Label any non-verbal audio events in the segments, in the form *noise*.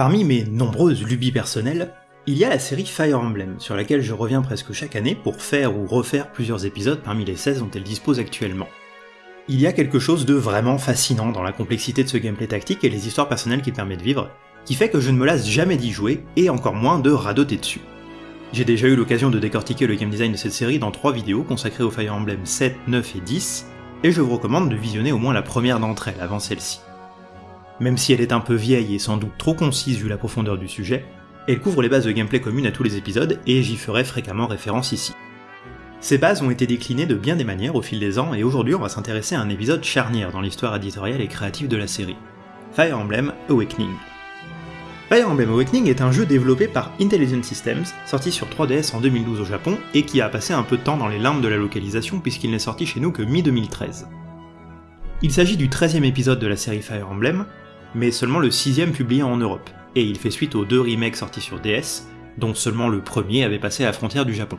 Parmi mes nombreuses lubies personnelles, il y a la série Fire Emblem, sur laquelle je reviens presque chaque année pour faire ou refaire plusieurs épisodes parmi les 16 dont elle dispose actuellement. Il y a quelque chose de vraiment fascinant dans la complexité de ce gameplay tactique et les histoires personnelles qu'il permet de vivre, qui fait que je ne me lasse jamais d'y jouer, et encore moins de radoter dessus. J'ai déjà eu l'occasion de décortiquer le game design de cette série dans trois vidéos consacrées au Fire Emblem 7, 9 et 10, et je vous recommande de visionner au moins la première d'entre elles avant celle-ci. Même si elle est un peu vieille et sans doute trop concise vu la profondeur du sujet, elle couvre les bases de gameplay communes à tous les épisodes et j'y ferai fréquemment référence ici. Ces bases ont été déclinées de bien des manières au fil des ans et aujourd'hui on va s'intéresser à un épisode charnière dans l'histoire éditoriale et créative de la série. Fire Emblem Awakening. Fire Emblem Awakening est un jeu développé par Intelligent Systems, sorti sur 3DS en 2012 au Japon et qui a passé un peu de temps dans les limbes de la localisation puisqu'il n'est sorti chez nous que mi-2013. Il s'agit du 13e épisode de la série Fire Emblem, mais seulement le sixième publié en Europe, et il fait suite aux deux remakes sortis sur DS, dont seulement le premier avait passé la frontière du Japon.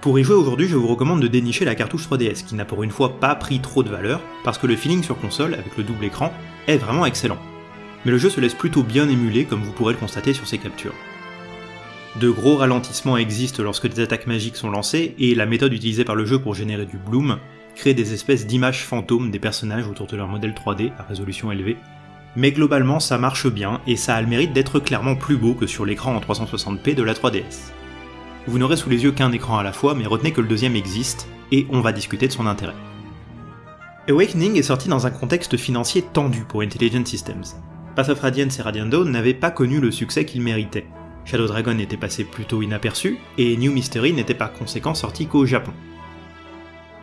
Pour y jouer aujourd'hui, je vous recommande de dénicher la cartouche 3DS, qui n'a pour une fois pas pris trop de valeur, parce que le feeling sur console, avec le double écran, est vraiment excellent. Mais le jeu se laisse plutôt bien émuler, comme vous pourrez le constater sur ses captures. De gros ralentissements existent lorsque des attaques magiques sont lancées, et la méthode utilisée par le jeu pour générer du bloom crée des espèces d'images fantômes des personnages autour de leur modèle 3D à résolution élevée, mais globalement ça marche bien et ça a le mérite d'être clairement plus beau que sur l'écran en 360p de la 3DS. Vous n'aurez sous les yeux qu'un écran à la fois, mais retenez que le deuxième existe, et on va discuter de son intérêt. Awakening est sorti dans un contexte financier tendu pour Intelligent Systems. Path of Radiance et Radiant Dawn n'avaient pas connu le succès qu'ils méritaient. Shadow Dragon était passé plutôt inaperçu, et New Mystery n'était par conséquent sorti qu'au Japon.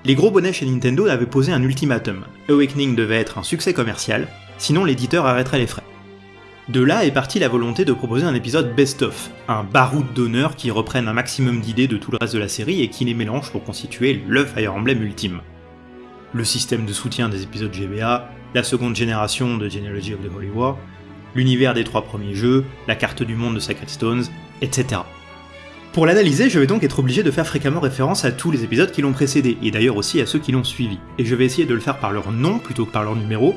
Les gros bonnets chez Nintendo avaient posé un ultimatum. Awakening devait être un succès commercial, sinon l'éditeur arrêterait les frais. De là est partie la volonté de proposer un épisode best-of, un baroud d'honneur qui reprenne un maximum d'idées de tout le reste de la série et qui les mélange pour constituer le Fire Emblem ultime. Le système de soutien des épisodes GBA, la seconde génération de Genealogy of the Holy War, l'univers des trois premiers jeux, la carte du monde de Sacred Stones, etc. Pour l'analyser, je vais donc être obligé de faire fréquemment référence à tous les épisodes qui l'ont précédé, et d'ailleurs aussi à ceux qui l'ont suivi, et je vais essayer de le faire par leur nom plutôt que par leur numéro,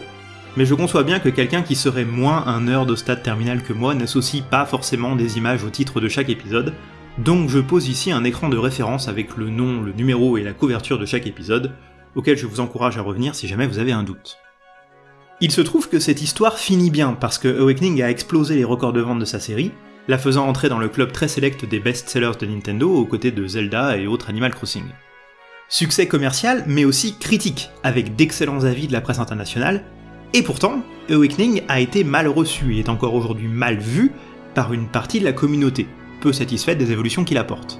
mais je conçois bien que quelqu'un qui serait moins un nerd au stade terminal que moi n'associe pas forcément des images au titre de chaque épisode, donc je pose ici un écran de référence avec le nom, le numéro et la couverture de chaque épisode, auquel je vous encourage à revenir si jamais vous avez un doute. Il se trouve que cette histoire finit bien parce que Awakening a explosé les records de vente de sa série, la faisant entrer dans le club très sélect des best-sellers de Nintendo aux côtés de Zelda et autres Animal Crossing. Succès commercial, mais aussi critique, avec d'excellents avis de la presse internationale, et pourtant, Awakening a été mal reçu et est encore aujourd'hui mal vu par une partie de la communauté, peu satisfaite des évolutions qu'il apporte.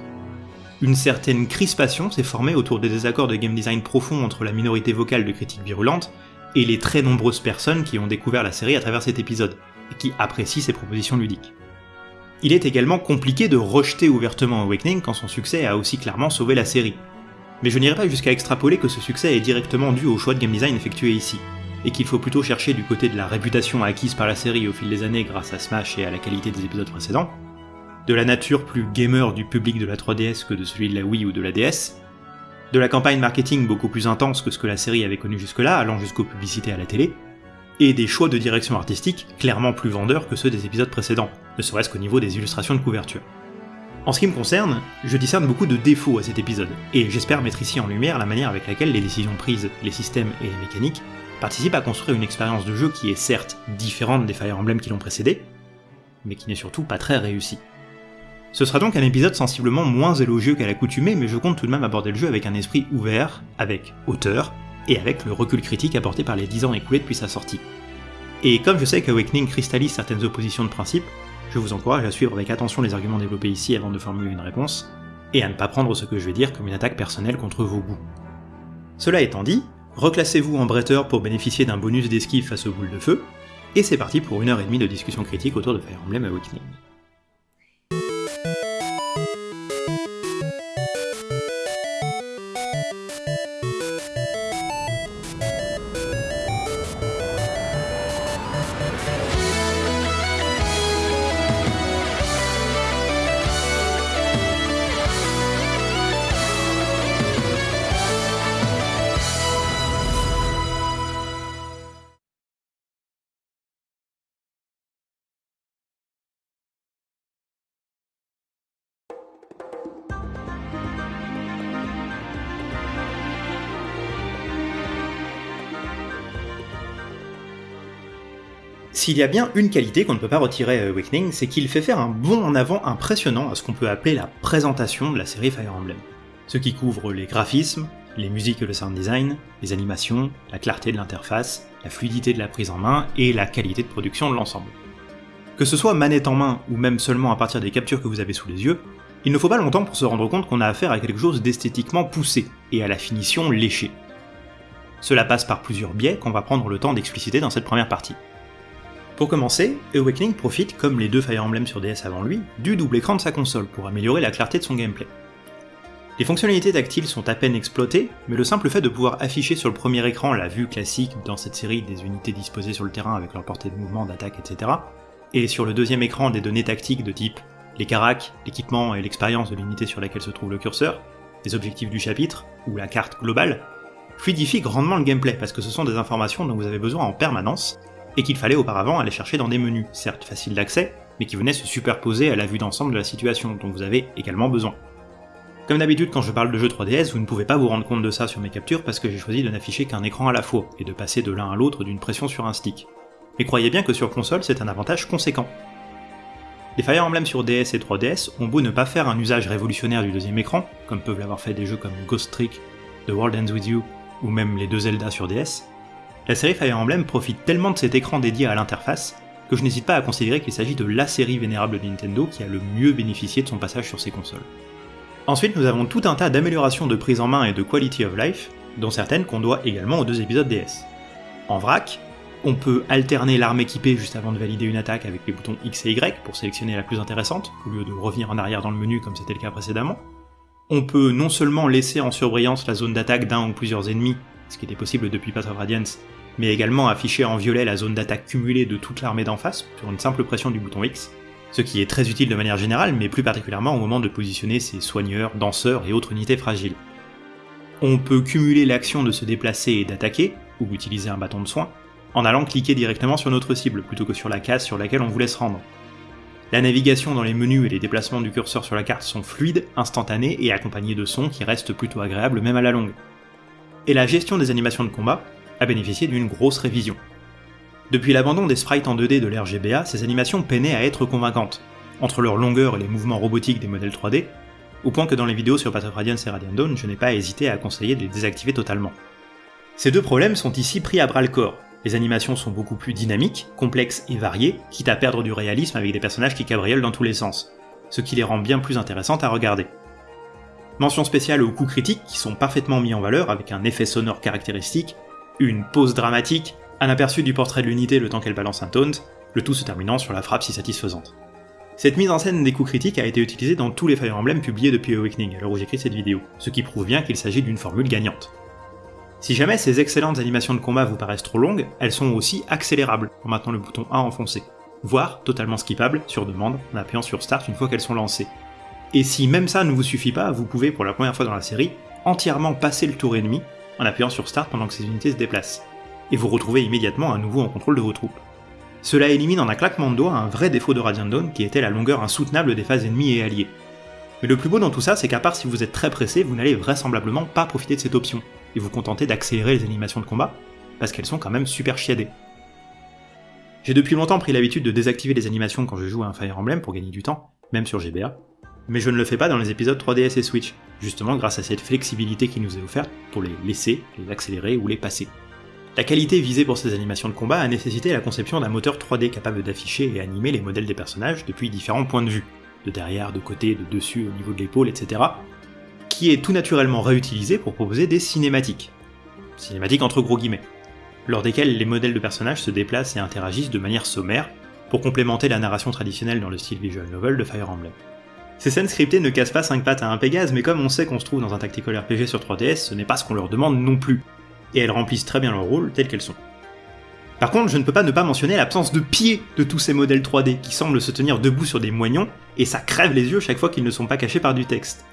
Une certaine crispation s'est formée autour des désaccords de game design profonds entre la minorité vocale de critiques virulentes et les très nombreuses personnes qui ont découvert la série à travers cet épisode, et qui apprécient ses propositions ludiques. Il est également compliqué de rejeter ouvertement Awakening quand son succès a aussi clairement sauvé la série. Mais je n'irai pas jusqu'à extrapoler que ce succès est directement dû au choix de game design effectué ici et qu'il faut plutôt chercher du côté de la réputation acquise par la série au fil des années grâce à Smash et à la qualité des épisodes précédents, de la nature plus gamer du public de la 3DS que de celui de la Wii ou de la DS, de la campagne marketing beaucoup plus intense que ce que la série avait connu jusque-là, allant jusqu'aux publicités à la télé, et des choix de direction artistique clairement plus vendeurs que ceux des épisodes précédents, ne serait-ce qu'au niveau des illustrations de couverture. En ce qui me concerne, je discerne beaucoup de défauts à cet épisode, et j'espère mettre ici en lumière la manière avec laquelle les décisions prises, les systèmes et les mécaniques participe à construire une expérience de jeu qui est certes différente des Fire Emblem qui l'ont précédé, mais qui n'est surtout pas très réussie. Ce sera donc un épisode sensiblement moins élogieux qu'à l'accoutumée, mais je compte tout de même aborder le jeu avec un esprit ouvert, avec hauteur, et avec le recul critique apporté par les 10 ans écoulés depuis sa sortie. Et comme je sais qu'Awakening cristallise certaines oppositions de principe, je vous encourage à suivre avec attention les arguments développés ici avant de formuler une réponse, et à ne pas prendre ce que je vais dire comme une attaque personnelle contre vos goûts. Cela étant dit, reclassez-vous en bretteur pour bénéficier d'un bonus d'esquive face aux boules de feu, et c'est parti pour une heure et demie de discussion critique autour de Fire Emblem Awakening. S'il y a bien une qualité qu'on ne peut pas retirer à Awakening, c'est qu'il fait faire un bond en avant impressionnant à ce qu'on peut appeler la présentation de la série Fire Emblem. Ce qui couvre les graphismes, les musiques et le sound design, les animations, la clarté de l'interface, la fluidité de la prise en main et la qualité de production de l'ensemble. Que ce soit manette en main ou même seulement à partir des captures que vous avez sous les yeux, il ne faut pas longtemps pour se rendre compte qu'on a affaire à quelque chose d'esthétiquement poussé et à la finition léchée. Cela passe par plusieurs biais qu'on va prendre le temps d'expliciter dans cette première partie. Pour commencer, Awakening profite, comme les deux Fire Emblem sur DS avant lui, du double écran de sa console pour améliorer la clarté de son gameplay. Les fonctionnalités tactiles sont à peine exploitées, mais le simple fait de pouvoir afficher sur le premier écran la vue classique dans cette série des unités disposées sur le terrain avec leur portée de mouvement, d'attaque, etc., et sur le deuxième écran des données tactiques de type les caracs, l'équipement et l'expérience de l'unité sur laquelle se trouve le curseur, les objectifs du chapitre, ou la carte globale, fluidifient grandement le gameplay parce que ce sont des informations dont vous avez besoin en permanence, et qu'il fallait auparavant aller chercher dans des menus, certes faciles d'accès, mais qui venaient se superposer à la vue d'ensemble de la situation dont vous avez également besoin. Comme d'habitude quand je parle de jeux 3DS, vous ne pouvez pas vous rendre compte de ça sur mes captures parce que j'ai choisi de n'afficher qu'un écran à la fois, et de passer de l'un à l'autre d'une pression sur un stick. Mais croyez bien que sur console c'est un avantage conséquent. Les Fire Emblem sur DS et 3DS ont beau ne pas faire un usage révolutionnaire du deuxième écran, comme peuvent l'avoir fait des jeux comme Ghost Trick, The World Ends With You, ou même les deux Zelda sur DS, la série Fire Emblem profite tellement de cet écran dédié à l'interface que je n'hésite pas à considérer qu'il s'agit de la série vénérable de Nintendo qui a le mieux bénéficié de son passage sur ces consoles. Ensuite, nous avons tout un tas d'améliorations de prise en main et de quality of life, dont certaines qu'on doit également aux deux épisodes DS. En vrac, on peut alterner l'arme équipée juste avant de valider une attaque avec les boutons X et Y pour sélectionner la plus intéressante, au lieu de revenir en arrière dans le menu comme c'était le cas précédemment. On peut non seulement laisser en surbrillance la zone d'attaque d'un ou plusieurs ennemis, ce qui était possible depuis Path of Radiance, mais également afficher en violet la zone d'attaque cumulée de toute l'armée d'en face sur une simple pression du bouton X, ce qui est très utile de manière générale, mais plus particulièrement au moment de positionner ses soigneurs, danseurs et autres unités fragiles. On peut cumuler l'action de se déplacer et d'attaquer, ou utiliser un bâton de soin, en allant cliquer directement sur notre cible plutôt que sur la case sur laquelle on voulait se rendre. La navigation dans les menus et les déplacements du curseur sur la carte sont fluides, instantanés et accompagnés de sons qui restent plutôt agréables même à la longue. Et la gestion des animations de combat, a bénéficié d'une grosse révision. Depuis l'abandon des sprites en 2D de l'ère GBA, ces animations peinaient à être convaincantes, entre leur longueur et les mouvements robotiques des modèles 3D, au point que dans les vidéos sur Path of Radiance et Radiant Dawn, je n'ai pas hésité à conseiller de les désactiver totalement. Ces deux problèmes sont ici pris à bras le corps. Les animations sont beaucoup plus dynamiques, complexes et variées, quitte à perdre du réalisme avec des personnages qui cabriolent dans tous les sens, ce qui les rend bien plus intéressantes à regarder. Mention spéciale aux coups critiques qui sont parfaitement mis en valeur avec un effet sonore caractéristique une pause dramatique, un aperçu du portrait de l'unité le temps qu'elle balance un taunt, le tout se terminant sur la frappe si satisfaisante. Cette mise en scène des coups critiques a été utilisée dans tous les Fire Emblem publiés depuis Awakening, à l'heure où j'écris cette vidéo, ce qui prouve bien qu'il s'agit d'une formule gagnante. Si jamais ces excellentes animations de combat vous paraissent trop longues, elles sont aussi accélérables en maintenant le bouton A enfoncé, voire totalement skippables sur demande en appuyant sur Start une fois qu'elles sont lancées. Et si même ça ne vous suffit pas, vous pouvez pour la première fois dans la série entièrement passer le tour ennemi en appuyant sur Start pendant que ces unités se déplacent, et vous retrouvez immédiatement à nouveau en contrôle de vos troupes. Cela élimine en un claquement de doigts un vrai défaut de Radiant Dawn qui était la longueur insoutenable des phases ennemies et alliées. Mais le plus beau dans tout ça, c'est qu'à part si vous êtes très pressé, vous n'allez vraisemblablement pas profiter de cette option, et vous contenter d'accélérer les animations de combat, parce qu'elles sont quand même super chiadées. J'ai depuis longtemps pris l'habitude de désactiver les animations quand je joue à un Fire Emblem pour gagner du temps, même sur GBA, mais je ne le fais pas dans les épisodes 3DS et Switch, justement grâce à cette flexibilité qui nous est offerte pour les laisser, les accélérer ou les passer. La qualité visée pour ces animations de combat a nécessité la conception d'un moteur 3D capable d'afficher et animer les modèles des personnages depuis différents points de vue, de derrière, de côté, de dessus, au niveau de l'épaule, etc., qui est tout naturellement réutilisé pour proposer des cinématiques. Cinématiques entre gros guillemets, lors desquelles les modèles de personnages se déplacent et interagissent de manière sommaire, pour complémenter la narration traditionnelle dans le style visual novel de Fire Emblem. Ces scènes scriptées ne cassent pas 5 pattes à un Pégase, mais comme on sait qu'on se trouve dans un tactical RPG sur 3DS, ce n'est pas ce qu'on leur demande non plus, et elles remplissent très bien leur rôle telles qu'elles sont. Par contre, je ne peux pas ne pas mentionner l'absence de pied de tous ces modèles 3D qui semblent se tenir debout sur des moignons, et ça crève les yeux chaque fois qu'ils ne sont pas cachés par du texte.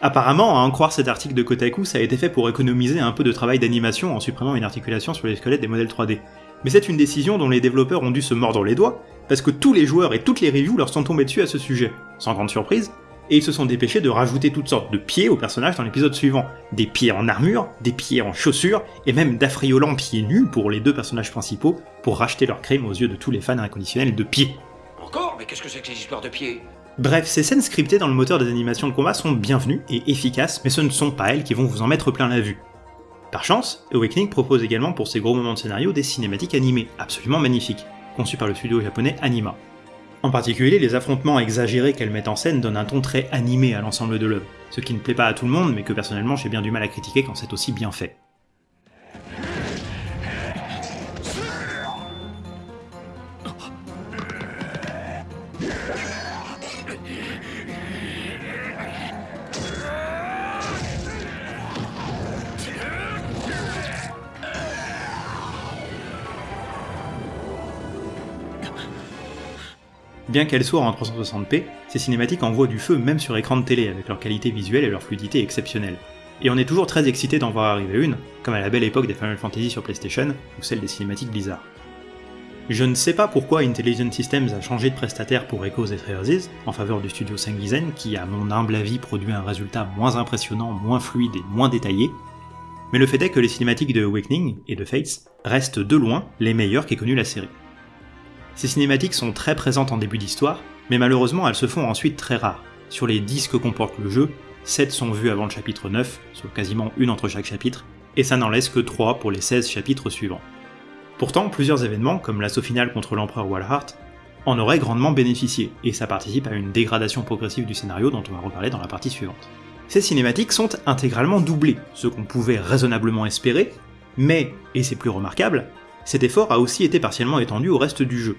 Apparemment, à en croire cet article de Kotaku, ça a été fait pour économiser un peu de travail d'animation en supprimant une articulation sur les squelettes des modèles 3D. Mais c'est une décision dont les développeurs ont dû se mordre les doigts, parce que tous les joueurs et toutes les reviews leur sont tombés dessus à ce sujet, sans grande surprise, et ils se sont dépêchés de rajouter toutes sortes de pieds aux personnages dans l'épisode suivant. Des pieds en armure, des pieds en chaussures, et même d'affriolants pieds nus pour les deux personnages principaux, pour racheter leur crime aux yeux de tous les fans inconditionnels de pieds. Encore Mais qu'est-ce que c'est que ces histoires de pieds? Bref, ces scènes scriptées dans le moteur des animations de combat sont bienvenues et efficaces, mais ce ne sont pas elles qui vont vous en mettre plein la vue. Par chance, Awakening propose également pour ces gros moments de scénario des cinématiques animées, absolument magnifiques, conçues par le studio japonais Anima. En particulier, les affrontements exagérés qu'elle met en scène donnent un ton très animé à l'ensemble de l'œuvre, ce qui ne plaît pas à tout le monde, mais que personnellement j'ai bien du mal à critiquer quand c'est aussi bien fait. Bien qu'elles soient en 360p, ces cinématiques envoient du feu même sur écran de télé avec leur qualité visuelle et leur fluidité exceptionnelle. Et on est toujours très excité d'en voir arriver une, comme à la belle époque des Final Fantasy sur PlayStation, ou celle des cinématiques Blizzard. Je ne sais pas pourquoi Intelligent Systems a changé de prestataire pour Echoes et Trailers en faveur du studio Sengizen, qui à mon humble avis produit un résultat moins impressionnant, moins fluide et moins détaillé, mais le fait est que les cinématiques de Awakening et de Fates restent de loin les meilleures qu'ait connu la série. Ces cinématiques sont très présentes en début d'histoire, mais malheureusement elles se font ensuite très rares. Sur les 10 que comporte le jeu, 7 sont vus avant le chapitre 9, soit quasiment une entre chaque chapitre, et ça n'en laisse que 3 pour les 16 chapitres suivants. Pourtant, plusieurs événements, comme l'assaut final contre l'empereur Walhart, en auraient grandement bénéficié, et ça participe à une dégradation progressive du scénario dont on va reparler dans la partie suivante. Ces cinématiques sont intégralement doublées, ce qu'on pouvait raisonnablement espérer, mais, et c'est plus remarquable, cet effort a aussi été partiellement étendu au reste du jeu.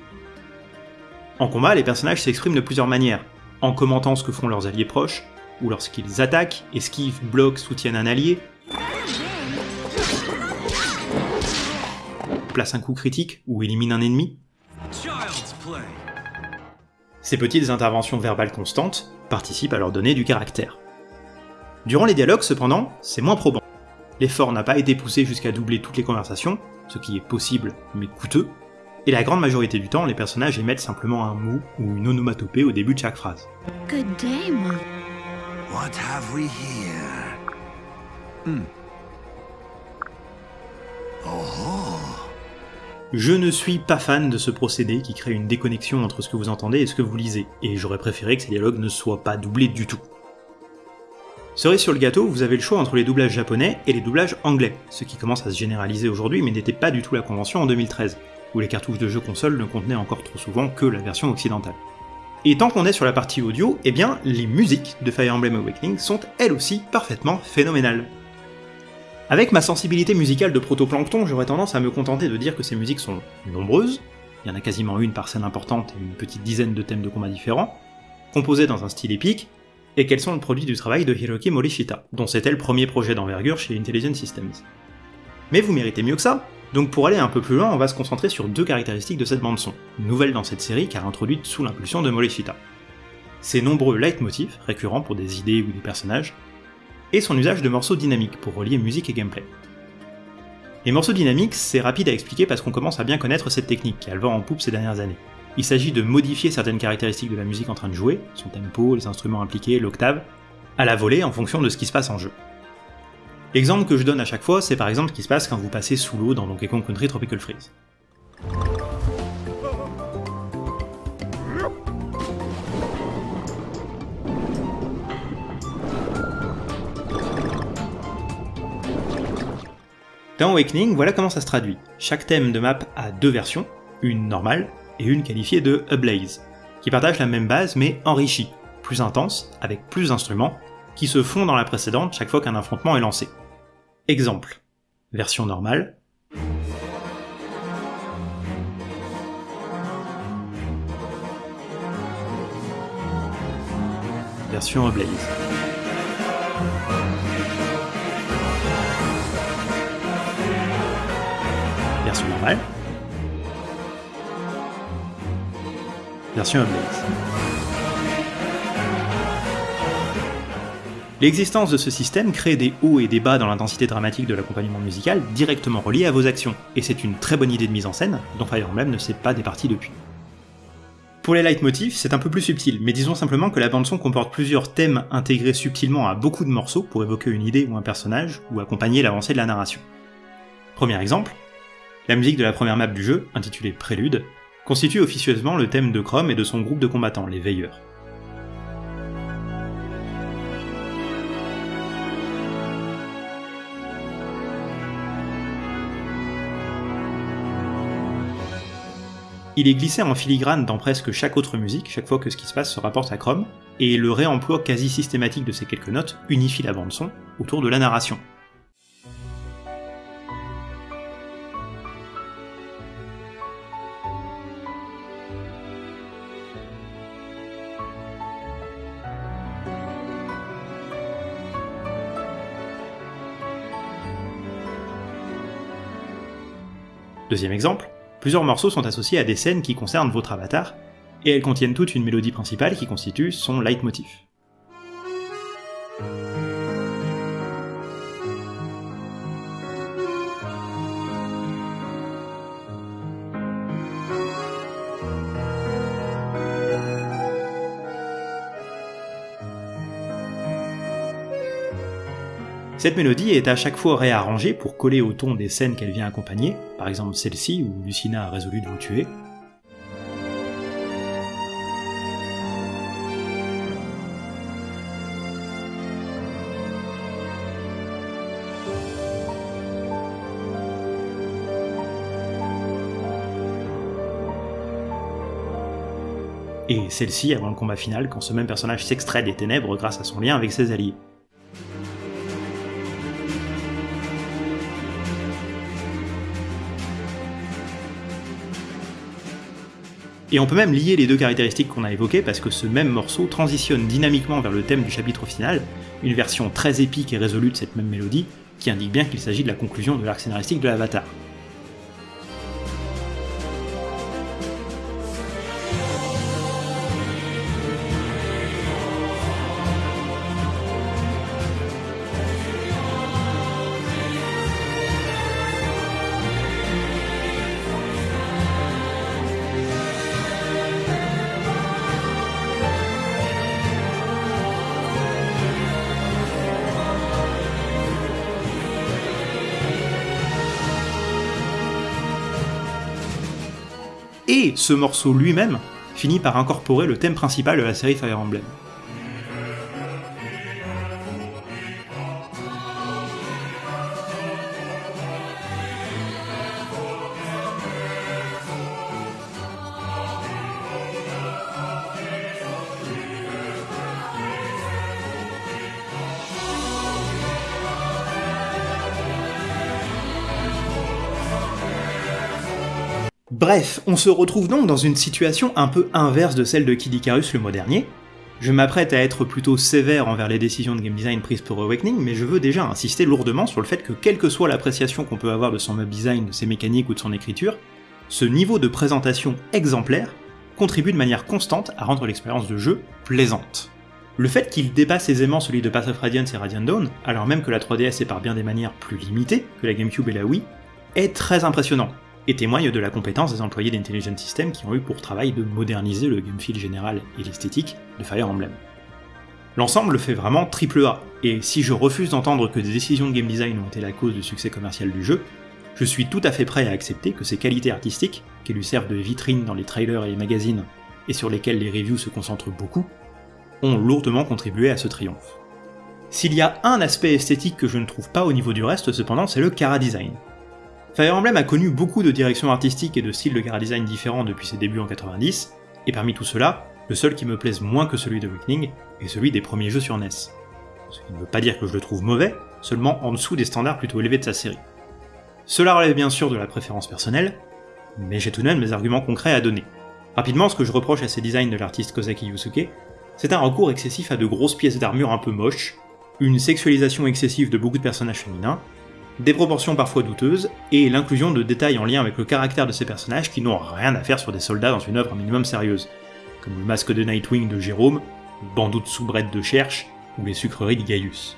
En combat, les personnages s'expriment de plusieurs manières, en commentant ce que font leurs alliés proches, ou lorsqu'ils attaquent, esquivent, bloquent, soutiennent un allié, placent un coup critique ou éliminent un ennemi. Ces petites interventions verbales constantes participent à leur donner du caractère. Durant les dialogues, cependant, c'est moins probant. L'effort n'a pas été poussé jusqu'à doubler toutes les conversations, ce qui est possible mais coûteux, et la grande majorité du temps, les personnages émettent simplement un mot ou une onomatopée au début de chaque phrase. Good day, Mom. What have we here? Hmm. Oh, Je ne suis pas fan de ce procédé qui crée une déconnexion entre ce que vous entendez et ce que vous lisez, et j'aurais préféré que ces dialogues ne soient pas doublés du tout. Cerise sur le gâteau, vous avez le choix entre les doublages japonais et les doublages anglais, ce qui commence à se généraliser aujourd'hui mais n'était pas du tout la convention en 2013, où les cartouches de jeux console ne contenaient encore trop souvent que la version occidentale. Et tant qu'on est sur la partie audio, eh bien, les musiques de Fire Emblem Awakening sont elles aussi parfaitement phénoménales. Avec ma sensibilité musicale de protoplancton, j'aurais tendance à me contenter de dire que ces musiques sont nombreuses, il y en a quasiment une par scène importante et une petite dizaine de thèmes de combat différents, composées dans un style épique, et qu'elles sont le produit du travail de Hiroki Morishita, dont c'était le premier projet d'envergure chez Intelligent Systems. Mais vous méritez mieux que ça, donc pour aller un peu plus loin, on va se concentrer sur deux caractéristiques de cette bande-son, nouvelle dans cette série car introduite sous l'impulsion de Morishita. Ses nombreux leitmotifs, récurrents pour des idées ou des personnages, et son usage de morceaux dynamiques pour relier musique et gameplay. Les morceaux dynamiques, c'est rapide à expliquer parce qu'on commence à bien connaître cette technique qui a le vent en poupe ces dernières années. Il s'agit de modifier certaines caractéristiques de la musique en train de jouer, son tempo, les instruments impliqués, l'octave, à la volée en fonction de ce qui se passe en jeu. L'exemple que je donne à chaque fois, c'est par exemple ce qui se passe quand vous passez sous l'eau dans Donkey Kong Country Tropical Freeze. Dans Awakening, voilà comment ça se traduit. Chaque thème de map a deux versions, une normale et une qualifiée de Ablaze, qui partagent la même base mais enrichie, plus intense, avec plus d'instruments, qui se font dans la précédente chaque fois qu'un affrontement est lancé. Exemple. Version normale. Version Ablaze. Version normale. Version Ablaze. L'existence de ce système crée des hauts et des bas dans l'intensité dramatique de l'accompagnement musical directement reliés à vos actions, et c'est une très bonne idée de mise en scène, dont Fire Emblem ne s'est pas départi depuis. Pour les leitmotifs, c'est un peu plus subtil, mais disons simplement que la bande-son comporte plusieurs thèmes intégrés subtilement à beaucoup de morceaux pour évoquer une idée ou un personnage, ou accompagner l'avancée de la narration. Premier exemple, la musique de la première map du jeu, intitulée Prélude, constitue officieusement le thème de Chrome et de son groupe de combattants, les Veilleurs. Il est glissé en filigrane dans presque chaque autre musique, chaque fois que ce qui se passe se rapporte à Chrome, et le réemploi quasi systématique de ces quelques notes unifie la bande-son autour de la narration. Deuxième exemple, Plusieurs morceaux sont associés à des scènes qui concernent votre avatar, et elles contiennent toutes une mélodie principale qui constitue son leitmotiv. Cette mélodie est à chaque fois réarrangée pour coller au ton des scènes qu'elle vient accompagner, par exemple celle-ci où Lucina a résolu de vous tuer. Et celle-ci avant le combat final quand ce même personnage s'extrait des ténèbres grâce à son lien avec ses alliés. Et on peut même lier les deux caractéristiques qu'on a évoquées parce que ce même morceau transitionne dynamiquement vers le thème du chapitre final, une version très épique et résolue de cette même mélodie, qui indique bien qu'il s'agit de la conclusion de l'arc scénaristique de l'Avatar. Ce morceau lui-même finit par incorporer le thème principal de la série Fire Emblem. Bref, on se retrouve donc dans une situation un peu inverse de celle de Kid Icarus le mois dernier. Je m'apprête à être plutôt sévère envers les décisions de game design prises pour Awakening, mais je veux déjà insister lourdement sur le fait que quelle que soit l'appréciation qu'on peut avoir de son web design, de ses mécaniques ou de son écriture, ce niveau de présentation exemplaire contribue de manière constante à rendre l'expérience de jeu plaisante. Le fait qu'il dépasse aisément celui de Path of Radiance et Radiant Dawn, alors même que la 3DS est par bien des manières plus limitée que la GameCube et la Wii, est très impressionnant, et témoigne de la compétence des employés d'Intelligent System qui ont eu pour travail de moderniser le game feel général et l'esthétique de Fire Emblem. L'ensemble fait vraiment triple A, et si je refuse d'entendre que des décisions de game design ont été la cause du succès commercial du jeu, je suis tout à fait prêt à accepter que ces qualités artistiques, qui lui servent de vitrine dans les trailers et les magazines, et sur lesquels les reviews se concentrent beaucoup, ont lourdement contribué à ce triomphe. S'il y a un aspect esthétique que je ne trouve pas au niveau du reste, cependant, c'est le Cara Design. Fire Emblem a connu beaucoup de directions artistiques et de styles de chara design différents depuis ses débuts en 90, et parmi tout cela, le seul qui me plaise moins que celui de Awakening est celui des premiers jeux sur NES. Ce qui ne veut pas dire que je le trouve mauvais, seulement en dessous des standards plutôt élevés de sa série. Cela relève bien sûr de la préférence personnelle, mais j'ai tout de même mes arguments concrets à donner. Rapidement, ce que je reproche à ces designs de l'artiste Kozaki Yusuke, c'est un recours excessif à de grosses pièces d'armure un peu moches, une sexualisation excessive de beaucoup de personnages féminins, des proportions parfois douteuses, et l'inclusion de détails en lien avec le caractère de ces personnages qui n'ont rien à faire sur des soldats dans une œuvre minimum sérieuse, comme le masque de Nightwing de Jérôme, le bandeau de soubrette de Cherche, ou les sucreries de Gaius.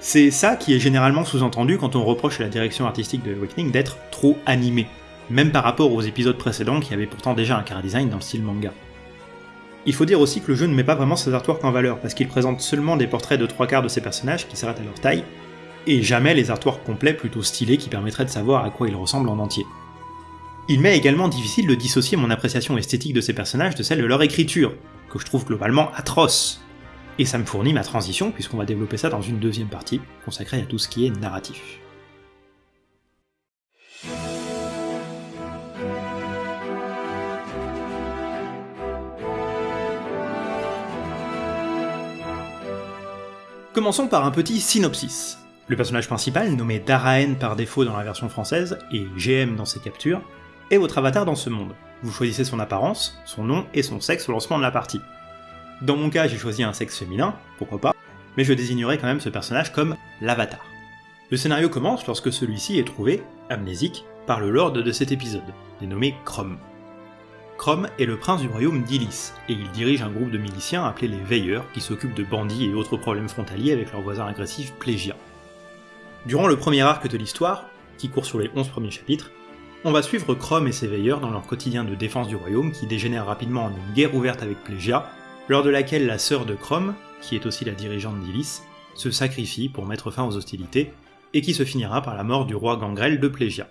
C'est ça qui est généralement sous-entendu quand on reproche à la direction artistique de Awakening d'être trop animé, même par rapport aux épisodes précédents qui avaient pourtant déjà un chara design dans le style manga. Il faut dire aussi que le jeu ne met pas vraiment ses artworks en valeur, parce qu'il présente seulement des portraits de trois quarts de ses personnages qui s'arrêtent à leur taille, et jamais les artworks complets plutôt stylés qui permettraient de savoir à quoi ils ressemblent en entier. Il m'est également difficile de dissocier mon appréciation esthétique de ces personnages de celle de leur écriture, que je trouve globalement atroce. Et ça me fournit ma transition, puisqu'on va développer ça dans une deuxième partie, consacrée à tout ce qui est narratif. Commençons par un petit synopsis. Le personnage principal, nommé Daraen par défaut dans la version française, et GM dans ses captures, est votre avatar dans ce monde. Vous choisissez son apparence, son nom et son sexe au lancement de la partie. Dans mon cas, j'ai choisi un sexe féminin, pourquoi pas, mais je désignerai quand même ce personnage comme l'avatar. Le scénario commence lorsque celui-ci est trouvé, amnésique, par le lord de cet épisode, dénommé Chrome. Chrome est le prince du royaume d'Ilis, et il dirige un groupe de miliciens appelés les Veilleurs qui s'occupent de bandits et autres problèmes frontaliers avec leurs voisins agressifs Plégia. Durant le premier arc de l'histoire, qui court sur les 11 premiers chapitres, on va suivre Chrome et ses Veilleurs dans leur quotidien de défense du royaume qui dégénère rapidement en une guerre ouverte avec Plégia, lors de laquelle la sœur de Chrome, qui est aussi la dirigeante d'Ilis, se sacrifie pour mettre fin aux hostilités, et qui se finira par la mort du roi Gangrel de Plégia.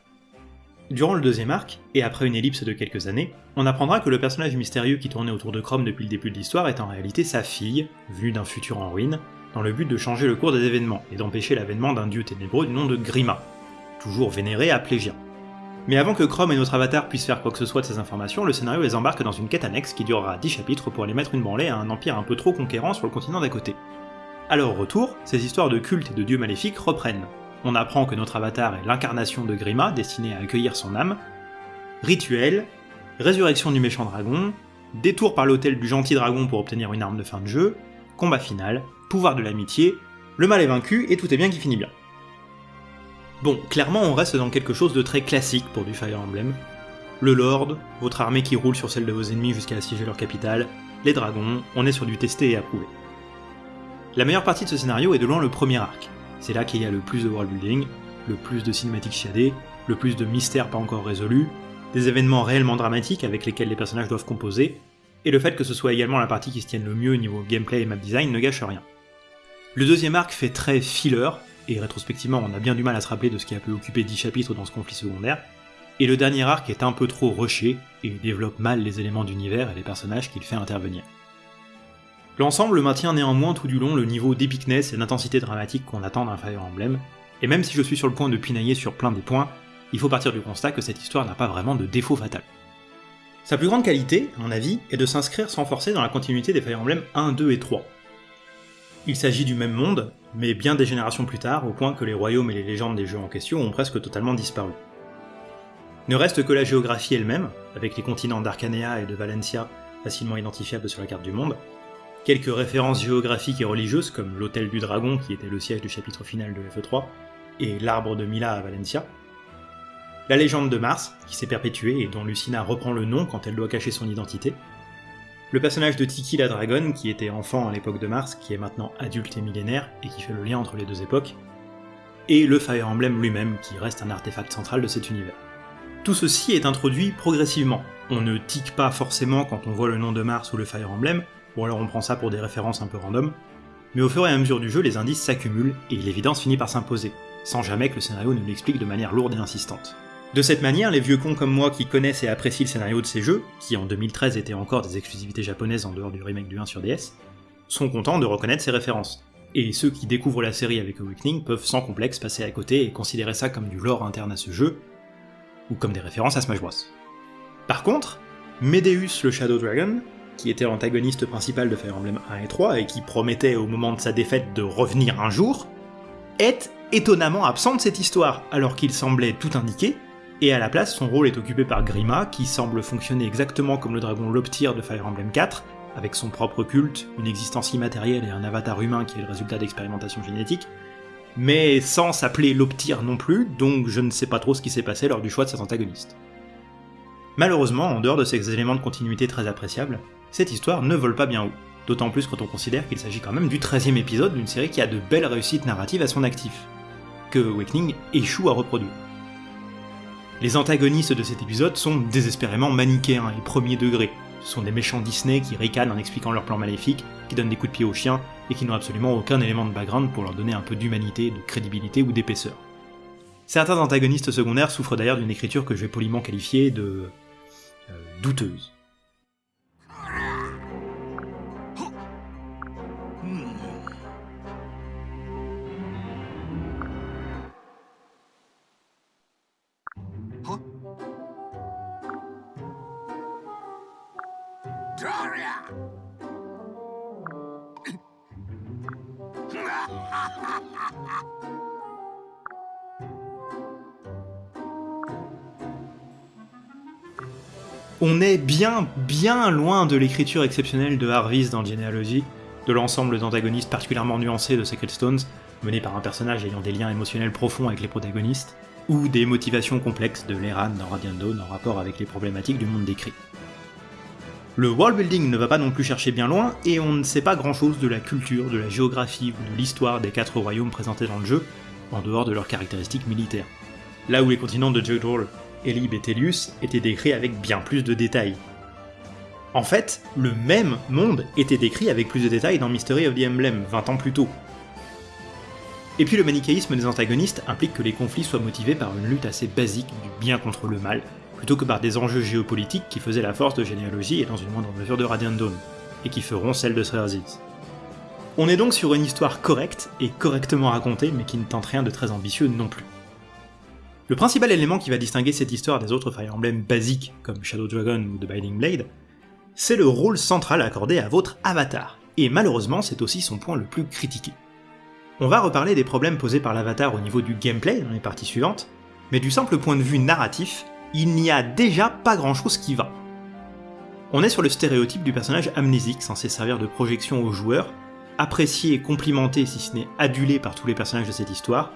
Durant le deuxième arc, et après une ellipse de quelques années, on apprendra que le personnage mystérieux qui tournait autour de Chrome depuis le début de l'histoire est en réalité sa fille, venue d'un futur en ruine, dans le but de changer le cours des événements et d'empêcher l'avènement d'un dieu ténébreux du nom de Grima, toujours vénéré à Plégien. Mais avant que Chrome et notre avatar puissent faire quoi que ce soit de ces informations, le scénario les embarque dans une quête annexe qui durera 10 chapitres pour aller mettre une branlée à un empire un peu trop conquérant sur le continent d'à côté. À leur retour, ces histoires de culte et de dieux maléfiques reprennent, on apprend que notre avatar est l'incarnation de Grima, destinée à accueillir son âme, rituel, résurrection du méchant dragon, détour par l'hôtel du gentil dragon pour obtenir une arme de fin de jeu, combat final, pouvoir de l'amitié, le mal est vaincu et tout est bien qui finit bien. Bon, clairement on reste dans quelque chose de très classique pour du Fire Emblem. Le Lord, votre armée qui roule sur celle de vos ennemis jusqu'à assiéger leur capitale, les dragons, on est sur du testé et approuvé. La meilleure partie de ce scénario est de loin le premier arc, c'est là qu'il y a le plus de world building, le plus de cinématiques chiadées, le plus de mystères pas encore résolus, des événements réellement dramatiques avec lesquels les personnages doivent composer, et le fait que ce soit également la partie qui se tienne le mieux au niveau gameplay et map design ne gâche rien. Le deuxième arc fait très filler, et rétrospectivement on a bien du mal à se rappeler de ce qui a pu occuper 10 chapitres dans ce conflit secondaire, et le dernier arc est un peu trop rushé, et développe mal les éléments d'univers et les personnages qu'il fait intervenir. L'ensemble maintient néanmoins tout du long le niveau d'épicness et d'intensité dramatique qu'on attend d'un Fire Emblem, et même si je suis sur le point de pinailler sur plein des points, il faut partir du constat que cette histoire n'a pas vraiment de défaut fatal. Sa plus grande qualité, à mon avis, est de s'inscrire sans forcer dans la continuité des Fire Emblem 1, 2 et 3. Il s'agit du même monde, mais bien des générations plus tard, au point que les royaumes et les légendes des jeux en question ont presque totalement disparu. Ne reste que la géographie elle-même, avec les continents d'Arcanea et de Valencia facilement identifiables sur la carte du monde, quelques références géographiques et religieuses comme l'Hôtel du Dragon qui était le siège du chapitre final de FE3, et l'arbre de Mila à Valencia, la légende de Mars, qui s'est perpétuée et dont Lucina reprend le nom quand elle doit cacher son identité, le personnage de Tiki la Dragonne, qui était enfant à l'époque de Mars, qui est maintenant adulte et millénaire, et qui fait le lien entre les deux époques, et le Fire Emblem lui-même, qui reste un artefact central de cet univers. Tout ceci est introduit progressivement. On ne tique pas forcément quand on voit le nom de Mars ou le Fire Emblem, ou alors on prend ça pour des références un peu random, mais au fur et à mesure du jeu, les indices s'accumulent et l'évidence finit par s'imposer, sans jamais que le scénario ne l'explique de manière lourde et insistante. De cette manière, les vieux cons comme moi qui connaissent et apprécient le scénario de ces jeux, qui en 2013 étaient encore des exclusivités japonaises en dehors du remake du 1 sur DS, sont contents de reconnaître ces références. Et ceux qui découvrent la série avec Awakening peuvent sans complexe passer à côté et considérer ça comme du lore interne à ce jeu, ou comme des références à Smash Bros. Par contre, Medeus le Shadow Dragon, qui était l'antagoniste principal de Fire Emblem 1 et 3 et qui promettait au moment de sa défaite de revenir un jour, est étonnamment absent de cette histoire, alors qu'il semblait tout indiquer, et à la place son rôle est occupé par Grima, qui semble fonctionner exactement comme le dragon Loptir de Fire Emblem 4, avec son propre culte, une existence immatérielle et un avatar humain qui est le résultat d'expérimentation génétique, mais sans s'appeler Loptir non plus, donc je ne sais pas trop ce qui s'est passé lors du choix de cet antagoniste. Malheureusement, en dehors de ces éléments de continuité très appréciables, cette histoire ne vole pas bien haut, d'autant plus quand on considère qu'il s'agit quand même du 13e épisode d'une série qui a de belles réussites narratives à son actif, que Awakening échoue à reproduire. Les antagonistes de cet épisode sont désespérément manichéens et premier degré, Ce sont des méchants Disney qui ricanent en expliquant leurs plans maléfiques, qui donnent des coups de pied aux chiens, et qui n'ont absolument aucun élément de background pour leur donner un peu d'humanité, de crédibilité ou d'épaisseur. Certains antagonistes secondaires souffrent d'ailleurs d'une écriture que je vais poliment qualifier de... Euh, douteuse. On est bien, bien loin de l'écriture exceptionnelle de Harvis dans Genealogy, de l'ensemble d'antagonistes particulièrement nuancés de Sacred Stones, menés par un personnage ayant des liens émotionnels profonds avec les protagonistes, ou des motivations complexes de Leran dans Radiant Dawn en rapport avec les problématiques du monde décrit. Le world building ne va pas non plus chercher bien loin, et on ne sait pas grand chose de la culture, de la géographie ou de l'histoire des quatre royaumes présentés dans le jeu, en dehors de leurs caractéristiques militaires. Là où les continents de Jodor Elib et Telius étaient décrits avec bien plus de détails. En fait, le même monde était décrit avec plus de détails dans Mystery of the Emblem 20 ans plus tôt. Et puis le manichéisme des antagonistes implique que les conflits soient motivés par une lutte assez basique du bien contre le mal, plutôt que par des enjeux géopolitiques qui faisaient la force de généalogie et dans une moindre mesure de Radiant Dawn, et qui feront celle de Srerzis. On est donc sur une histoire correcte et correctement racontée, mais qui ne tente rien de très ambitieux non plus. Le principal élément qui va distinguer cette histoire des autres Fire Emblem basiques, comme Shadow Dragon ou The Binding Blade, c'est le rôle central accordé à votre avatar, et malheureusement c'est aussi son point le plus critiqué. On va reparler des problèmes posés par l'avatar au niveau du gameplay dans les parties suivantes, mais du simple point de vue narratif, il n'y a déjà pas grand chose qui va. On est sur le stéréotype du personnage amnésique censé servir de projection aux joueurs, apprécié et complimenté si ce n'est adulé par tous les personnages de cette histoire,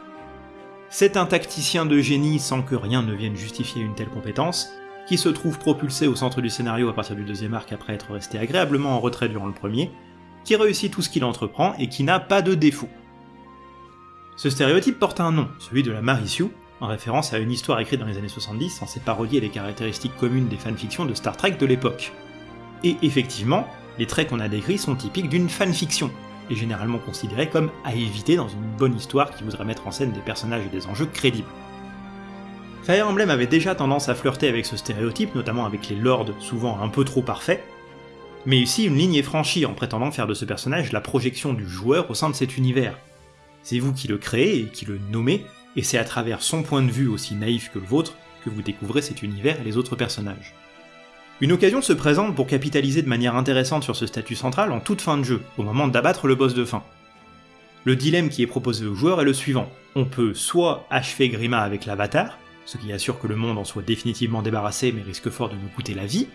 c'est un tacticien de génie sans que rien ne vienne justifier une telle compétence, qui se trouve propulsé au centre du scénario à partir du deuxième arc après être resté agréablement en retrait durant le premier, qui réussit tout ce qu'il entreprend et qui n'a pas de défaut. Ce stéréotype porte un nom, celui de la Marissu, en référence à une histoire écrite dans les années 70 censée parodier les caractéristiques communes des fanfictions de Star Trek de l'époque. Et effectivement, les traits qu'on a décrits sont typiques d'une fanfiction, est généralement considéré comme à éviter dans une bonne histoire qui voudrait mettre en scène des personnages et des enjeux crédibles. Fire Emblem avait déjà tendance à flirter avec ce stéréotype, notamment avec les lords souvent un peu trop parfaits, mais ici une ligne est franchie en prétendant faire de ce personnage la projection du joueur au sein de cet univers. C'est vous qui le créez et qui le nommez, et c'est à travers son point de vue aussi naïf que le vôtre que vous découvrez cet univers et les autres personnages. Une occasion se présente pour capitaliser de manière intéressante sur ce statut central en toute fin de jeu, au moment d'abattre le boss de fin. Le dilemme qui est proposé au joueur est le suivant. On peut soit achever Grima avec l'avatar, ce qui assure que le monde en soit définitivement débarrassé mais risque fort de nous coûter la vie,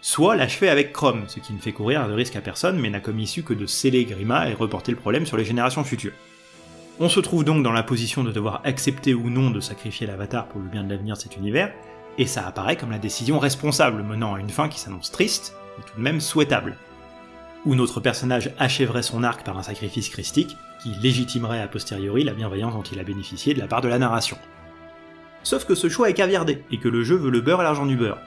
soit l'achever avec Chrome, ce qui ne fait courir de risque à personne mais n'a comme issue que de sceller Grima et reporter le problème sur les générations futures. On se trouve donc dans la position de devoir accepter ou non de sacrifier l'avatar pour le bien de l'avenir de cet univers, et ça apparaît comme la décision responsable menant à une fin qui s'annonce triste, mais tout de même souhaitable. Où notre personnage achèverait son arc par un sacrifice christique, qui légitimerait a posteriori la bienveillance dont il a bénéficié de la part de la narration. Sauf que ce choix est caviardé, et que le jeu veut le beurre et l'argent du beurre.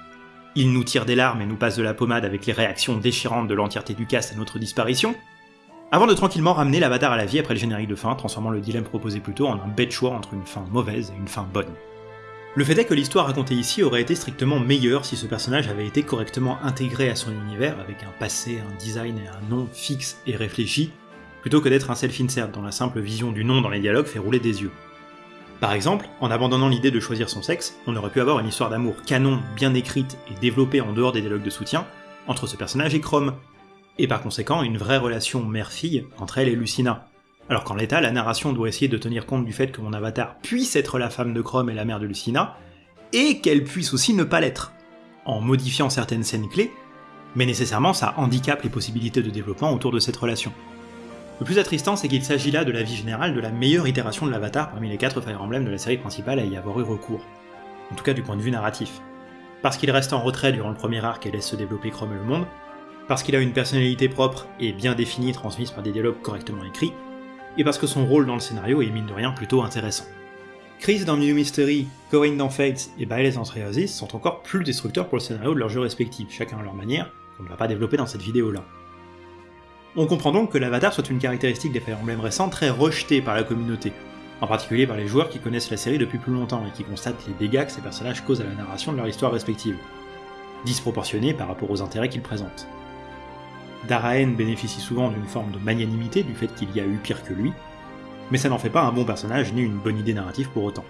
Il nous tire des larmes et nous passe de la pommade avec les réactions déchirantes de l'entièreté du cast à notre disparition, avant de tranquillement ramener l'avatar à la vie après le générique de fin, transformant le dilemme proposé plus tôt en un bête choix entre une fin mauvaise et une fin bonne. Le fait est que l'histoire racontée ici aurait été strictement meilleure si ce personnage avait été correctement intégré à son univers avec un passé, un design et un nom fixe et réfléchi, plutôt que d'être un self-insert dont la simple vision du nom dans les dialogues fait rouler des yeux. Par exemple, en abandonnant l'idée de choisir son sexe, on aurait pu avoir une histoire d'amour canon, bien écrite et développée en dehors des dialogues de soutien, entre ce personnage et Chrome, et par conséquent une vraie relation mère-fille entre elle et Lucina, alors qu'en l'état, la narration doit essayer de tenir compte du fait que mon avatar puisse être la femme de Chrome et la mère de Lucina, et qu'elle puisse aussi ne pas l'être, en modifiant certaines scènes clés, mais nécessairement ça handicape les possibilités de développement autour de cette relation. Le plus attristant, c'est qu'il s'agit là de la vie générale de la meilleure itération de l'avatar parmi les 4 Fire Emblem de la série principale à y avoir eu recours, en tout cas du point de vue narratif. Parce qu'il reste en retrait durant le premier arc et laisse se développer Chrome et le monde, parce qu'il a une personnalité propre et bien définie transmise par des dialogues correctement écrits, et parce que son rôle dans le scénario est mine de rien plutôt intéressant. Chris dans New Mystery, Corinne dans Fates et Baeles dans Triasis sont encore plus destructeurs pour le scénario de leurs jeux respectifs, chacun à leur manière, qu'on ne va pas développer dans cette vidéo-là. On comprend donc que l'avatar soit une caractéristique des Fire Emblem récents très rejetée par la communauté, en particulier par les joueurs qui connaissent la série depuis plus longtemps et qui constatent les dégâts que ces personnages causent à la narration de leur histoire respective, disproportionnés par rapport aux intérêts qu'ils présentent. Daraen bénéficie souvent d'une forme de magnanimité du fait qu'il y a eu pire que lui, mais ça n'en fait pas un bon personnage ni une bonne idée narrative pour autant.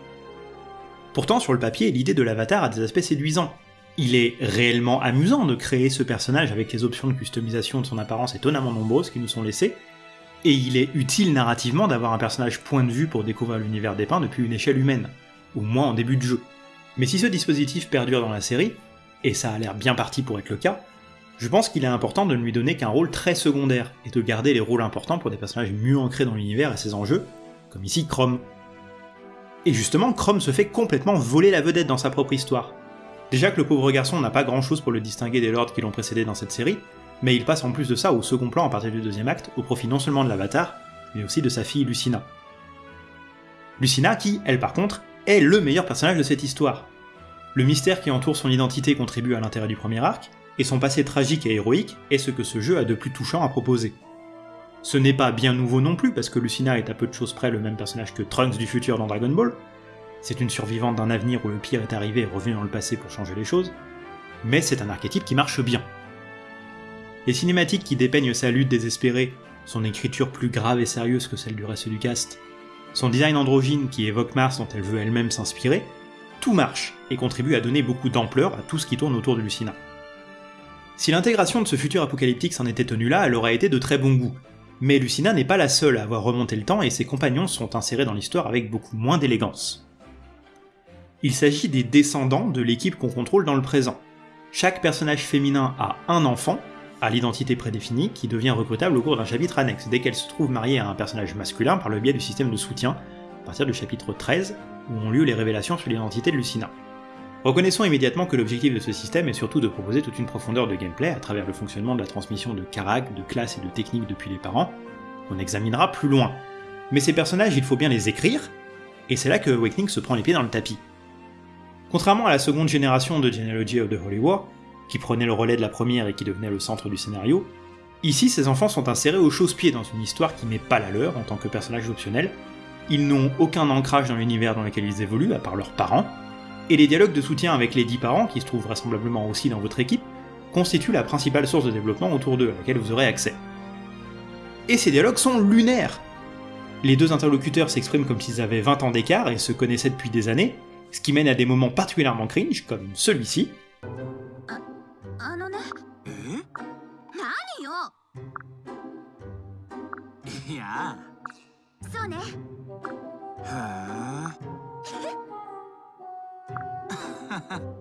Pourtant, sur le papier, l'idée de l'avatar a des aspects séduisants. Il est réellement amusant de créer ce personnage avec les options de customisation de son apparence étonnamment nombreuses qui nous sont laissées, et il est utile narrativement d'avoir un personnage point de vue pour découvrir l'univers dépeint depuis une échelle humaine, ou moins en début de jeu. Mais si ce dispositif perdure dans la série, et ça a l'air bien parti pour être le cas, je pense qu'il est important de ne lui donner qu'un rôle très secondaire, et de garder les rôles importants pour des personnages mieux ancrés dans l'univers et ses enjeux, comme ici Chrome. Et justement, Chrome se fait complètement voler la vedette dans sa propre histoire. Déjà que le pauvre garçon n'a pas grand chose pour le distinguer des lords qui l'ont précédé dans cette série, mais il passe en plus de ça au second plan à partir du deuxième acte, au profit non seulement de l'avatar, mais aussi de sa fille Lucina. Lucina qui, elle par contre, est le meilleur personnage de cette histoire. Le mystère qui entoure son identité contribue à l'intérêt du premier arc, et son passé tragique et héroïque est ce que ce jeu a de plus touchant à proposer. Ce n'est pas bien nouveau non plus, parce que Lucina est à peu de choses près le même personnage que Trunks du futur dans Dragon Ball, c'est une survivante d'un avenir où le pire est arrivé et revenu dans le passé pour changer les choses, mais c'est un archétype qui marche bien. Les cinématiques qui dépeignent sa lutte désespérée, son écriture plus grave et sérieuse que celle du reste du cast, son design androgyne qui évoque Mars dont elle veut elle-même s'inspirer, tout marche et contribue à donner beaucoup d'ampleur à tout ce qui tourne autour de Lucina. Si l'intégration de ce futur apocalyptique s'en était tenue là, elle aurait été de très bon goût, mais Lucina n'est pas la seule à avoir remonté le temps et ses compagnons sont insérés dans l'histoire avec beaucoup moins d'élégance. Il s'agit des descendants de l'équipe qu'on contrôle dans le présent. Chaque personnage féminin a un enfant, à l'identité prédéfinie, qui devient recrutable au cours d'un chapitre annexe, dès qu'elle se trouve mariée à un personnage masculin par le biais du système de soutien, à partir du chapitre 13, où ont lieu les révélations sur l'identité de Lucina. Reconnaissons immédiatement que l'objectif de ce système est surtout de proposer toute une profondeur de gameplay à travers le fonctionnement de la transmission de carac, de classes et de techniques depuis les parents, qu'on examinera plus loin. Mais ces personnages, il faut bien les écrire, et c'est là que Awakening se prend les pieds dans le tapis. Contrairement à la seconde génération de Genealogy of the Holy War, qui prenait le relais de la première et qui devenait le centre du scénario, ici ces enfants sont insérés au chausse-pied dans une histoire qui n'est pas la leur en tant que personnages optionnels, ils n'ont aucun ancrage dans l'univers dans lequel ils évoluent, à part leurs parents, et les dialogues de soutien avec les 10 parents, qui se trouvent vraisemblablement aussi dans votre équipe, constituent la principale source de développement autour d'eux, à laquelle vous aurez accès. Et ces dialogues sont lunaires. Les deux interlocuteurs s'expriment comme s'ils avaient 20 ans d'écart et se connaissaient depuis des années, ce qui mène à des moments particulièrement cringe, comme celui-ci. *laughs*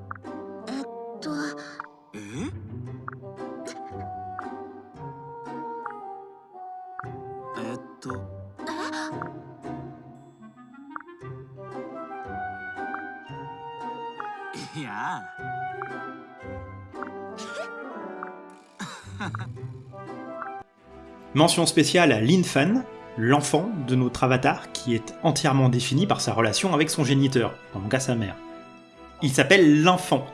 Mention spéciale à Linfan, l'enfant de notre avatar qui est entièrement défini par sa relation avec son géniteur, en mon cas sa mère. Il s'appelle l'enfant.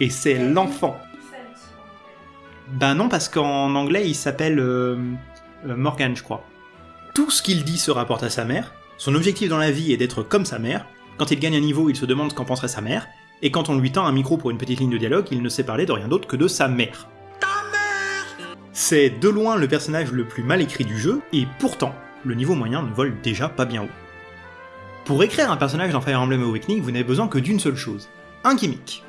Et c'est l'enfant. Ben non, parce qu'en anglais il s'appelle euh, euh, Morgan, je crois. Tout ce qu'il dit se rapporte à sa mère, son objectif dans la vie est d'être comme sa mère, quand il gagne un niveau il se demande ce qu'en penserait sa mère, et quand on lui tend un micro pour une petite ligne de dialogue, il ne sait parler de rien d'autre que de sa mère. C'est de loin le personnage le plus mal écrit du jeu, et pourtant, le niveau moyen ne vole déjà pas bien haut. Pour écrire un personnage dans Fire Emblem Awakening, vous n'avez besoin que d'une seule chose, un gimmick.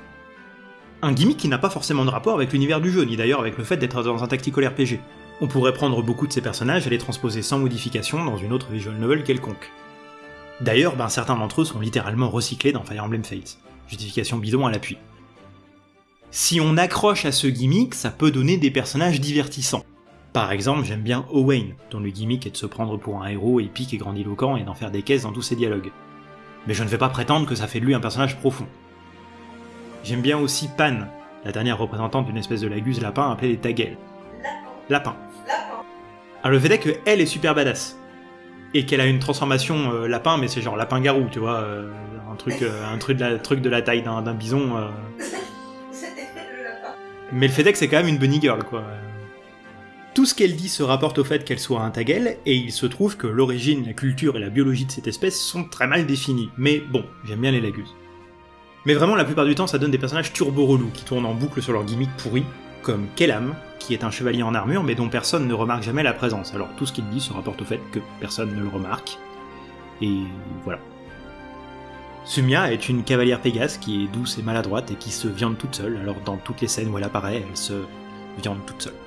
Un gimmick qui n'a pas forcément de rapport avec l'univers du jeu, ni d'ailleurs avec le fait d'être dans un tactical RPG. On pourrait prendre beaucoup de ces personnages et les transposer sans modification dans une autre visual novel quelconque. D'ailleurs, ben, certains d'entre eux sont littéralement recyclés dans Fire Emblem Fates. Justification bidon à l'appui. Si on accroche à ce gimmick, ça peut donner des personnages divertissants. Par exemple, j'aime bien Owain, dont le gimmick est de se prendre pour un héros épique et grandiloquent et d'en faire des caisses dans tous ses dialogues. Mais je ne vais pas prétendre que ça fait de lui un personnage profond. J'aime bien aussi Pan, la dernière représentante d'une espèce de laguse lapin appelée les Tagel. Lapin. Alors le fait est que elle est super badass. et qu'elle a une transformation euh, lapin, mais c'est genre lapin-garou, tu vois, euh, un truc, euh, un truc de la, truc de la taille d'un bison. *laughs* Mais le fait est que c'est quand même une bunny girl, quoi. Tout ce qu'elle dit se rapporte au fait qu'elle soit un tagel, et il se trouve que l'origine, la culture et la biologie de cette espèce sont très mal définies. Mais bon, j'aime bien les laguses. Mais vraiment, la plupart du temps, ça donne des personnages turbo relous qui tournent en boucle sur leur gimmick pourri, comme Kellam, qui est un chevalier en armure mais dont personne ne remarque jamais la présence. Alors tout ce qu'il dit se rapporte au fait que personne ne le remarque. Et voilà. Sumia est une cavalière Pégase qui est douce et maladroite et qui se viande toute seule, alors dans toutes les scènes où elle apparaît, elle se viande toute seule.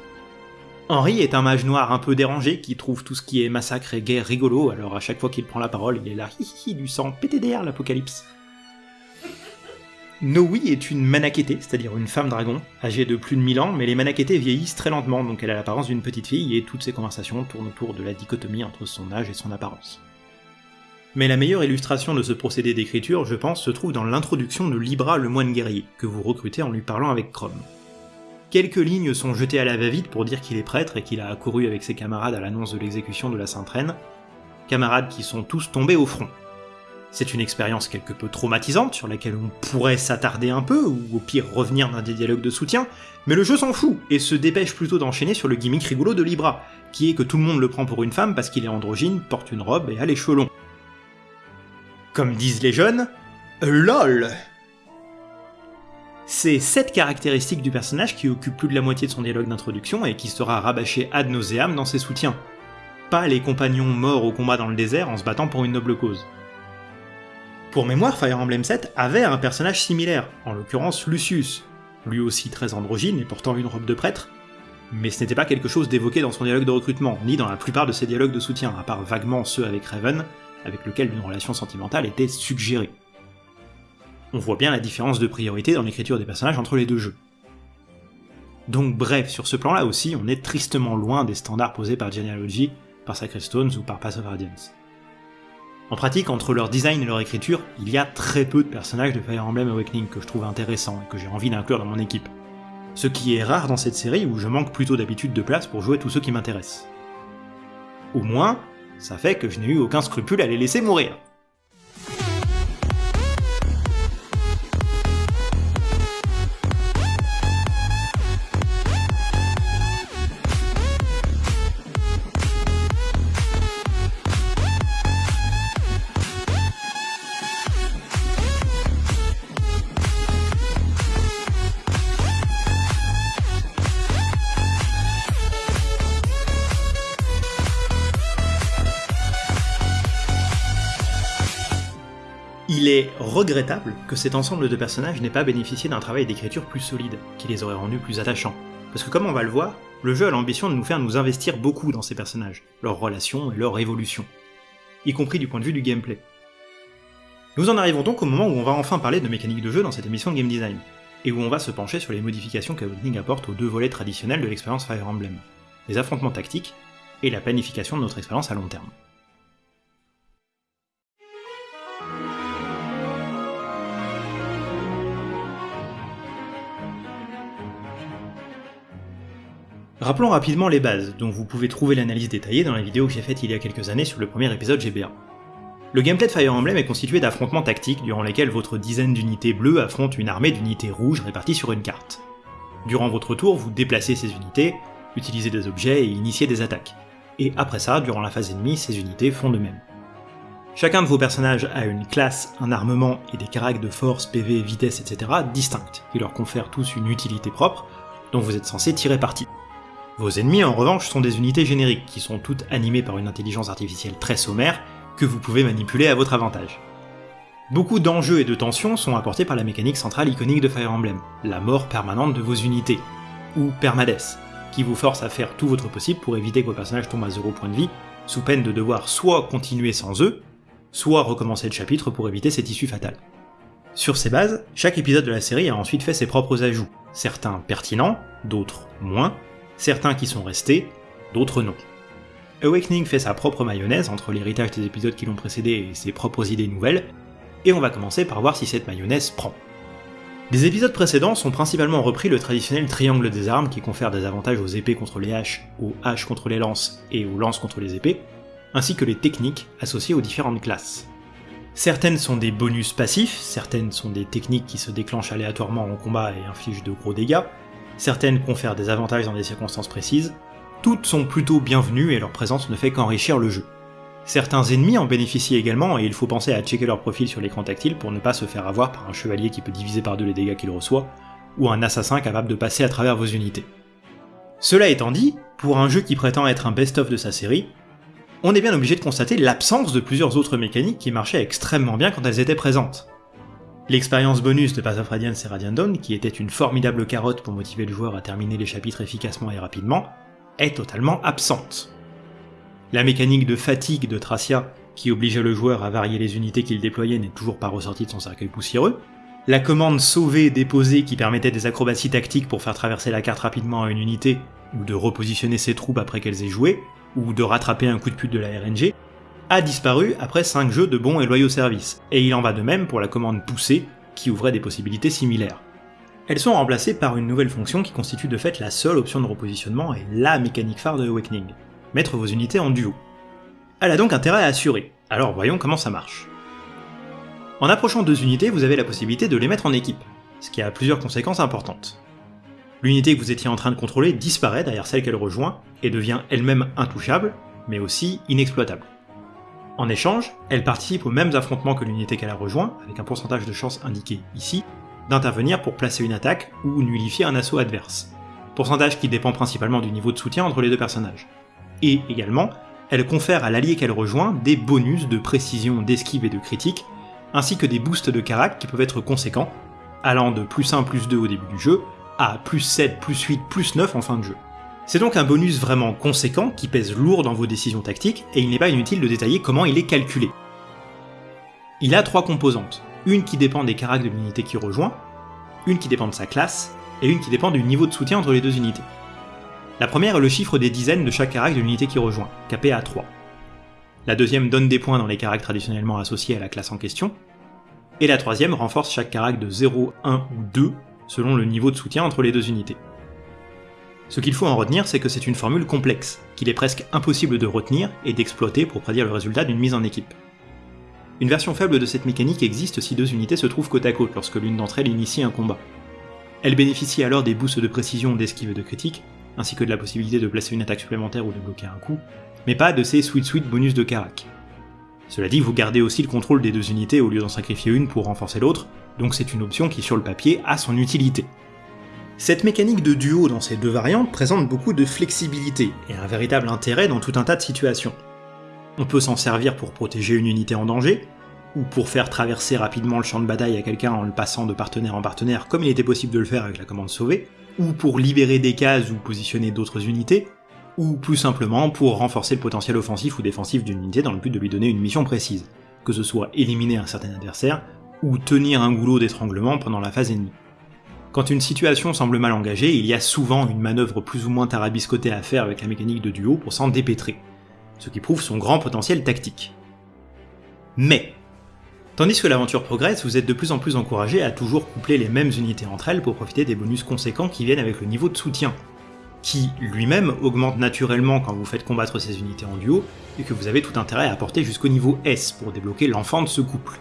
Henri est un mage noir un peu dérangé qui trouve tout ce qui est massacre et guerre rigolo, alors à chaque fois qu'il prend la parole, il est là, hi hi, du sang, PTDR l'apocalypse. Noui est une Manakete, c'est-à-dire une femme dragon, âgée de plus de 1000 ans, mais les Manakete vieillissent très lentement, donc elle a l'apparence d'une petite fille, et toutes ses conversations tournent autour de la dichotomie entre son âge et son apparence. Mais la meilleure illustration de ce procédé d'écriture, je pense, se trouve dans l'introduction de Libra le moine guerrier, que vous recrutez en lui parlant avec Chrome. Quelques lignes sont jetées à la va-vite pour dire qu'il est prêtre et qu'il a accouru avec ses camarades à l'annonce de l'exécution de la Sainte Reine, camarades qui sont tous tombés au front. C'est une expérience quelque peu traumatisante sur laquelle on pourrait s'attarder un peu, ou au pire revenir dans des dialogues de soutien, mais le jeu s'en fout et se dépêche plutôt d'enchaîner sur le gimmick rigolo de Libra, qui est que tout le monde le prend pour une femme parce qu'il est androgyne, porte une robe et a les cheveux longs. Comme disent les jeunes, LOL C'est cette caractéristique du personnage qui occupe plus de la moitié de son dialogue d'introduction et qui sera rabâché ad nauseam dans ses soutiens. Pas les compagnons morts au combat dans le désert en se battant pour une noble cause. Pour mémoire, Fire Emblem 7 avait un personnage similaire, en l'occurrence Lucius, lui aussi très androgyne et portant une robe de prêtre, mais ce n'était pas quelque chose d'évoqué dans son dialogue de recrutement, ni dans la plupart de ses dialogues de soutien, à part vaguement ceux avec Raven, avec lequel une relation sentimentale était suggérée. On voit bien la différence de priorité dans l'écriture des personnages entre les deux jeux. Donc bref, sur ce plan-là aussi, on est tristement loin des standards posés par Genealogy, par Sacred Stones ou par Path of Radiance. En pratique, entre leur design et leur écriture, il y a très peu de personnages de Fire Emblem Awakening que je trouve intéressants et que j'ai envie d'inclure dans mon équipe. Ce qui est rare dans cette série où je manque plutôt d'habitude de place pour jouer tous ceux qui m'intéressent. Au moins, ça fait que je n'ai eu aucun scrupule à les laisser mourir. Regrettable que cet ensemble de personnages n'ait pas bénéficié d'un travail d'écriture plus solide, qui les aurait rendus plus attachants. Parce que comme on va le voir, le jeu a l'ambition de nous faire nous investir beaucoup dans ces personnages, leurs relations et leur évolution, y compris du point de vue du gameplay. Nous en arrivons donc au moment où on va enfin parler de mécanique de jeu dans cette émission de Game Design, et où on va se pencher sur les modifications qu'Awakening apporte aux deux volets traditionnels de l'expérience Fire Emblem, les affrontements tactiques et la planification de notre expérience à long terme. Rappelons rapidement les bases, dont vous pouvez trouver l'analyse détaillée dans la vidéo que j'ai faite il y a quelques années sur le premier épisode GBA. Le gameplay de Fire Emblem est constitué d'affrontements tactiques durant lesquels votre dizaine d'unités bleues affrontent une armée d'unités rouges réparties sur une carte. Durant votre tour, vous déplacez ces unités, utilisez des objets et initiez des attaques. Et après ça, durant la phase ennemie, ces unités font de même. Chacun de vos personnages a une classe, un armement et des caractères de force, PV, vitesse, etc. distincts, qui leur confèrent tous une utilité propre, dont vous êtes censé tirer parti. Vos ennemis en revanche sont des unités génériques, qui sont toutes animées par une intelligence artificielle très sommaire, que vous pouvez manipuler à votre avantage. Beaucoup d'enjeux et de tensions sont apportés par la mécanique centrale iconique de Fire Emblem, la mort permanente de vos unités, ou Permades, qui vous force à faire tout votre possible pour éviter que vos personnages tombent à 0 point de vie, sous peine de devoir soit continuer sans eux, soit recommencer le chapitre pour éviter cette issue fatale. Sur ces bases, chaque épisode de la série a ensuite fait ses propres ajouts, certains pertinents, d'autres moins, certains qui sont restés, d'autres non. Awakening fait sa propre mayonnaise entre l'héritage des épisodes qui l'ont précédé et ses propres idées nouvelles, et on va commencer par voir si cette mayonnaise prend. Des épisodes précédents sont principalement repris le traditionnel triangle des armes qui confère des avantages aux épées contre les haches, aux haches contre les lances et aux lances contre les épées, ainsi que les techniques associées aux différentes classes. Certaines sont des bonus passifs, certaines sont des techniques qui se déclenchent aléatoirement en combat et infligent de gros dégâts, certaines confèrent des avantages dans des circonstances précises, toutes sont plutôt bienvenues et leur présence ne fait qu'enrichir le jeu. Certains ennemis en bénéficient également et il faut penser à checker leur profil sur l'écran tactile pour ne pas se faire avoir par un chevalier qui peut diviser par deux les dégâts qu'il reçoit, ou un assassin capable de passer à travers vos unités. Cela étant dit, pour un jeu qui prétend être un best-of de sa série, on est bien obligé de constater l'absence de plusieurs autres mécaniques qui marchaient extrêmement bien quand elles étaient présentes. L'expérience bonus de Path of Radiance et Radiant Dawn, qui était une formidable carotte pour motiver le joueur à terminer les chapitres efficacement et rapidement, est totalement absente. La mécanique de fatigue de Tracia, qui obligeait le joueur à varier les unités qu'il déployait, n'est toujours pas ressortie de son cercueil poussiéreux. La commande sauver déposer qui permettait des acrobaties tactiques pour faire traverser la carte rapidement à une unité, ou de repositionner ses troupes après qu'elles aient joué, ou de rattraper un coup de pute de la RNG, a disparu après 5 jeux de bons et loyaux services, et il en va de même pour la commande pousser, qui ouvrait des possibilités similaires. Elles sont remplacées par une nouvelle fonction qui constitue de fait la seule option de repositionnement et la mécanique phare de Awakening, mettre vos unités en duo. Elle a donc intérêt à assurer, alors voyons comment ça marche. En approchant deux unités, vous avez la possibilité de les mettre en équipe, ce qui a plusieurs conséquences importantes. L'unité que vous étiez en train de contrôler disparaît derrière celle qu'elle rejoint et devient elle-même intouchable, mais aussi inexploitable. En échange, elle participe aux mêmes affrontements que l'unité qu'elle a rejoint, avec un pourcentage de chance indiqué ici, d'intervenir pour placer une attaque ou nullifier un assaut adverse. Pourcentage qui dépend principalement du niveau de soutien entre les deux personnages. Et également, elle confère à l'allié qu'elle rejoint des bonus de précision, d'esquive et de critique, ainsi que des boosts de carac qui peuvent être conséquents, allant de plus 1 plus 2 au début du jeu à plus 7, plus 8, plus 9 en fin de jeu. C'est donc un bonus vraiment conséquent qui pèse lourd dans vos décisions tactiques, et il n'est pas inutile de détailler comment il est calculé. Il a trois composantes, une qui dépend des caracs de l'unité qui rejoint, une qui dépend de sa classe, et une qui dépend du niveau de soutien entre les deux unités. La première est le chiffre des dizaines de chaque carac de l'unité qui rejoint, capé à 3. La deuxième donne des points dans les caracs traditionnellement associés à la classe en question, et la troisième renforce chaque carac de 0, 1 ou 2 selon le niveau de soutien entre les deux unités. Ce qu'il faut en retenir, c'est que c'est une formule complexe, qu'il est presque impossible de retenir et d'exploiter pour prédire le résultat d'une mise en équipe. Une version faible de cette mécanique existe si deux unités se trouvent côte à côte lorsque l'une d'entre elles initie un combat. Elle bénéficie alors des boosts de précision, d'esquive et de critique, ainsi que de la possibilité de placer une attaque supplémentaire ou de bloquer un coup, mais pas de ces sweet sweet bonus de carac. Cela dit, vous gardez aussi le contrôle des deux unités au lieu d'en sacrifier une pour renforcer l'autre, donc c'est une option qui sur le papier a son utilité. Cette mécanique de duo dans ces deux variantes présente beaucoup de flexibilité et un véritable intérêt dans tout un tas de situations. On peut s'en servir pour protéger une unité en danger, ou pour faire traverser rapidement le champ de bataille à quelqu'un en le passant de partenaire en partenaire comme il était possible de le faire avec la commande sauver, ou pour libérer des cases ou positionner d'autres unités, ou plus simplement pour renforcer le potentiel offensif ou défensif d'une unité dans le but de lui donner une mission précise, que ce soit éliminer un certain adversaire, ou tenir un goulot d'étranglement pendant la phase ennemie. Quand une situation semble mal engagée, il y a souvent une manœuvre plus ou moins tarabiscotée à faire avec la mécanique de duo pour s'en dépêtrer, ce qui prouve son grand potentiel tactique. Mais, tandis que l'aventure progresse, vous êtes de plus en plus encouragé à toujours coupler les mêmes unités entre elles pour profiter des bonus conséquents qui viennent avec le niveau de soutien, qui lui-même augmente naturellement quand vous faites combattre ces unités en duo, et que vous avez tout intérêt à apporter jusqu'au niveau S pour débloquer l'enfant de ce couple.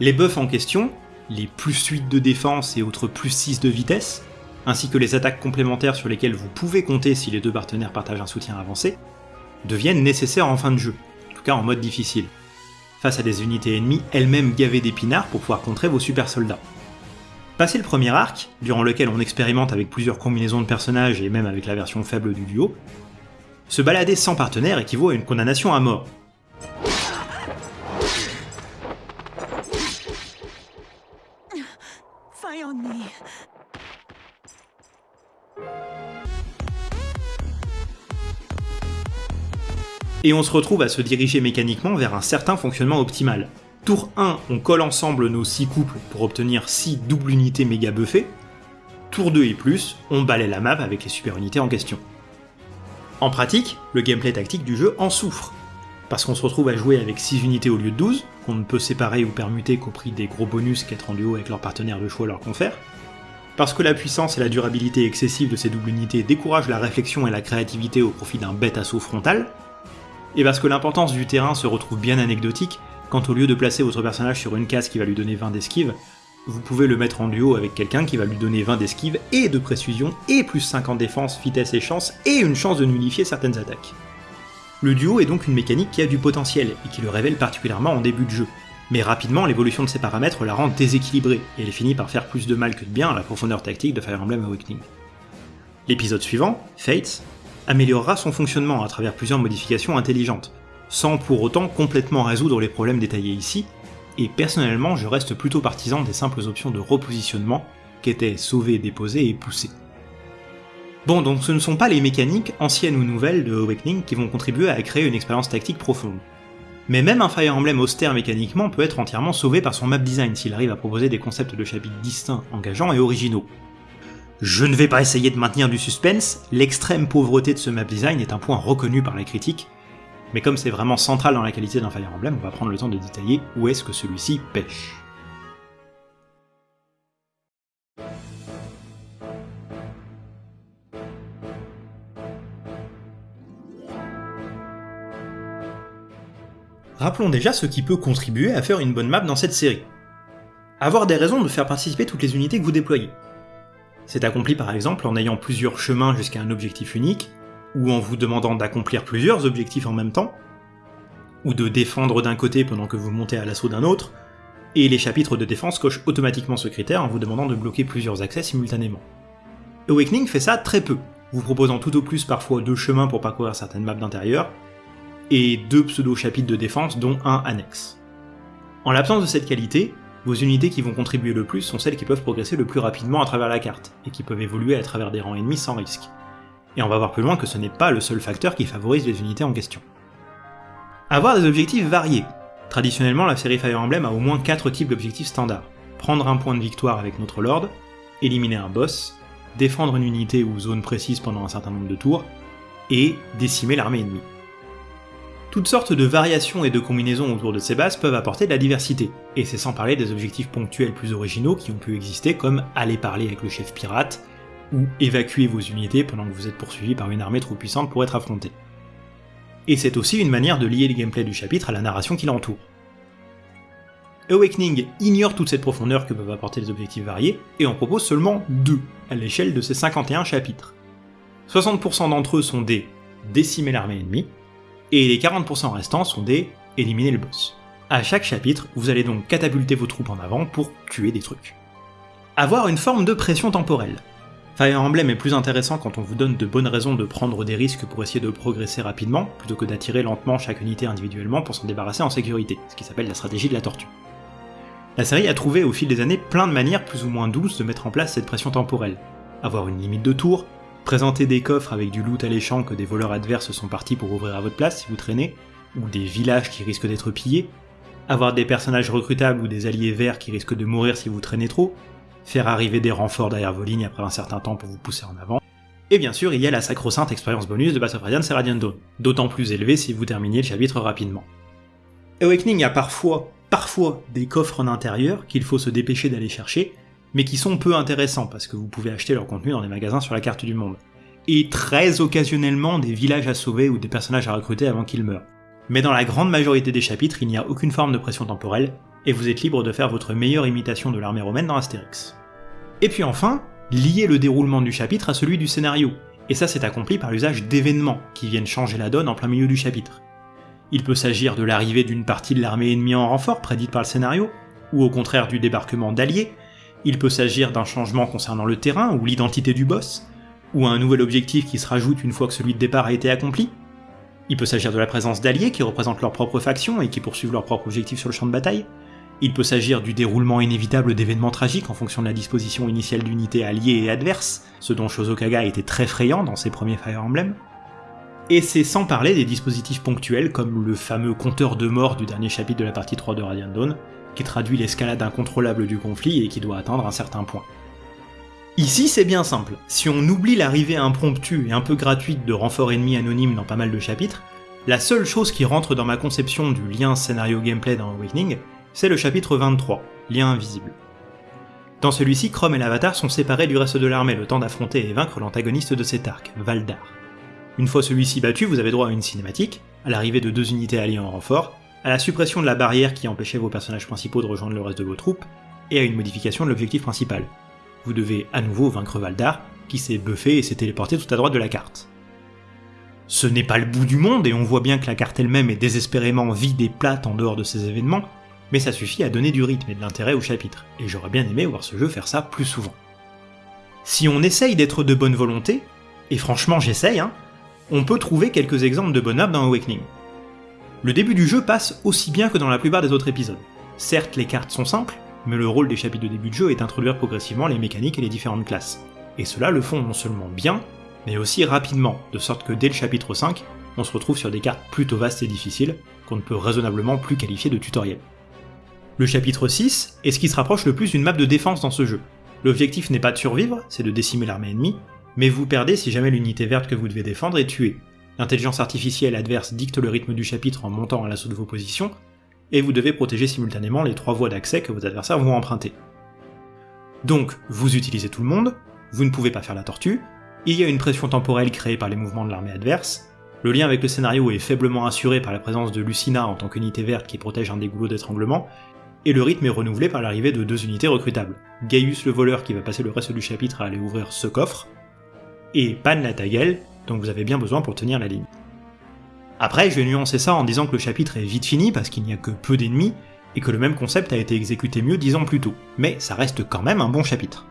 Les buffs en question, les plus 8 de défense et autres plus 6 de vitesse, ainsi que les attaques complémentaires sur lesquelles vous pouvez compter si les deux partenaires partagent un soutien avancé, deviennent nécessaires en fin de jeu, en tout cas en mode difficile, face à des unités ennemies elles-mêmes gavées d'épinards pour pouvoir contrer vos super soldats. Passé le premier arc, durant lequel on expérimente avec plusieurs combinaisons de personnages et même avec la version faible du duo, se balader sans partenaire équivaut à une condamnation à mort, et on se retrouve à se diriger mécaniquement vers un certain fonctionnement optimal. Tour 1, on colle ensemble nos 6 couples pour obtenir 6 doubles unités méga buffées. Tour 2 et plus, on balaye la map avec les super unités en question. En pratique, le gameplay tactique du jeu en souffre, parce qu'on se retrouve à jouer avec 6 unités au lieu de 12, qu'on ne peut séparer ou permuter qu'au prix des gros bonus qu'être en duo avec leur partenaire de choix leur confère, parce que la puissance et la durabilité excessive de ces doubles unités découragent la réflexion et la créativité au profit d'un bête assaut frontal, Et parce que l'importance du terrain se retrouve bien anecdotique, quand au lieu de placer votre personnage sur une case qui va lui donner 20 d'esquive, vous pouvez le mettre en duo avec quelqu'un qui va lui donner 20 d'esquive et de précision, et plus 50 défense, vitesse et chance, et une chance de nullifier certaines attaques. Le duo est donc une mécanique qui a du potentiel, et qui le révèle particulièrement en début de jeu, mais rapidement l'évolution de ses paramètres la rend déséquilibrée, et elle finit par faire plus de mal que de bien à la profondeur tactique de Fire Emblem Awakening. L'épisode suivant, Fates, améliorera son fonctionnement à travers plusieurs modifications intelligentes, sans pour autant complètement résoudre les problèmes détaillés ici, et personnellement je reste plutôt partisan des simples options de repositionnement qu'étaient sauver, déposer et pousser. Bon, donc ce ne sont pas les mécaniques, anciennes ou nouvelles, de Awakening qui vont contribuer à créer une expérience tactique profonde. Mais même un Fire Emblem austère mécaniquement peut être entièrement sauvé par son map design s'il arrive à proposer des concepts de chapitres distincts, engageants et originaux. Je ne vais pas essayer de maintenir du suspense, l'extrême pauvreté de ce map design est un point reconnu par la critique, mais comme c'est vraiment central dans la qualité d'un Fire Emblem, on va prendre le temps de détailler où est-ce que celui-ci pêche. Rappelons déjà ce qui peut contribuer à faire une bonne map dans cette série. Avoir des raisons de faire participer toutes les unités que vous déployez. C'est accompli par exemple en ayant plusieurs chemins jusqu'à un objectif unique, ou en vous demandant d'accomplir plusieurs objectifs en même temps, ou de défendre d'un côté pendant que vous montez à l'assaut d'un autre, et les chapitres de défense cochent automatiquement ce critère en vous demandant de bloquer plusieurs accès simultanément. Awakening fait ça très peu, vous proposant tout au plus parfois deux chemins pour parcourir certaines maps d'intérieur, et deux pseudo-chapitres de défense dont un annexe. En l'absence de cette qualité, vos unités qui vont contribuer le plus sont celles qui peuvent progresser le plus rapidement à travers la carte, et qui peuvent évoluer à travers des rangs ennemis sans risque. Et on va voir plus loin que ce n'est pas le seul facteur qui favorise les unités en question. Avoir des objectifs variés. Traditionnellement, la série Fire Emblem a au moins 4 types d'objectifs standards. Prendre un point de victoire avec notre Lord, éliminer un boss, défendre une unité ou zone précise pendant un certain nombre de tours, et décimer l'armée ennemie. Toutes sortes de variations et de combinaisons autour de ces bases peuvent apporter de la diversité, et c'est sans parler des objectifs ponctuels plus originaux qui ont pu exister comme aller parler avec le chef pirate, ou évacuer vos unités pendant que vous êtes poursuivi par une armée trop puissante pour être affrontée. Et c'est aussi une manière de lier le gameplay du chapitre à la narration qui l'entoure. Awakening ignore toute cette profondeur que peuvent apporter les objectifs variés, et en propose seulement deux, à l'échelle de ses 51 chapitres. 60% d'entre eux sont des décimer l'armée ennemie, et les 40% restants sont des éliminer le boss. À chaque chapitre, vous allez donc catapulter vos troupes en avant pour tuer des trucs. Avoir une forme de pression temporelle. Fire Emblem est plus intéressant quand on vous donne de bonnes raisons de prendre des risques pour essayer de progresser rapidement, plutôt que d'attirer lentement chaque unité individuellement pour s'en débarrasser en sécurité, ce qui s'appelle la stratégie de la tortue. La série a trouvé au fil des années plein de manières plus ou moins douces de mettre en place cette pression temporelle. Avoir une limite de tour, présenter des coffres avec du loot alléchant que des voleurs adverses sont partis pour ouvrir à votre place si vous traînez, ou des villages qui risquent d'être pillés, avoir des personnages recrutables ou des alliés verts qui risquent de mourir si vous traînez trop, faire arriver des renforts derrière vos lignes après un certain temps pour vous pousser en avant, et bien sûr, il y a la sacro-sainte expérience bonus de Battle of Radiant d'autant plus élevée si vous terminez le chapitre rapidement. Awakening a parfois, parfois, des coffres en intérieur qu'il faut se dépêcher d'aller chercher, mais qui sont peu intéressants parce que vous pouvez acheter leur contenu dans des magasins sur la carte du monde. Et très occasionnellement des villages à sauver ou des personnages à recruter avant qu'ils meurent. Mais dans la grande majorité des chapitres, il n'y a aucune forme de pression temporelle, et vous êtes libre de faire votre meilleure imitation de l'armée romaine dans Astérix. Et puis enfin, lier le déroulement du chapitre à celui du scénario, et ça c'est accompli par l'usage d'événements qui viennent changer la donne en plein milieu du chapitre. Il peut s'agir de l'arrivée d'une partie de l'armée ennemie en renfort prédite par le scénario, ou au contraire du débarquement d'alliés, il peut s'agir d'un changement concernant le terrain ou l'identité du boss, ou un nouvel objectif qui se rajoute une fois que celui de départ a été accompli. Il peut s'agir de la présence d'alliés qui représentent leur propre faction et qui poursuivent leur propre objectif sur le champ de bataille. Il peut s'agir du déroulement inévitable d'événements tragiques en fonction de la disposition initiale d'unités alliées et adverses, ce dont Shozokaga était très frayant dans ses premiers Fire Emblem. Et c'est sans parler des dispositifs ponctuels comme le fameux compteur de mort du dernier chapitre de la partie 3 de Radiant Dawn, qui traduit l'escalade incontrôlable du conflit et qui doit atteindre un certain point. Ici c'est bien simple, si on oublie l'arrivée impromptue et un peu gratuite de renforts ennemis anonymes dans pas mal de chapitres, la seule chose qui rentre dans ma conception du lien scénario-gameplay dans Awakening, c'est le chapitre 23, Lien invisible. Dans celui-ci, Chrome et l'Avatar sont séparés du reste de l'armée le temps d'affronter et vaincre l'antagoniste de cet arc, Valdar. Une fois celui-ci battu, vous avez droit à une cinématique, à l'arrivée de deux unités alliées en renfort, à la suppression de la barrière qui empêchait vos personnages principaux de rejoindre le reste de vos troupes, et à une modification de l'objectif principal. Vous devez à nouveau vaincre Valdar, qui s'est buffé et s'est téléporté tout à droite de la carte. Ce n'est pas le bout du monde, et on voit bien que la carte elle-même est désespérément vide et plate en dehors de ces événements, mais ça suffit à donner du rythme et de l'intérêt au chapitre, et j'aurais bien aimé voir ce jeu faire ça plus souvent. Si on essaye d'être de bonne volonté, et franchement j'essaye, hein, on peut trouver quelques exemples de bonheur dans Awakening. Le début du jeu passe aussi bien que dans la plupart des autres épisodes. Certes, les cartes sont simples, mais le rôle des chapitres de début de jeu est d'introduire progressivement les mécaniques et les différentes classes. Et cela le font non seulement bien, mais aussi rapidement, de sorte que dès le chapitre 5, on se retrouve sur des cartes plutôt vastes et difficiles, qu'on ne peut raisonnablement plus qualifier de tutoriel. Le chapitre 6 est ce qui se rapproche le plus d'une map de défense dans ce jeu. L'objectif n'est pas de survivre, c'est de décimer l'armée ennemie, mais vous perdez si jamais l'unité verte que vous devez défendre est tuée. L'intelligence artificielle adverse dicte le rythme du chapitre en montant à l'assaut de vos positions, et vous devez protéger simultanément les trois voies d'accès que vos adversaires vont emprunter. Donc, vous utilisez tout le monde, vous ne pouvez pas faire la tortue, il y a une pression temporelle créée par les mouvements de l'armée adverse, le lien avec le scénario est faiblement assuré par la présence de Lucina en tant qu'unité verte qui protège un des goulots d'étranglement, et le rythme est renouvelé par l'arrivée de deux unités recrutables. Gaius le voleur qui va passer le reste du chapitre à aller ouvrir ce coffre, et Pan la Tagel, dont vous avez bien besoin pour tenir la ligne. Après, je vais nuancer ça en disant que le chapitre est vite fini parce qu'il n'y a que peu d'ennemis, et que le même concept a été exécuté mieux dix ans plus tôt, mais ça reste quand même un bon chapitre.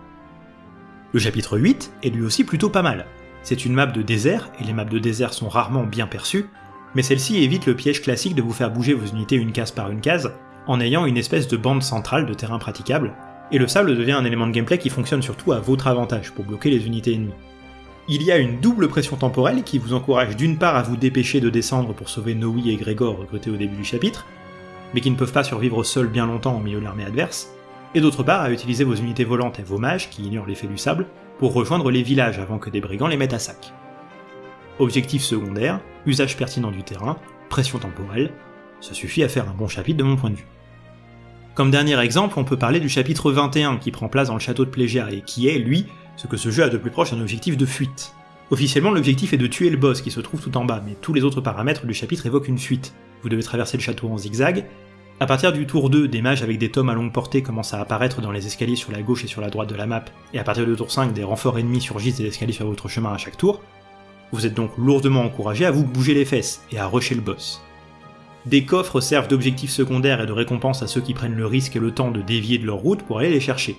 Le chapitre 8 est lui aussi plutôt pas mal. C'est une map de désert, et les maps de désert sont rarement bien perçues, mais celle-ci évite le piège classique de vous faire bouger vos unités une case par une case, en ayant une espèce de bande centrale de terrain praticable, et le sable devient un élément de gameplay qui fonctionne surtout à votre avantage pour bloquer les unités ennemies. Il y a une double pression temporelle qui vous encourage d'une part à vous dépêcher de descendre pour sauver Noe et Grégor recrutés au début du chapitre, mais qui ne peuvent pas survivre seuls bien longtemps au milieu de l'armée adverse, et d'autre part à utiliser vos unités volantes et vos mages, qui ignorent l'effet du sable, pour rejoindre les villages avant que des brigands les mettent à sac. Objectif secondaire, usage pertinent du terrain, pression temporelle, ça suffit à faire un bon chapitre de mon point de vue. Comme dernier exemple, on peut parler du chapitre 21 qui prend place dans le château de Plégère et qui est, lui, ce que ce jeu a de plus proche un objectif de fuite. Officiellement, l'objectif est de tuer le boss qui se trouve tout en bas, mais tous les autres paramètres du chapitre évoquent une fuite. Vous devez traverser le château en zigzag, à partir du tour 2, des mages avec des tomes à longue portée commencent à apparaître dans les escaliers sur la gauche et sur la droite de la map, et à partir du tour 5, des renforts ennemis surgissent des escaliers sur votre chemin à chaque tour. Vous êtes donc lourdement encouragé à vous bouger les fesses et à rusher le boss. Des coffres servent d'objectifs secondaires et de récompenses à ceux qui prennent le risque et le temps de dévier de leur route pour aller les chercher.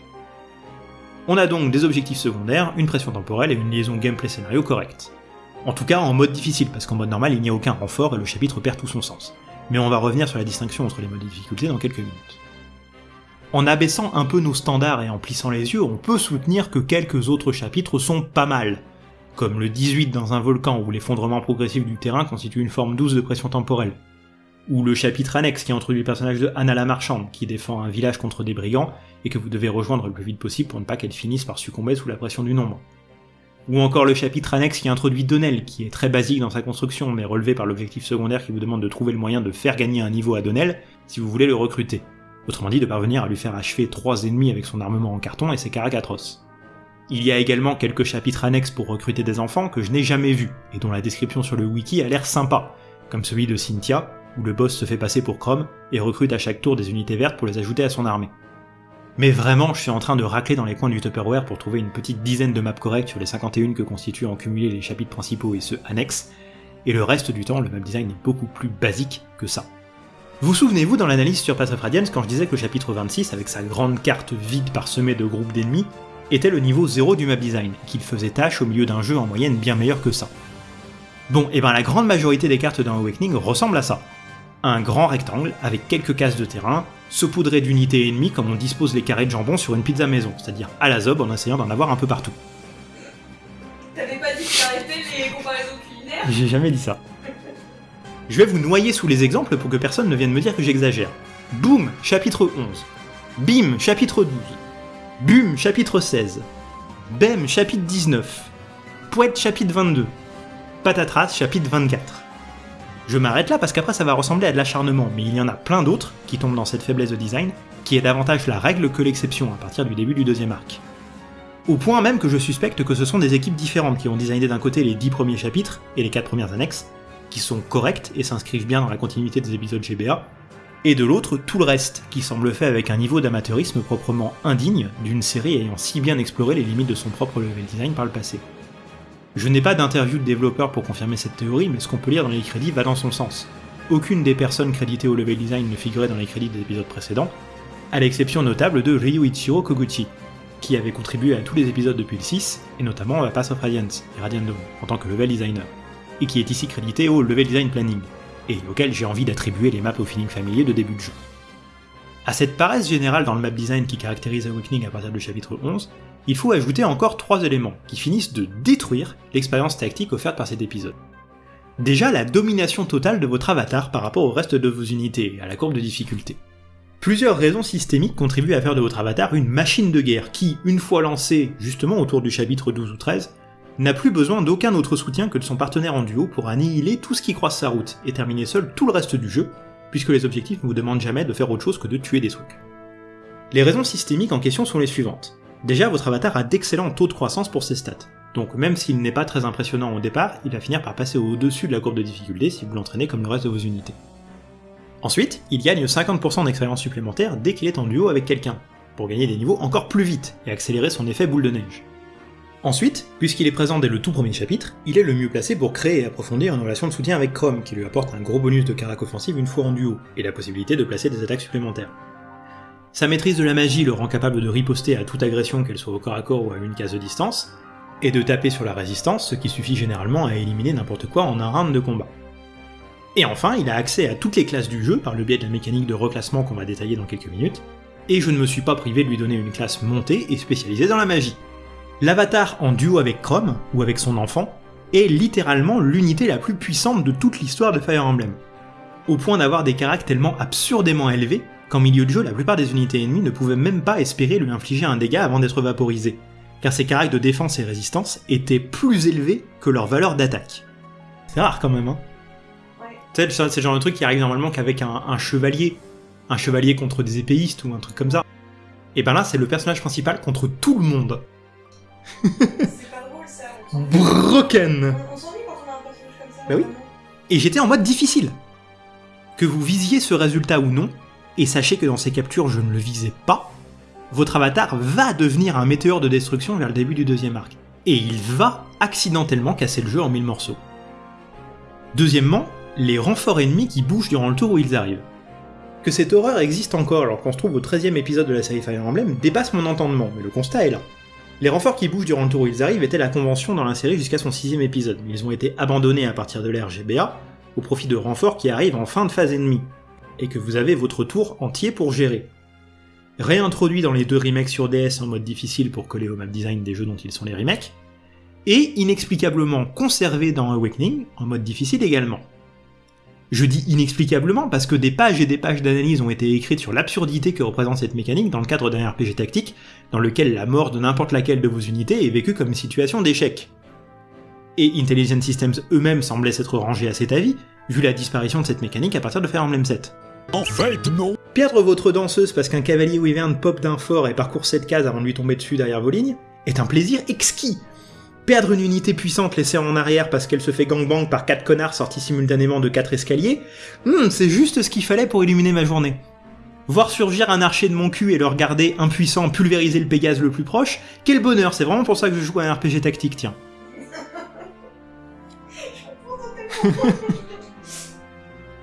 On a donc des objectifs secondaires, une pression temporelle et une liaison gameplay-scénario correcte. En tout cas en mode difficile, parce qu'en mode normal il n'y a aucun renfort et le chapitre perd tout son sens mais on va revenir sur la distinction entre les modes de difficulté dans quelques minutes. En abaissant un peu nos standards et en plissant les yeux, on peut soutenir que quelques autres chapitres sont pas mal, comme le 18 dans un volcan où l'effondrement progressif du terrain constitue une forme douce de pression temporelle, ou le chapitre annexe qui introduit le personnage de Anna la Marchande qui défend un village contre des brigands et que vous devez rejoindre le plus vite possible pour ne pas qu'elle finisse par succomber sous la pression du nombre ou encore le chapitre annexe qui introduit Donnell, qui est très basique dans sa construction, mais relevé par l'objectif secondaire qui vous demande de trouver le moyen de faire gagner un niveau à Donnell si vous voulez le recruter. Autrement dit, de parvenir à lui faire achever trois ennemis avec son armement en carton et ses caracatros. Il y a également quelques chapitres annexes pour recruter des enfants que je n'ai jamais vus, et dont la description sur le wiki a l'air sympa, comme celui de Cynthia, où le boss se fait passer pour Chrome et recrute à chaque tour des unités vertes pour les ajouter à son armée. Mais vraiment, je suis en train de racler dans les coins du Tupperware pour trouver une petite dizaine de maps correctes sur les 51 que constituent en cumulé les chapitres principaux et ceux annexes, et le reste du temps, le map design est beaucoup plus basique que ça. Vous souvenez-vous dans l'analyse sur Path of Radiance quand je disais que le chapitre 26, avec sa grande carte vide parsemée de groupes d'ennemis, était le niveau 0 du map design, qu'il faisait tâche au milieu d'un jeu en moyenne bien meilleur que ça. Bon, et ben la grande majorité des cartes dans Awakening ressemble à ça. Un grand rectangle avec quelques cases de terrain, saupoudré d'unités ennemies comme on dispose les carrés de jambon sur une pizza maison, c'est-à-dire à la zob en essayant d'en avoir un peu partout. T'avais pas dit que t'arrêtais les comparaisons culinaires? J'ai jamais dit ça. Je vais vous noyer sous les exemples pour que personne ne vienne me dire que j'exagère. Boum, chapitre 11. Bim, chapitre 12. Bum, chapitre 16. Bem, chapitre 19. Pouette, chapitre 22. Patatras, chapitre 24. Je m'arrête là parce qu'après ça va ressembler à de l'acharnement, mais il y en a plein d'autres qui tombent dans cette faiblesse de design, qui est davantage la règle que l'exception à partir du début du deuxième arc. Au point même que je suspecte que ce sont des équipes différentes qui ont designé d'un côté les 10 premiers chapitres et les 4 premières annexes, qui sont correctes et s'inscrivent bien dans la continuité des épisodes GBA, et de l'autre tout le reste, qui semble fait avec un niveau d'amateurisme proprement indigne d'une série ayant si bien exploré les limites de son propre level design par le passé. Je n'ai pas d'interview de développeur pour confirmer cette théorie, mais ce qu'on peut lire dans les crédits va dans son sens. Aucune des personnes créditées au level design ne figurait dans les crédits des épisodes précédents, à l'exception notable de Ryuichiro Koguchi, qui avait contribué à tous les épisodes depuis le 6, et notamment à Pass of Radiance et Radiant Dawn, en tant que level designer, et qui est ici crédité au level design planning, et auquel j'ai envie d'attribuer les maps au feeling familier de début de jeu. À cette paresse générale dans le map design qui caractérise Awakening à partir du chapitre 11, il faut ajouter encore trois éléments qui finissent de détruire l'expérience tactique offerte par cet épisode. Déjà la domination totale de votre avatar par rapport au reste de vos unités et à la courbe de difficulté. Plusieurs raisons systémiques contribuent à faire de votre avatar une machine de guerre qui, une fois lancée justement autour du chapitre 12 ou 13, n'a plus besoin d'aucun autre soutien que de son partenaire en duo pour annihiler tout ce qui croise sa route et terminer seul tout le reste du jeu, puisque les objectifs ne vous demandent jamais de faire autre chose que de tuer des trucs. Les raisons systémiques en question sont les suivantes. Déjà, votre avatar a d'excellents taux de croissance pour ses stats, donc même s'il n'est pas très impressionnant au départ, il va finir par passer au-dessus de la courbe de difficulté si vous l'entraînez comme le reste de vos unités. Ensuite, il gagne 50% d'expérience supplémentaire dès qu'il est en duo avec quelqu'un, pour gagner des niveaux encore plus vite et accélérer son effet boule de neige. Ensuite, puisqu'il est présent dès le tout premier chapitre, il est le mieux placé pour créer et approfondir une relation de soutien avec Chrome, qui lui apporte un gros bonus de carac offensive une fois en duo, et la possibilité de placer des attaques supplémentaires. Sa maîtrise de la magie le rend capable de riposter à toute agression, qu'elle soit au corps à corps ou à une case de distance, et de taper sur la résistance, ce qui suffit généralement à éliminer n'importe quoi en un round de combat. Et enfin, il a accès à toutes les classes du jeu par le biais de la mécanique de reclassement qu'on va détailler dans quelques minutes, et je ne me suis pas privé de lui donner une classe montée et spécialisée dans la magie. L'avatar en duo avec Chrome, ou avec son enfant, est littéralement l'unité la plus puissante de toute l'histoire de Fire Emblem. Au point d'avoir des caractères tellement absurdément élevés qu'en milieu de jeu, la plupart des unités ennemies ne pouvaient même pas espérer lui infliger un dégât avant d'être vaporisées, car ses caractères de défense et résistance étaient plus élevés que leur valeur d'attaque. C'est rare quand même, hein Ouais. Tu sais, c'est le genre de truc qui arrive normalement qu'avec un, un chevalier, un chevalier contre des épéistes ou un truc comme ça. Et ben là, c'est le personnage principal contre tout le monde. C'est pas drôle ça. On. Broken On s'ennuie quand on a un personnage comme ça. Bah oui. Et j'étais en mode difficile. Que vous visiez ce résultat ou non, et sachez que dans ces captures je ne le visais pas, votre avatar va devenir un météore de destruction vers le début du deuxième arc. Et il va accidentellement casser le jeu en mille morceaux. Deuxièmement, les renforts ennemis qui bougent durant le tour où ils arrivent. Que cette horreur existe encore alors qu'on se trouve au 13 e épisode de la série Fire Emblem dépasse mon entendement, mais le constat est là. Les renforts qui bougent durant le tour où ils arrivent étaient la convention dans la série jusqu'à son sixième épisode, mais ils ont été abandonnés à partir de l'ère au profit de renforts qui arrivent en fin de phase ennemie, et que vous avez votre tour entier pour gérer. Réintroduits dans les deux remakes sur DS en mode difficile pour coller au map design des jeux dont ils sont les remakes, et inexplicablement conservés dans Awakening en mode difficile également. Je dis inexplicablement parce que des pages et des pages d'analyse ont été écrites sur l'absurdité que représente cette mécanique dans le cadre d'un RPG tactique, dans lequel la mort de n'importe laquelle de vos unités est vécue comme une situation d'échec. Et Intelligent Systems eux-mêmes semblaient s'être rangés à cet avis, vu la disparition de cette mécanique à partir de Fire Emblem 7. En fait, non. Perdre votre danseuse parce qu'un cavalier wyvern pop d'un fort et parcourt cette case avant de lui tomber dessus derrière vos lignes est un plaisir exquis. Perdre une unité puissante laissée en arrière parce qu'elle se fait gangbang par quatre connards sortis simultanément de quatre escaliers, hmm, c'est juste ce qu'il fallait pour illuminer ma journée. Voir surgir un archer de mon cul et le regarder impuissant pulvériser le Pégase le plus proche, quel bonheur, c'est vraiment pour ça que je joue à un RPG tactique, tiens. *laughs*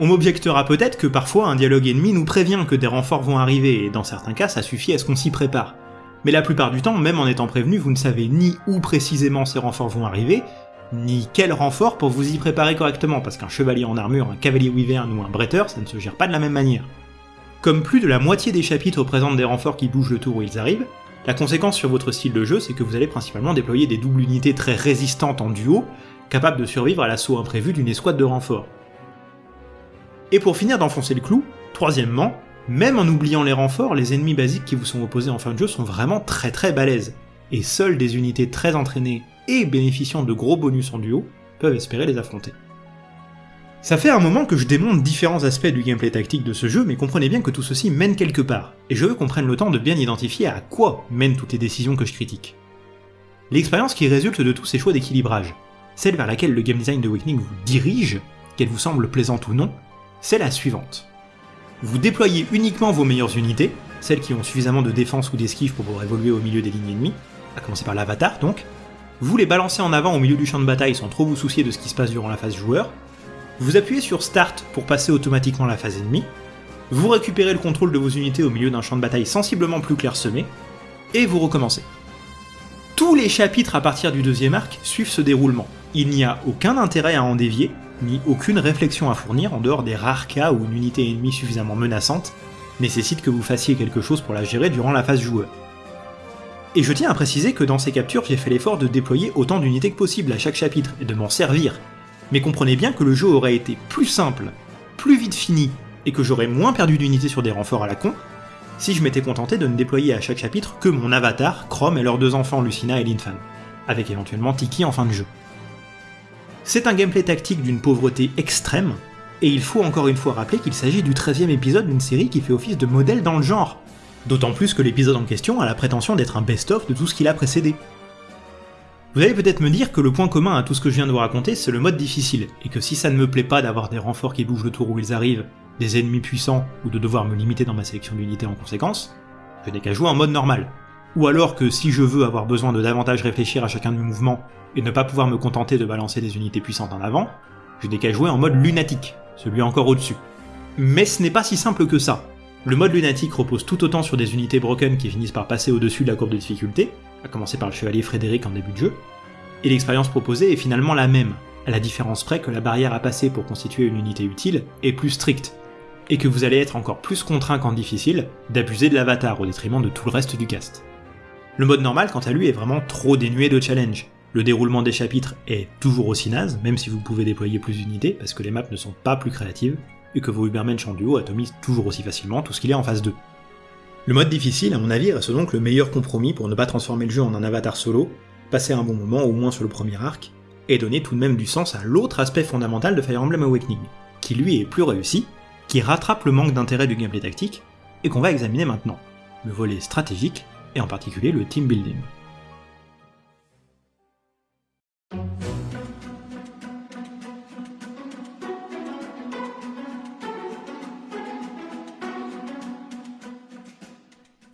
On m'objectera peut-être que parfois un dialogue ennemi nous prévient que des renforts vont arriver, et dans certains cas ça suffit à ce qu'on s'y prépare. Mais la plupart du temps, même en étant prévenu, vous ne savez ni où précisément ces renforts vont arriver, ni quel renfort pour vous y préparer correctement, parce qu'un chevalier en armure, un cavalier wyvern ou un bretteur, ça ne se gère pas de la même manière. Comme plus de la moitié des chapitres présentent des renforts qui bougent le tour où ils arrivent, la conséquence sur votre style de jeu, c'est que vous allez principalement déployer des doubles unités très résistantes en duo, capables de survivre à l'assaut imprévu d'une escouade de renforts. Et pour finir d'enfoncer le clou, troisièmement, même en oubliant les renforts, les ennemis basiques qui vous sont opposés en fin de jeu sont vraiment très très balèzes, et seules des unités très entraînées et bénéficiant de gros bonus en duo peuvent espérer les affronter. Ça fait un moment que je démonte différents aspects du gameplay tactique de ce jeu, mais comprenez bien que tout ceci mène quelque part, et je veux qu'on prenne le temps de bien identifier à quoi mènent toutes les décisions que je critique. L'expérience qui résulte de tous ces choix d'équilibrage, celle vers laquelle le game design de Awakening vous dirige, qu'elle vous semble plaisante ou non, c'est la suivante. Vous déployez uniquement vos meilleures unités, celles qui ont suffisamment de défense ou d'esquive pour pouvoir évoluer au milieu des lignes ennemies, à commencer par l'avatar donc, vous les balancez en avant au milieu du champ de bataille sans trop vous soucier de ce qui se passe durant la phase joueur, vous appuyez sur Start pour passer automatiquement la phase ennemie, vous récupérez le contrôle de vos unités au milieu d'un champ de bataille sensiblement plus clairsemé, et vous recommencez. Tous les chapitres à partir du deuxième arc suivent ce déroulement. Il n'y a aucun intérêt à en dévier, ni aucune réflexion à fournir en dehors des rares cas où une unité ennemie suffisamment menaçante nécessite que vous fassiez quelque chose pour la gérer durant la phase joueur. Et je tiens à préciser que dans ces captures, j'ai fait l'effort de déployer autant d'unités que possible à chaque chapitre et de m'en servir. Mais comprenez bien que le jeu aurait été plus simple, plus vite fini, et que j'aurais moins perdu d'unités sur des renforts à la con, si je m'étais contenté de ne déployer à chaque chapitre que mon avatar, Chrome et leurs deux enfants Lucina et Linfan, avec éventuellement Tiki en fin de jeu. C'est un gameplay tactique d'une pauvreté extrême, et il faut encore une fois rappeler qu'il s'agit du 13e épisode d'une série qui fait office de modèle dans le genre, D'autant plus que l'épisode en question a la prétention d'être un best-of de tout ce qu'il a précédé. Vous allez peut-être me dire que le point commun à tout ce que je viens de vous raconter, c'est le mode difficile, et que si ça ne me plaît pas d'avoir des renforts qui bougent le tour où ils arrivent, des ennemis puissants, ou de devoir me limiter dans ma sélection d'unités en conséquence, je n'ai qu'à jouer en mode normal. Ou alors que si je veux avoir besoin de davantage réfléchir à chacun de mes mouvements, et ne pas pouvoir me contenter de balancer des unités puissantes en avant, je n'ai qu'à jouer en mode lunatique, celui encore au-dessus. Mais ce n'est pas si simple que ça, le mode lunatique repose tout autant sur des unités broken qui finissent par passer au-dessus de la courbe de difficulté, à commencer par le chevalier Frédéric en début de jeu, et l'expérience proposée est finalement la même, à la différence près que la barrière à passer pour constituer une unité utile est plus stricte, et que vous allez être encore plus contraint qu'en difficile d'abuser de l'avatar au détriment de tout le reste du cast. Le mode normal, quant à lui, est vraiment trop dénué de challenge. Le déroulement des chapitres est toujours aussi naze, même si vous pouvez déployer plus d'unités, parce que les maps ne sont pas plus créatives, et que vos Ubermensch en duo atomisent toujours aussi facilement tout ce qu'il y a en phase 2. Le mode difficile, à mon avis, reste donc le meilleur compromis pour ne pas transformer le jeu en un avatar solo, passer un bon moment au moins sur le premier arc, et donner tout de même du sens à l'autre aspect fondamental de Fire Emblem Awakening, qui lui est plus réussi, qui rattrape le manque d'intérêt du gameplay tactique, et qu'on va examiner maintenant, le volet stratégique, et en particulier le team building.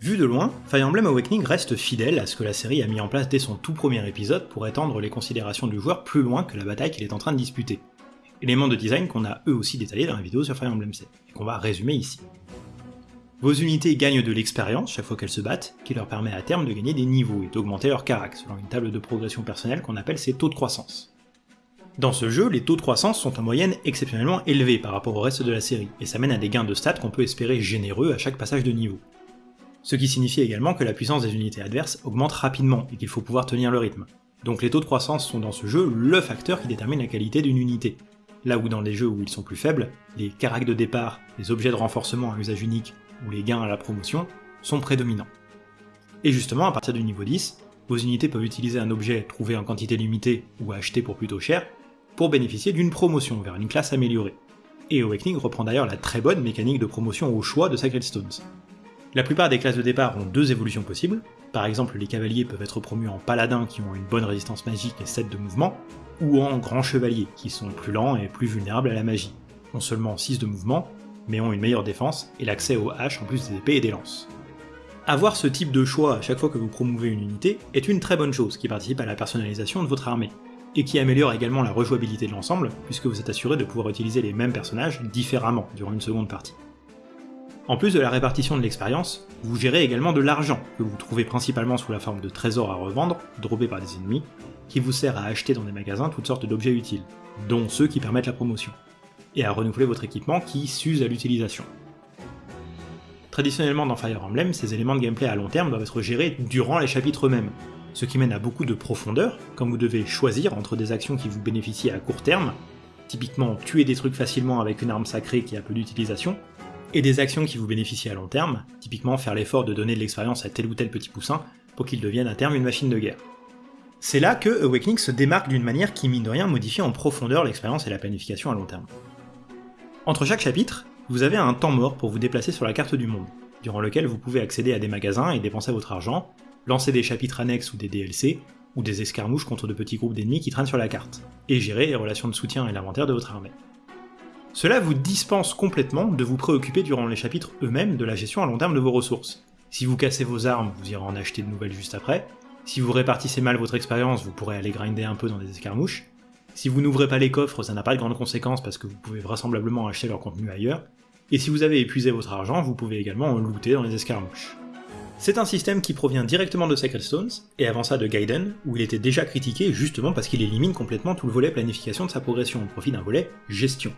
Vu de loin, Fire Emblem Awakening reste fidèle à ce que la série a mis en place dès son tout premier épisode pour étendre les considérations du joueur plus loin que la bataille qu'il est en train de disputer. Éléments de design qu'on a eux aussi détaillés dans la vidéo sur Fire Emblem 7, et qu'on va résumer ici. Vos unités gagnent de l'expérience chaque fois qu'elles se battent, qui leur permet à terme de gagner des niveaux et d'augmenter leur carac selon une table de progression personnelle qu'on appelle ses taux de croissance. Dans ce jeu, les taux de croissance sont en moyenne exceptionnellement élevés par rapport au reste de la série, et ça mène à des gains de stats qu'on peut espérer généreux à chaque passage de niveau ce qui signifie également que la puissance des unités adverses augmente rapidement et qu'il faut pouvoir tenir le rythme. Donc les taux de croissance sont dans ce jeu le facteur qui détermine la qualité d'une unité. Là où dans les jeux où ils sont plus faibles, les caracs de départ, les objets de renforcement à usage unique ou les gains à la promotion sont prédominants. Et justement, à partir du niveau 10, vos unités peuvent utiliser un objet trouvé en quantité limitée ou acheté pour plutôt cher pour bénéficier d'une promotion vers une classe améliorée. Et Awakening reprend d'ailleurs la très bonne mécanique de promotion au choix de Sacred Stones. La plupart des classes de départ ont deux évolutions possibles, par exemple les cavaliers peuvent être promus en paladins qui ont une bonne résistance magique et 7 de mouvement, ou en grands chevaliers qui sont plus lents et plus vulnérables à la magie, ont seulement 6 de mouvement, mais ont une meilleure défense et l'accès aux haches en plus des épées et des lances. Avoir ce type de choix à chaque fois que vous promouvez une unité est une très bonne chose qui participe à la personnalisation de votre armée, et qui améliore également la rejouabilité de l'ensemble, puisque vous êtes assuré de pouvoir utiliser les mêmes personnages différemment durant une seconde partie. En plus de la répartition de l'expérience, vous gérez également de l'argent, que vous trouvez principalement sous la forme de trésors à revendre, droppés par des ennemis, qui vous sert à acheter dans des magasins toutes sortes d'objets utiles, dont ceux qui permettent la promotion, et à renouveler votre équipement qui s'use à l'utilisation. Traditionnellement dans Fire Emblem, ces éléments de gameplay à long terme doivent être gérés durant les chapitres eux-mêmes, ce qui mène à beaucoup de profondeur, quand vous devez choisir entre des actions qui vous bénéficient à court terme, typiquement tuer des trucs facilement avec une arme sacrée qui a peu d'utilisation, et des actions qui vous bénéficient à long terme, typiquement faire l'effort de donner de l'expérience à tel ou tel petit poussin pour qu'il devienne à terme une machine de guerre. C'est là que Awakening se démarque d'une manière qui mine de rien modifie en profondeur l'expérience et la planification à long terme. Entre chaque chapitre, vous avez un temps mort pour vous déplacer sur la carte du monde, durant lequel vous pouvez accéder à des magasins et dépenser votre argent, lancer des chapitres annexes ou des DLC, ou des escarmouches contre de petits groupes d'ennemis qui traînent sur la carte, et gérer les relations de soutien et l'inventaire de votre armée. Cela vous dispense complètement de vous préoccuper durant les chapitres eux-mêmes de la gestion à long terme de vos ressources. Si vous cassez vos armes, vous irez en acheter de nouvelles juste après. Si vous répartissez mal votre expérience, vous pourrez aller grinder un peu dans des escarmouches. Si vous n'ouvrez pas les coffres, ça n'a pas de grandes conséquences parce que vous pouvez vraisemblablement acheter leur contenu ailleurs. Et si vous avez épuisé votre argent, vous pouvez également en looter dans les escarmouches. C'est un système qui provient directement de Sacred Stones, et avant ça de Gaiden, où il était déjà critiqué justement parce qu'il élimine complètement tout le volet planification de sa progression au profit d'un volet gestion.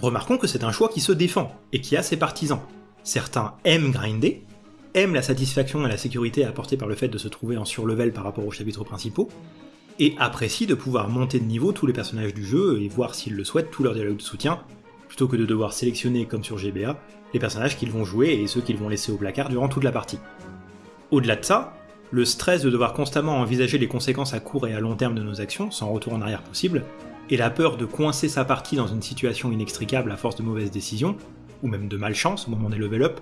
Remarquons que c'est un choix qui se défend, et qui a ses partisans. Certains aiment grinder, aiment la satisfaction et la sécurité apportée par le fait de se trouver en surlevel par rapport aux chapitres principaux, et apprécient de pouvoir monter de niveau tous les personnages du jeu et voir s'ils le souhaitent tous leurs dialogues de soutien, plutôt que de devoir sélectionner, comme sur GBA, les personnages qu'ils vont jouer et ceux qu'ils vont laisser au placard durant toute la partie. Au-delà de ça, le stress de devoir constamment envisager les conséquences à court et à long terme de nos actions, sans retour en arrière possible, et la peur de coincer sa partie dans une situation inextricable à force de mauvaises décisions, ou même de malchance au moment des level up,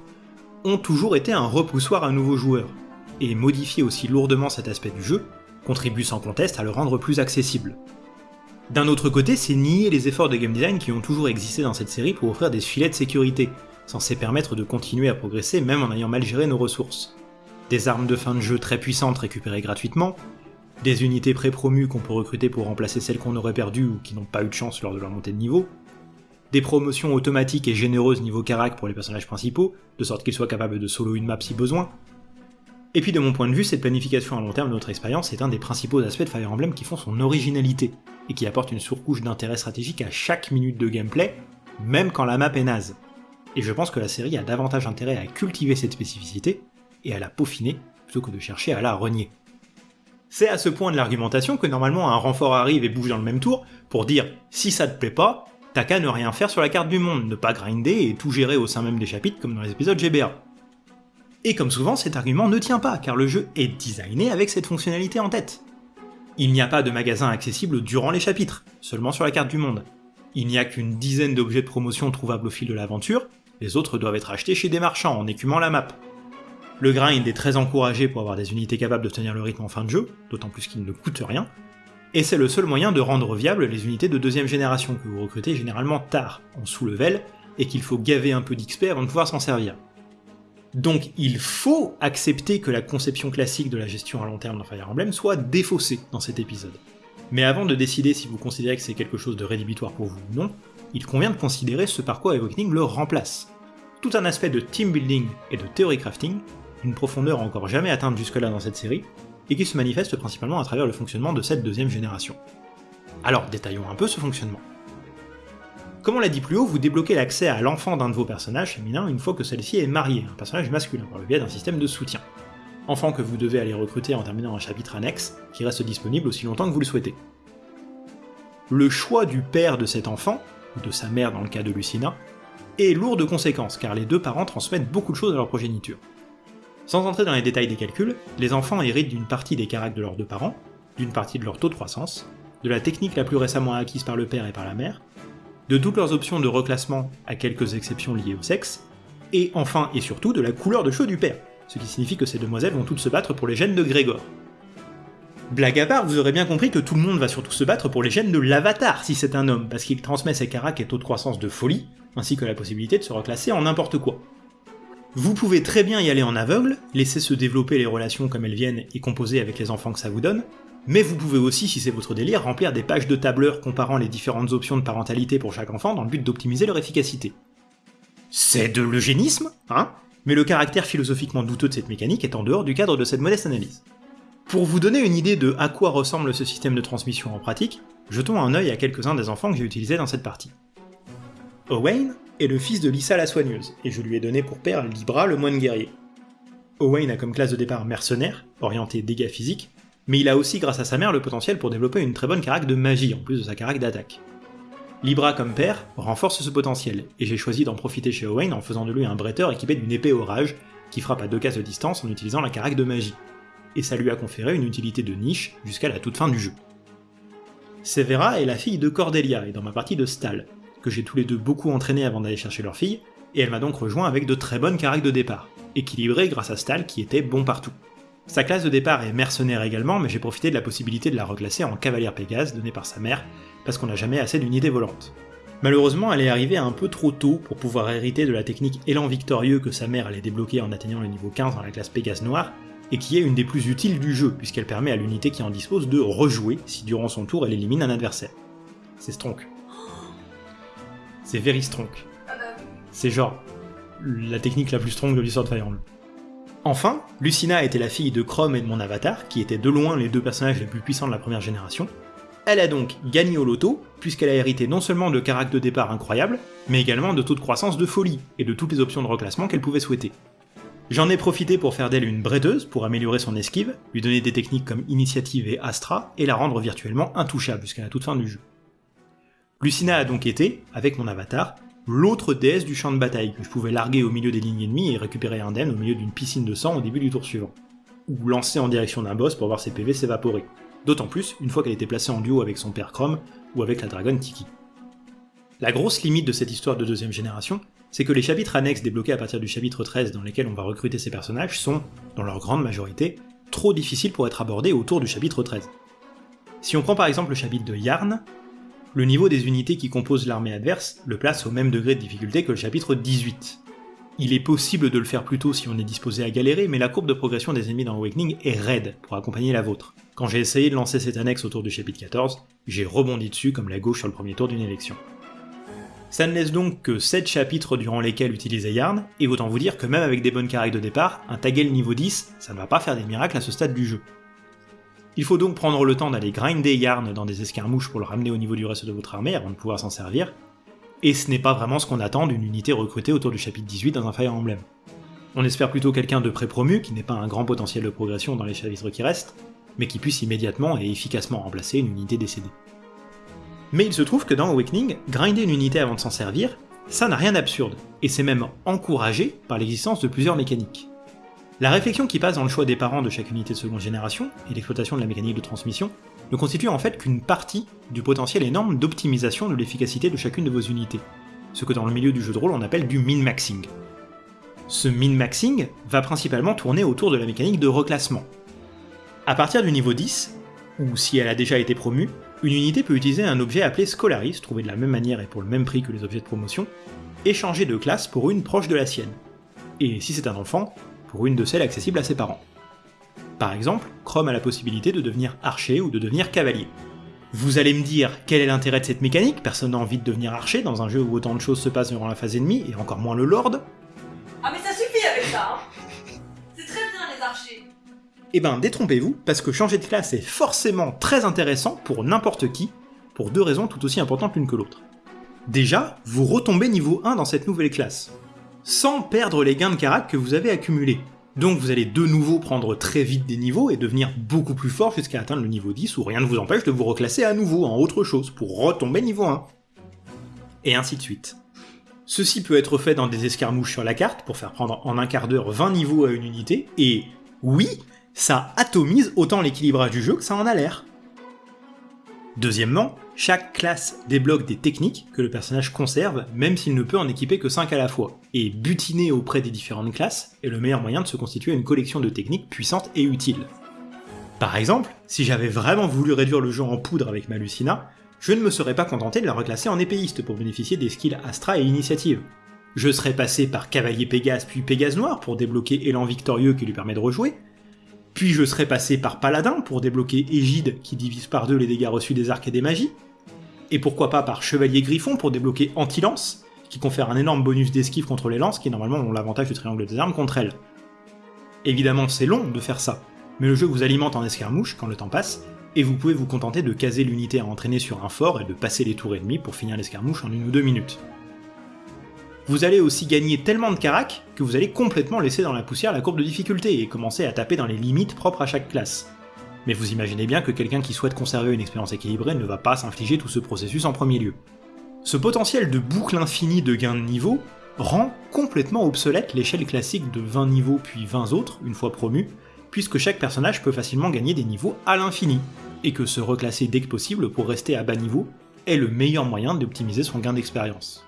ont toujours été un repoussoir à nouveaux joueurs, et modifier aussi lourdement cet aspect du jeu contribue sans conteste à le rendre plus accessible. D'un autre côté, c'est nier les efforts de game design qui ont toujours existé dans cette série pour offrir des filets de sécurité, censés permettre de continuer à progresser même en ayant mal géré nos ressources. Des armes de fin de jeu très puissantes récupérées gratuitement, des unités pré-promues qu'on peut recruter pour remplacer celles qu'on aurait perdues ou qui n'ont pas eu de chance lors de leur montée de niveau, des promotions automatiques et généreuses niveau carac pour les personnages principaux, de sorte qu'ils soient capables de solo une map si besoin. Et puis de mon point de vue, cette planification à long terme de notre expérience est un des principaux aspects de Fire Emblem qui font son originalité, et qui apporte une surcouche d'intérêt stratégique à chaque minute de gameplay, même quand la map est naze. Et je pense que la série a davantage intérêt à cultiver cette spécificité, et à la peaufiner, plutôt que de chercher à la renier. C'est à ce point de l'argumentation que normalement un renfort arrive et bouge dans le même tour pour dire si ça te plaît pas, t'as qu'à ne rien faire sur la carte du monde, ne pas grinder et tout gérer au sein même des chapitres comme dans les épisodes GBA. Et comme souvent, cet argument ne tient pas, car le jeu est designé avec cette fonctionnalité en tête. Il n'y a pas de magasin accessible durant les chapitres, seulement sur la carte du monde. Il n'y a qu'une dizaine d'objets de promotion trouvables au fil de l'aventure, les autres doivent être achetés chez des marchands en écumant la map. Le grind est très encouragé pour avoir des unités capables de tenir le rythme en fin de jeu, d'autant plus qu'il ne coûte rien, et c'est le seul moyen de rendre viables les unités de deuxième génération que vous recrutez généralement tard, en sous-level, et qu'il faut gaver un peu d'XP avant de pouvoir s'en servir. Donc il faut accepter que la conception classique de la gestion à long terme dans Fire Emblem soit défaussée dans cet épisode. Mais avant de décider si vous considérez que c'est quelque chose de rédhibitoire pour vous ou non, il convient de considérer ce par quoi Awakening le remplace. Tout un aspect de team building et de theory crafting, d'une profondeur encore jamais atteinte jusque-là dans cette série, et qui se manifeste principalement à travers le fonctionnement de cette deuxième génération. Alors détaillons un peu ce fonctionnement. Comme on l'a dit plus haut, vous débloquez l'accès à l'enfant d'un de vos personnages féminins une fois que celle-ci est mariée, un personnage masculin, par le biais d'un système de soutien. Enfant que vous devez aller recruter en terminant un chapitre annexe, qui reste disponible aussi longtemps que vous le souhaitez. Le choix du père de cet enfant, ou de sa mère dans le cas de Lucina, est lourd de conséquences, car les deux parents transmettent beaucoup de choses à leur progéniture. Sans entrer dans les détails des calculs, les enfants héritent d'une partie des caractères de leurs deux parents, d'une partie de leur taux de croissance, de la technique la plus récemment acquise par le père et par la mère, de toutes leurs options de reclassement à quelques exceptions liées au sexe, et enfin et surtout de la couleur de cheveux du père, ce qui signifie que ces demoiselles vont toutes se battre pour les gènes de Grégor. Blague à part, vous aurez bien compris que tout le monde va surtout se battre pour les gènes de l'avatar si c'est un homme, parce qu'il transmet ses caracs et taux de croissance de folie, ainsi que la possibilité de se reclasser en n'importe quoi. Vous pouvez très bien y aller en aveugle, laisser se développer les relations comme elles viennent et composer avec les enfants que ça vous donne, mais vous pouvez aussi, si c'est votre délire, remplir des pages de tableurs comparant les différentes options de parentalité pour chaque enfant dans le but d'optimiser leur efficacité. C'est de l'eugénisme, hein? Mais le caractère philosophiquement douteux de cette mécanique est en dehors du cadre de cette modeste analyse. Pour vous donner une idée de à quoi ressemble ce système de transmission en pratique, jetons un œil à quelques-uns des enfants que j'ai utilisés dans cette partie. Owain est le fils de Lisa la soigneuse, et je lui ai donné pour père Libra le moine guerrier. Owain a comme classe de départ mercenaire, orienté dégâts physiques, mais il a aussi grâce à sa mère le potentiel pour développer une très bonne carac de magie en plus de sa carac d'attaque. Libra comme père renforce ce potentiel, et j'ai choisi d'en profiter chez Owain en faisant de lui un bretteur équipé d'une épée orage, qui frappe à deux cases de distance en utilisant la carac de magie, et ça lui a conféré une utilité de niche jusqu'à la toute fin du jeu. Severa est la fille de Cordelia et dans ma partie de Stal, que j'ai tous les deux beaucoup entraîné avant d'aller chercher leur fille, et elle m'a donc rejoint avec de très bonnes caracs de départ, équilibrées grâce à Stal qui était bon partout. Sa classe de départ est mercenaire également, mais j'ai profité de la possibilité de la reclasser en cavalière Pégase donnée par sa mère, parce qu'on n'a jamais assez d'unités volantes. Malheureusement, elle est arrivée un peu trop tôt pour pouvoir hériter de la technique élan victorieux que sa mère allait débloquer en atteignant le niveau 15 dans la classe Pégase noire, et qui est une des plus utiles du jeu, puisqu'elle permet à l'unité qui en dispose de rejouer si durant son tour elle élimine un adversaire. C'est Stronk. C'est very Stronk. Ah bah. C'est genre la technique la plus strong de l'histoire de Fire Emblem. Enfin, Lucina était la fille de Chrome et de mon avatar, qui étaient de loin les deux personnages les plus puissants de la première génération. Elle a donc gagné au loto, puisqu'elle a hérité non seulement de caractères de départ incroyables, mais également de taux de croissance de folie, et de toutes les options de reclassement qu'elle pouvait souhaiter. J'en ai profité pour faire d'elle une bredeuse pour améliorer son esquive, lui donner des techniques comme Initiative et Astra, et la rendre virtuellement intouchable jusqu'à la toute fin du jeu. Lucina a donc été, avec mon avatar, l'autre déesse du champ de bataille que je pouvais larguer au milieu des lignes ennemies et récupérer indemne au milieu d'une piscine de sang au début du tour suivant. Ou lancer en direction d'un boss pour voir ses PV s'évaporer. D'autant plus une fois qu'elle était placée en duo avec son père Chrome ou avec la dragonne Tiki. La grosse limite de cette histoire de deuxième génération, c'est que les chapitres annexes débloqués à partir du chapitre 13 dans lesquels on va recruter ces personnages sont, dans leur grande majorité, trop difficiles pour être abordés autour du chapitre 13. Si on prend par exemple le chapitre de Yarn, le niveau des unités qui composent l'armée adverse le place au même degré de difficulté que le chapitre 18. Il est possible de le faire plus tôt si on est disposé à galérer, mais la courbe de progression des ennemis dans Awakening est raide pour accompagner la vôtre. Quand j'ai essayé de lancer cette annexe autour du chapitre 14, j'ai rebondi dessus comme la gauche sur le premier tour d'une élection. Ça ne laisse donc que 7 chapitres durant lesquels utiliser Yarn, et autant vous dire que même avec des bonnes caractères de départ, un Tagel niveau 10, ça ne va pas faire des miracles à ce stade du jeu. Il faut donc prendre le temps d'aller grinder Yarn dans des escarmouches pour le ramener au niveau du reste de votre armée avant de pouvoir s'en servir, et ce n'est pas vraiment ce qu'on attend d'une unité recrutée autour du chapitre 18 dans un Fire Emblem. On espère plutôt quelqu'un de pré-promu, qui n'ait pas un grand potentiel de progression dans les chapitres qui restent, mais qui puisse immédiatement et efficacement remplacer une unité décédée. Mais il se trouve que dans Awakening, grinder une unité avant de s'en servir, ça n'a rien d'absurde, et c'est même encouragé par l'existence de plusieurs mécaniques. La réflexion qui passe dans le choix des parents de chaque unité de seconde génération, et l'exploitation de la mécanique de transmission, ne constitue en fait qu'une partie du potentiel énorme d'optimisation de l'efficacité de chacune de vos unités, ce que dans le milieu du jeu de rôle on appelle du min-maxing. Ce min-maxing va principalement tourner autour de la mécanique de reclassement. À partir du niveau 10, ou si elle a déjà été promue, une unité peut utiliser un objet appelé Scolaris, trouvé de la même manière et pour le même prix que les objets de promotion, et changer de classe pour une proche de la sienne. Et si c'est un enfant, pour une de celles accessibles à ses parents. Par exemple, Chrome a la possibilité de devenir archer ou de devenir cavalier. Vous allez me dire quel est l'intérêt de cette mécanique, personne n'a envie de devenir archer dans un jeu où autant de choses se passent durant la phase ennemie, et encore moins le lord. Ah mais ça suffit avec ça hein C'est très bien les archers Eh ben détrompez-vous, parce que changer de classe est forcément très intéressant pour n'importe qui, pour deux raisons tout aussi importantes l'une que l'autre. Déjà, vous retombez niveau 1 dans cette nouvelle classe, sans perdre les gains de carac que vous avez accumulés. Donc vous allez de nouveau prendre très vite des niveaux et devenir beaucoup plus fort jusqu'à atteindre le niveau 10 où rien ne vous empêche de vous reclasser à nouveau en autre chose pour retomber niveau 1. Et ainsi de suite. Ceci peut être fait dans des escarmouches sur la carte pour faire prendre en un quart d'heure 20 niveaux à une unité, et oui, ça atomise autant l'équilibrage du jeu que ça en a l'air. Deuxièmement, chaque classe débloque des techniques que le personnage conserve, même s'il ne peut en équiper que 5 à la fois, et butiner auprès des différentes classes est le meilleur moyen de se constituer une collection de techniques puissantes et utiles. Par exemple, si j'avais vraiment voulu réduire le jeu en poudre avec ma Lucina, je ne me serais pas contenté de la reclasser en épéiste pour bénéficier des skills Astra et Initiative. Je serais passé par Cavalier Pégase puis Pégase Noir pour débloquer Élan Victorieux qui lui permet de rejouer, puis je serais passé par Paladin pour débloquer Égide qui divise par deux les dégâts reçus des arcs et des magies, et pourquoi pas par Chevalier Griffon pour débloquer Anti-Lance, qui confère un énorme bonus d'esquive contre les lances qui normalement ont l'avantage du triangle des armes contre elles. Évidemment c'est long de faire ça, mais le jeu vous alimente en escarmouche quand le temps passe, et vous pouvez vous contenter de caser l'unité à entraîner sur un fort et de passer les tours ennemies pour finir l'escarmouche en une ou deux minutes. Vous allez aussi gagner tellement de carac que vous allez complètement laisser dans la poussière la courbe de difficulté et commencer à taper dans les limites propres à chaque classe. Mais vous imaginez bien que quelqu'un qui souhaite conserver une expérience équilibrée ne va pas s'infliger tout ce processus en premier lieu. Ce potentiel de boucle infinie de gains de niveau rend complètement obsolète l'échelle classique de 20 niveaux puis 20 autres, une fois promu, puisque chaque personnage peut facilement gagner des niveaux à l'infini, et que se reclasser dès que possible pour rester à bas niveau est le meilleur moyen d'optimiser son gain d'expérience.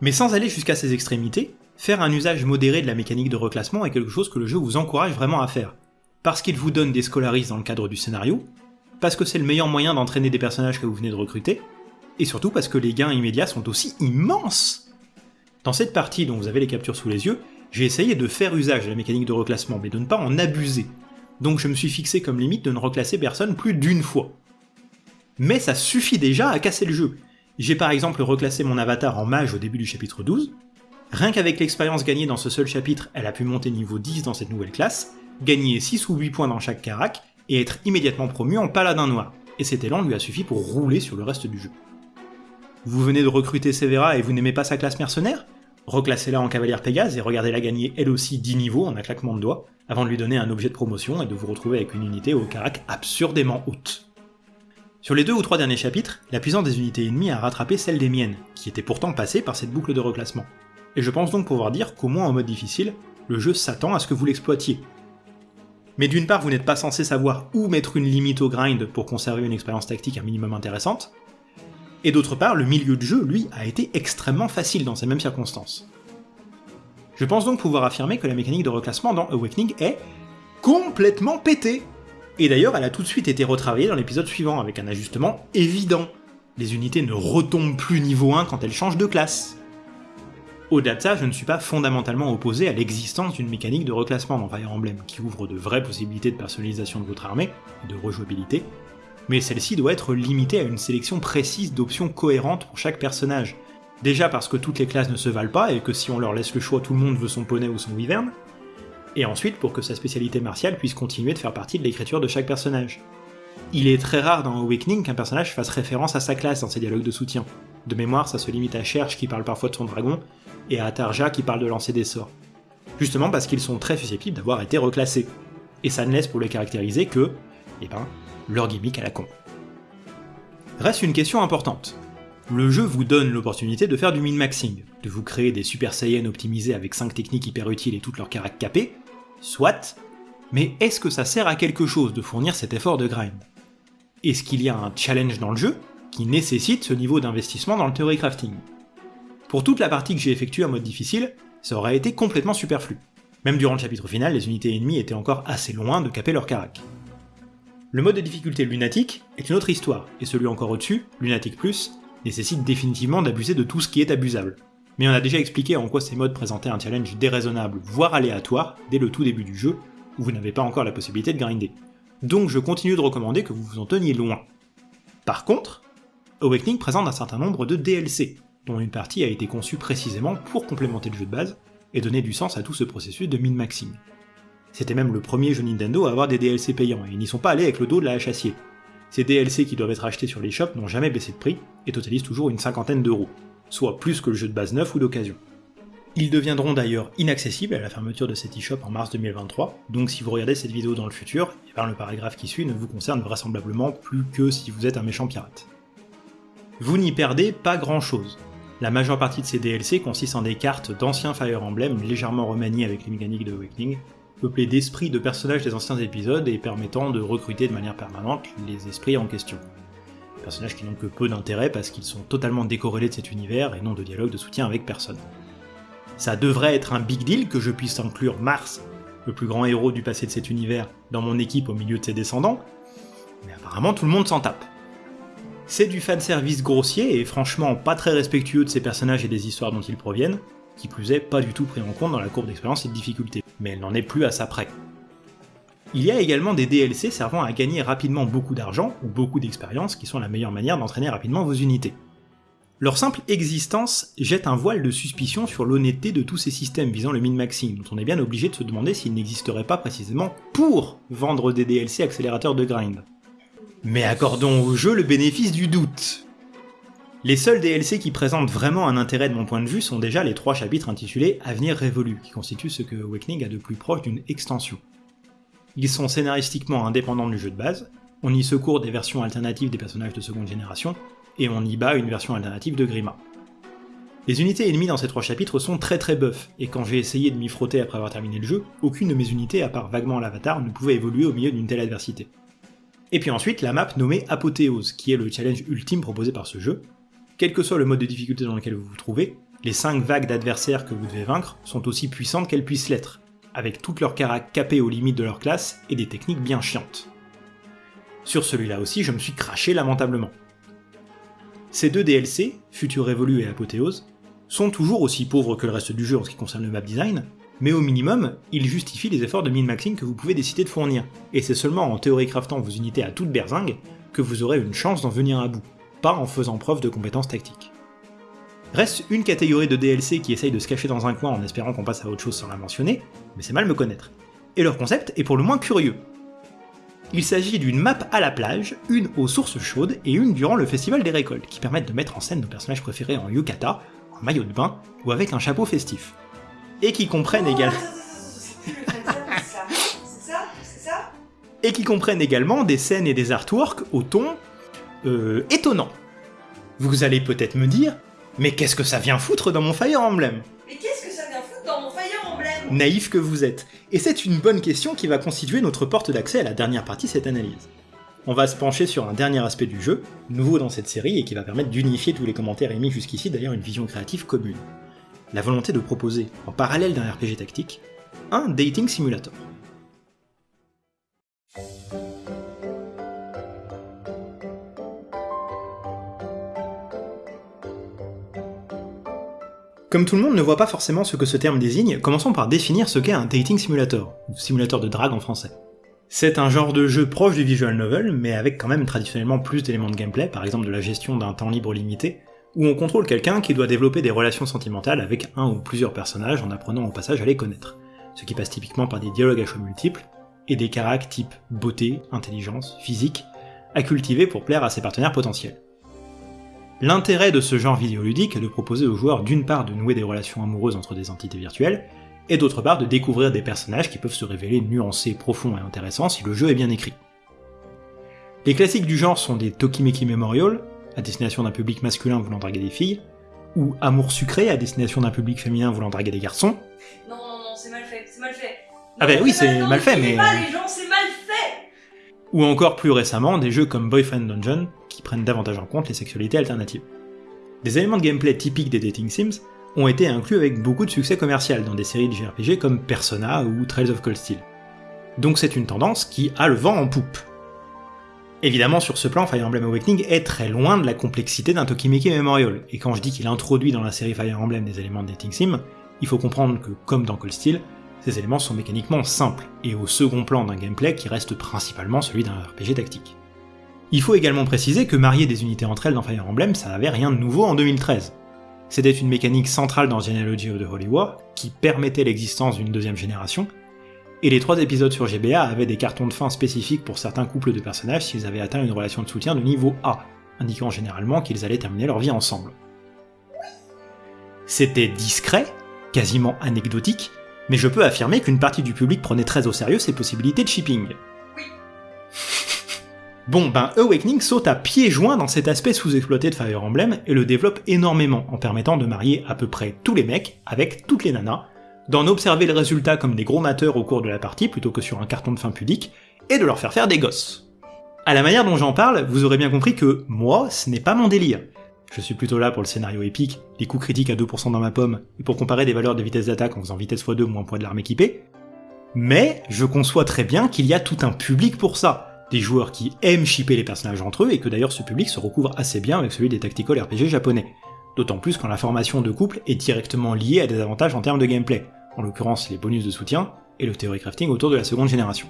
Mais sans aller jusqu'à ces extrémités, faire un usage modéré de la mécanique de reclassement est quelque chose que le jeu vous encourage vraiment à faire. parce qu'il vous donne des scolaristes dans le cadre du scénario, parce que c'est le meilleur moyen d'entraîner des personnages que vous venez de recruter, et surtout parce que les gains immédiats sont aussi immenses Dans cette partie dont vous avez les captures sous les yeux, j'ai essayé de faire usage de la mécanique de reclassement, mais de ne pas en abuser. Donc je me suis fixé comme limite de ne reclasser personne plus d'une fois. Mais ça suffit déjà à casser le jeu. J'ai par exemple reclassé mon avatar en mage au début du chapitre 12. Rien qu'avec l'expérience gagnée dans ce seul chapitre, elle a pu monter niveau 10 dans cette nouvelle classe, gagner 6 ou 8 points dans chaque carac, et être immédiatement promu en paladin noir. Et cet élan lui a suffi pour rouler sur le reste du jeu. Vous venez de recruter Severa et vous n'aimez pas sa classe mercenaire? Reclassez-la en cavalière Pégase et regardez-la gagner elle aussi 10 niveaux en un claquement de doigts, avant de lui donner un objet de promotion et de vous retrouver avec une unité au carac absurdément haute. Sur les deux ou trois derniers chapitres, la puissance des unités ennemies a rattrapé celle des miennes, qui étaient pourtant passées par cette boucle de reclassement. Et je pense donc pouvoir dire qu'au moins en mode difficile, le jeu s'attend à ce que vous l'exploitiez. Mais d'une part, vous n'êtes pas censé savoir où mettre une limite au grind pour conserver une expérience tactique un minimum intéressante, et d'autre part, le milieu de jeu, lui, a été extrêmement facile dans ces mêmes circonstances. Je pense donc pouvoir affirmer que la mécanique de reclassement dans Awakening est complètement pétée Et d'ailleurs, elle a tout de suite été retravaillée dans l'épisode suivant, avec un ajustement évident. Les unités ne retombent plus niveau 1 quand elles changent de classe. Au-delà de ça, je ne suis pas fondamentalement opposé à l'existence d'une mécanique de reclassement dans Fire Emblem, qui ouvre de vraies possibilités de personnalisation de votre armée, et de rejouabilité, mais celle-ci doit être limitée à une sélection précise d'options cohérentes pour chaque personnage. Déjà parce que toutes les classes ne se valent pas et que si on leur laisse le choix, tout le monde veut son poney ou son wyvern, et ensuite pour que sa spécialité martiale puisse continuer de faire partie de l'écriture de chaque personnage. Il est très rare dans Awakening qu'un personnage fasse référence à sa classe dans ses dialogues de soutien. De mémoire, ça se limite à Cherche qui parle parfois de son dragon, et à Tarja qui parle de lancer des sorts. Justement parce qu'ils sont très susceptibles d'avoir été reclassés. Et ça ne laisse pour les caractériser que, eh ben, leur gimmick à la con. Reste une question importante. Le jeu vous donne l'opportunité de faire du min-maxing, de vous créer des Super Saiyans optimisés avec 5 techniques hyper utiles et toutes leurs caractères capées, soit, mais est-ce que ça sert à quelque chose de fournir cet effort de grind? Est-ce qu'il y a un challenge dans le jeu qui nécessite ce niveau d'investissement dans le theory crafting? Pour toute la partie que j'ai effectuée en mode difficile, ça aurait été complètement superflu. Même durant le chapitre final, les unités ennemies étaient encore assez loin de caper leur carac. Le mode de difficulté lunatique est une autre histoire, et celui encore au-dessus, lunatique plus, nécessite définitivement d'abuser de tout ce qui est abusable. Mais on a déjà expliqué en quoi ces modes présentaient un challenge déraisonnable, voire aléatoire, dès le tout début du jeu, où vous n'avez pas encore la possibilité de grinder. Donc je continue de recommander que vous vous en teniez loin. Par contre, Awakening présente un certain nombre de DLC, dont une partie a été conçue précisément pour complémenter le jeu de base, et donner du sens à tout ce processus de min-maxing. C'était même le premier jeu Nintendo à avoir des DLC payants, et ils n'y sont pas allés avec le dos de la hache acier. Ces DLC qui doivent être achetés sur les shops n'ont jamais baissé de prix, et totalisent toujours une cinquantaine d'euros, soit plus que le jeu de base neuf ou d'occasion. Ils deviendront d'ailleurs inaccessibles à la fermeture de cet eShop en mars 2023, donc si vous regardez cette vidéo dans le futur, et le paragraphe qui suit ne vous concerne vraisemblablement plus que si vous êtes un méchant pirate. Vous n'y perdez pas grand chose. La majeure partie de ces DLC consiste en des cartes d'anciens Fire Emblem légèrement remaniées avec les mécaniques de Awakening, peuplé d'esprits de personnages des anciens épisodes et permettant de recruter de manière permanente les esprits en question. Personnages qui n'ont que peu d'intérêt parce qu'ils sont totalement décorrélés de cet univers et n'ont de dialogue de soutien avec personne. Ça devrait être un big deal que je puisse inclure Mars, le plus grand héros du passé de cet univers, dans mon équipe au milieu de ses descendants, mais apparemment tout le monde s'en tape. C'est du fanservice grossier et franchement pas très respectueux de ces personnages et des histoires dont ils proviennent, qui plus est pas du tout pris en compte dans la courbe d'expérience et de difficulté, mais elle n'en est plus à sa près. Il y a également des DLC servant à gagner rapidement beaucoup d'argent ou beaucoup d'expérience qui sont la meilleure manière d'entraîner rapidement vos unités. Leur simple existence jette un voile de suspicion sur l'honnêteté de tous ces systèmes visant le min-maxing, dont on est bien obligé de se demander s'ils n'existeraient pas précisément pour vendre des DLC accélérateurs de grind. Mais accordons au jeu le bénéfice du doute. Les seuls DLC qui présentent vraiment un intérêt de mon point de vue sont déjà les trois chapitres intitulés Avenir révolu, qui constituent ce que Awakening a de plus proche d'une extension. Ils sont scénaristiquement indépendants du jeu de base, on y secourt des versions alternatives des personnages de seconde génération, et on y bat une version alternative de Grima. Les unités ennemies dans ces trois chapitres sont très très buff, et quand j'ai essayé de m'y frotter après avoir terminé le jeu, aucune de mes unités, à part vaguement l'avatar, ne pouvait évoluer au milieu d'une telle adversité. Et puis ensuite, la map nommée Apothéose, qui est le challenge ultime proposé par ce jeu, quel que soit le mode de difficulté dans lequel vous vous trouvez, les 5 vagues d'adversaires que vous devez vaincre sont aussi puissantes qu'elles puissent l'être. Avec toutes leurs caracs capés aux limites de leur classe et des techniques bien chiantes. Sur celui-là aussi, je me suis craché lamentablement. Ces deux DLC, Future Révolu et Apothéose, sont toujours aussi pauvres que le reste du jeu en ce qui concerne le map design, mais au minimum, ils justifient les efforts de min-maxing que vous pouvez décider de fournir, et c'est seulement en théorie craftant vos unités à toute berzingue que vous aurez une chance d'en venir à bout, pas en faisant preuve de compétences tactiques. Reste une catégorie de DLC qui essaye de se cacher dans un coin en espérant qu'on passe à autre chose sans la mentionner, mais c'est mal me connaître. Et leur concept est pour le moins curieux. Il s'agit d'une map à la plage, une aux sources chaudes et une durant le festival des récoltes, qui permettent de mettre en scène nos personnages préférés en yukata, en maillot de bain ou avec un chapeau festif. Et qui comprennent également... Ça? Et qui comprennent également des scènes et des artworks au ton euh, étonnant. Vous allez peut-être me dire, mais qu'est-ce que ça vient foutre dans mon Fire Emblem Mais qu'est-ce que ça vient foutre dans mon Fire Emblem Naïf que vous êtes. Et c'est une bonne question qui va constituer notre porte d'accès à la dernière partie de cette analyse. On va se pencher sur un dernier aspect du jeu, nouveau dans cette série et qui va permettre d'unifier tous les commentaires émis jusqu'ici d'ailleurs une vision créative commune. La volonté de proposer, en parallèle d'un RPG tactique, un dating simulator. Comme tout le monde ne voit pas forcément ce que ce terme désigne, commençons par définir ce qu'est un dating simulator, ou simulateur de drague en français. C'est un genre de jeu proche du visual novel, mais avec quand même traditionnellement plus d'éléments de gameplay, par exemple de la gestion d'un temps libre limité, où on contrôle quelqu'un qui doit développer des relations sentimentales avec un ou plusieurs personnages en apprenant au passage à les connaître, ce qui passe typiquement par des dialogues à choix multiples, et des caractères type beauté, intelligence, physique, à cultiver pour plaire à ses partenaires potentiels. L'intérêt de ce genre vidéoludique est de proposer aux joueurs d'une part de nouer des relations amoureuses entre des entités virtuelles, et d'autre part de découvrir des personnages qui peuvent se révéler nuancés, profonds et intéressants si le jeu est bien écrit. Les classiques du genre sont des Tokimeki Memorial, à destination d'un public masculin voulant draguer des filles, ou Amour sucré à destination d'un public féminin voulant draguer des garçons, Non, non, non, c'est mal fait, c'est mal fait. Ah bah oui, c'est mal fait, mais- pas les gens, c'est mal fait ou encore plus récemment des jeux comme Boyfriend Dungeon, qui prennent davantage en compte les sexualités alternatives. Des éléments de gameplay typiques des dating sims ont été inclus avec beaucoup de succès commercial dans des séries de JRPG comme Persona ou Trails of Cold Steel. Donc c'est une tendance qui a le vent en poupe. Évidemment, sur ce plan, Fire Emblem Awakening est très loin de la complexité d'un Tokimeki Memorial, et quand je dis qu'il introduit dans la série Fire Emblem des éléments de dating sim, il faut comprendre que, comme dans Cold Steel, ces éléments sont mécaniquement simples, et au second plan d'un gameplay qui reste principalement celui d'un RPG tactique. Il faut également préciser que marier des unités entre elles dans Fire Emblem, ça avait rien de nouveau en 2013. C'était une mécanique centrale dans Genealogy of the Holy War, qui permettait l'existence d'une deuxième génération, et les trois épisodes sur GBA avaient des cartons de fin spécifiques pour certains couples de personnages s'ils avaient atteint une relation de soutien de niveau A, indiquant généralement qu'ils allaient terminer leur vie ensemble. C'était discret, quasiment anecdotique, mais je peux affirmer qu'une partie du public prenait très au sérieux ces possibilités de shipping. Oui. *laughs* Bon, ben Awakening saute à pieds joints dans cet aspect sous-exploité de Fire Emblem et le développe énormément en permettant de marier à peu près tous les mecs avec toutes les nanas, d'en observer le résultat comme des gros mateurs au cours de la partie plutôt que sur un carton de fin pudique, et de leur faire faire des gosses. À la manière dont j'en parle, vous aurez bien compris que moi, ce n'est pas mon délire. Je suis plutôt là pour le scénario épique, les coups critiques à 2% dans ma pomme, et pour comparer des valeurs de vitesse d'attaque en faisant vitesse x2 moins poids de l'arme équipée. Mais je conçois très bien qu'il y a tout un public pour ça, des joueurs qui aiment shipper les personnages entre eux, et que d'ailleurs ce public se recouvre assez bien avec celui des tactical RPG japonais. D'autant plus quand la formation de couple est directement liée à des avantages en termes de gameplay, en l'occurrence les bonus de soutien et le theory crafting autour de la seconde génération.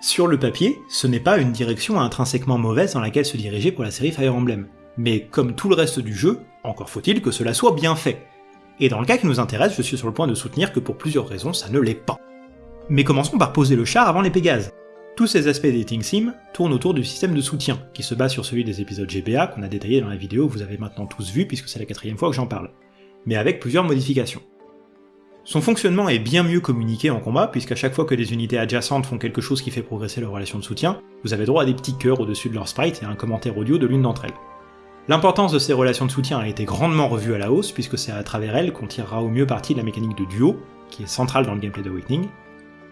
Sur le papier, ce n'est pas une direction intrinsèquement mauvaise dans laquelle se diriger pour la série Fire Emblem, mais comme tout le reste du jeu, encore faut-il que cela soit bien fait. Et dans le cas qui nous intéresse, je suis sur le point de soutenir que pour plusieurs raisons ça ne l'est pas. Mais commençons par poser le char avant les Pégases. Tous ces aspects des Dating Sim tournent autour du système de soutien, qui se base sur celui des épisodes GBA qu'on a détaillé dans la vidéo que vous avez maintenant tous vu puisque c'est la quatrième fois que j'en parle, mais avec plusieurs modifications. Son fonctionnement est bien mieux communiqué en combat, puisqu'à chaque fois que des unités adjacentes font quelque chose qui fait progresser leur relation de soutien, vous avez droit à des petits cœurs au-dessus de leur sprite et à un commentaire audio de l'une d'entre elles. L'importance de ces relations de soutien a été grandement revue à la hausse, puisque c'est à travers elles qu'on tirera au mieux parti de la mécanique de duo, qui est centrale dans le gameplay d'Awakening.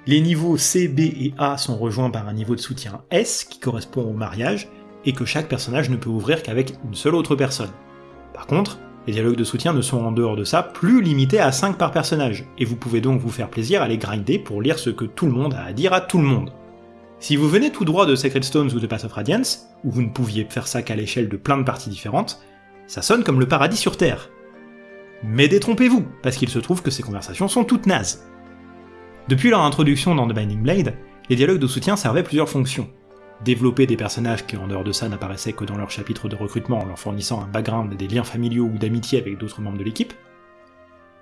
Les niveaux C, B et A sont rejoints par un niveau de soutien S, qui correspond au mariage, et que chaque personnage ne peut ouvrir qu'avec une seule autre personne. Par contre, Les dialogues de soutien ne sont en dehors de ça plus limités à 5 par personnage, et vous pouvez donc vous faire plaisir à les grinder pour lire ce que tout le monde a à dire à tout le monde. Si vous venez tout droit de Sacred Stones ou de Path of Radiance, où vous ne pouviez faire ça qu'à l'échelle de plein de parties différentes, ça sonne comme le paradis sur Terre. Mais détrompez-vous, parce qu'il se trouve que ces conversations sont toutes nazes. Depuis leur introduction dans The Binding Blade, les dialogues de soutien servaient plusieurs fonctions. Développer des personnages qui en dehors de ça n'apparaissaient que dans leur chapitre de recrutement en leur fournissant un background et des liens familiaux ou d'amitié avec d'autres membres de l'équipe.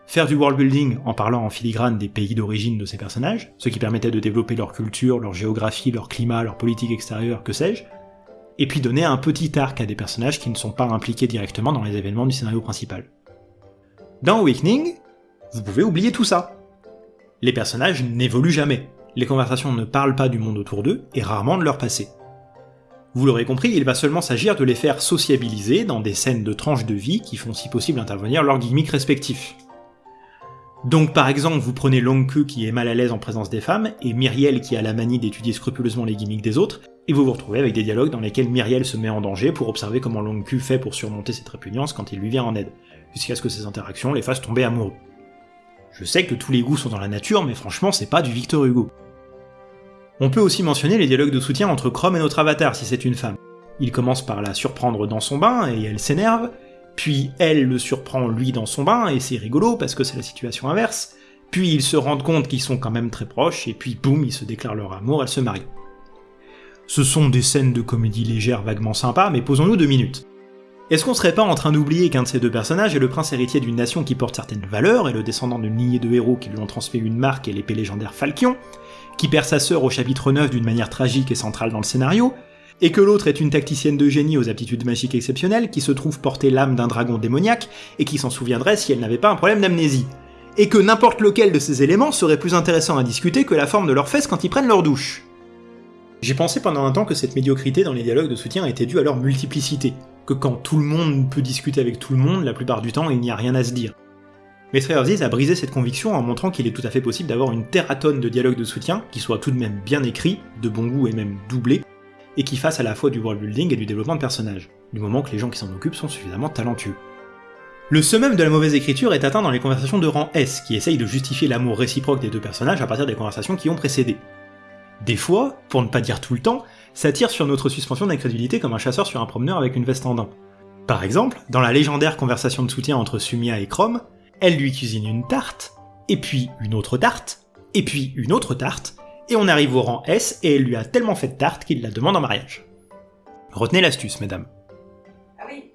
Faire du world building en parlant en filigrane des pays d'origine de ces personnages, ce qui permettait de développer leur culture, leur géographie, leur climat, leur politique extérieure, que sais-je. Et puis donner un petit arc à des personnages qui ne sont pas impliqués directement dans les événements du scénario principal. Dans Awakening, vous pouvez oublier tout ça. Les personnages n'évoluent jamais, les conversations ne parlent pas du monde autour d'eux, et rarement de leur passé. Vous l'aurez compris, il va seulement s'agir de les faire sociabiliser dans des scènes de tranches de vie qui font si possible intervenir leurs gimmicks respectifs. Donc par exemple, vous prenez Longku qui est mal à l'aise en présence des femmes, et Myriel qui a la manie d'étudier scrupuleusement les gimmicks des autres, et vous vous retrouvez avec des dialogues dans lesquels Myriel se met en danger pour observer comment Longku fait pour surmonter cette répugnance quand il lui vient en aide, jusqu'à ce que ces interactions les fassent tomber amoureux. Je sais que tous les goûts sont dans la nature, mais franchement c'est pas du Victor Hugo. On peut aussi mentionner les dialogues de soutien entre Chrome et notre avatar si c'est une femme. Il commence par la surprendre dans son bain et elle s'énerve, puis elle le surprend lui dans son bain et c'est rigolo parce que c'est la situation inverse, puis ils se rendent compte qu'ils sont quand même très proches et puis boum, ils se déclarent leur amour, elles se marient. Ce sont des scènes de comédie légère vaguement sympas, mais posons-nous deux minutes. Est-ce qu'on serait pas en train d'oublier qu'un de ces deux personnages est le prince héritier d'une nation qui porte certaines valeurs et le descendant d'une lignée de héros qui lui ont transmis une marque et l'épée légendaire Falchion, qui perd sa sœur au chapitre 9 d'une manière tragique et centrale dans le scénario, et que l'autre est une tacticienne de génie aux aptitudes magiques exceptionnelles qui se trouve porter l'âme d'un dragon démoniaque et qui s'en souviendrait si elle n'avait pas un problème d'amnésie. Et que n'importe lequel de ces éléments serait plus intéressant à discuter que la forme de leurs fesses quand ils prennent leur douche. J'ai pensé pendant un temps que cette médiocrité dans les dialogues de soutien était due à leur multiplicité, que quand tout le monde peut discuter avec tout le monde, la plupart du temps il n'y a rien à se dire. Mais Trey a brisé cette conviction en montrant qu'il est tout à fait possible d'avoir une terratonne de dialogues de soutien qui soient tout de même bien écrits, de bon goût et même doublés, et qui fassent à la fois du world building et du développement de personnages, du moment que les gens qui s'en occupent sont suffisamment talentueux. Le summum de la mauvaise écriture est atteint dans les conversations de rang S, qui essayent de justifier l'amour réciproque des deux personnages à partir des conversations qui ont précédé. Des fois, pour ne pas dire tout le temps, ça tire sur notre suspension d'incrédulité comme un chasseur sur un promeneur avec une veste en daim. Par exemple, dans la légendaire conversation de soutien entre Sumia et Chrome, elle lui cuisine une tarte, et puis une autre tarte, et puis une autre tarte, et on arrive au rang S et elle lui a tellement fait de tarte qu'il la demande en mariage. Retenez l'astuce, mesdames. Ah oui.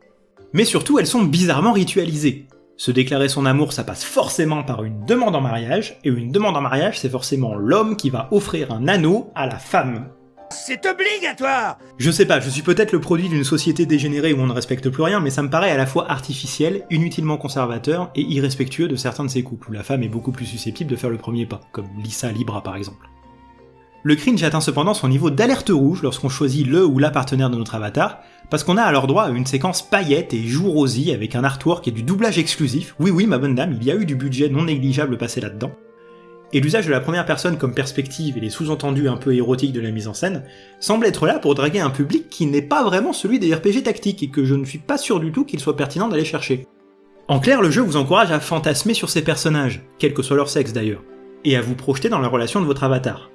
Mais surtout, elles sont bizarrement ritualisées. Se déclarer son amour, ça passe forcément par une demande en mariage, et une demande en mariage, c'est forcément l'homme qui va offrir un anneau à la femme. C'est obligatoire Je sais pas, je suis peut-être le produit d'une société dégénérée où on ne respecte plus rien, mais ça me paraît à la fois artificiel, inutilement conservateur et irrespectueux de certains de ces couples où la femme est beaucoup plus susceptible de faire le premier pas, comme Lisa Libra par exemple. Le cringe atteint cependant son niveau d'alerte rouge lorsqu'on choisit le ou la partenaire de notre avatar, parce qu'on a alors droit à une séquence paillettes et joues rosy avec un artwork et du doublage exclusif. Oui oui ma bonne dame, il y a eu du budget non négligeable passé là-dedans et l'usage de la première personne comme perspective et les sous-entendus un peu érotiques de la mise en scène semblent être là pour draguer un public qui n'est pas vraiment celui des RPG tactiques et que je ne suis pas sûr du tout qu'il soit pertinent d'aller chercher. En clair, le jeu vous encourage à fantasmer sur ces personnages, quel que soit leur sexe d'ailleurs, et à vous projeter dans la relation de votre avatar.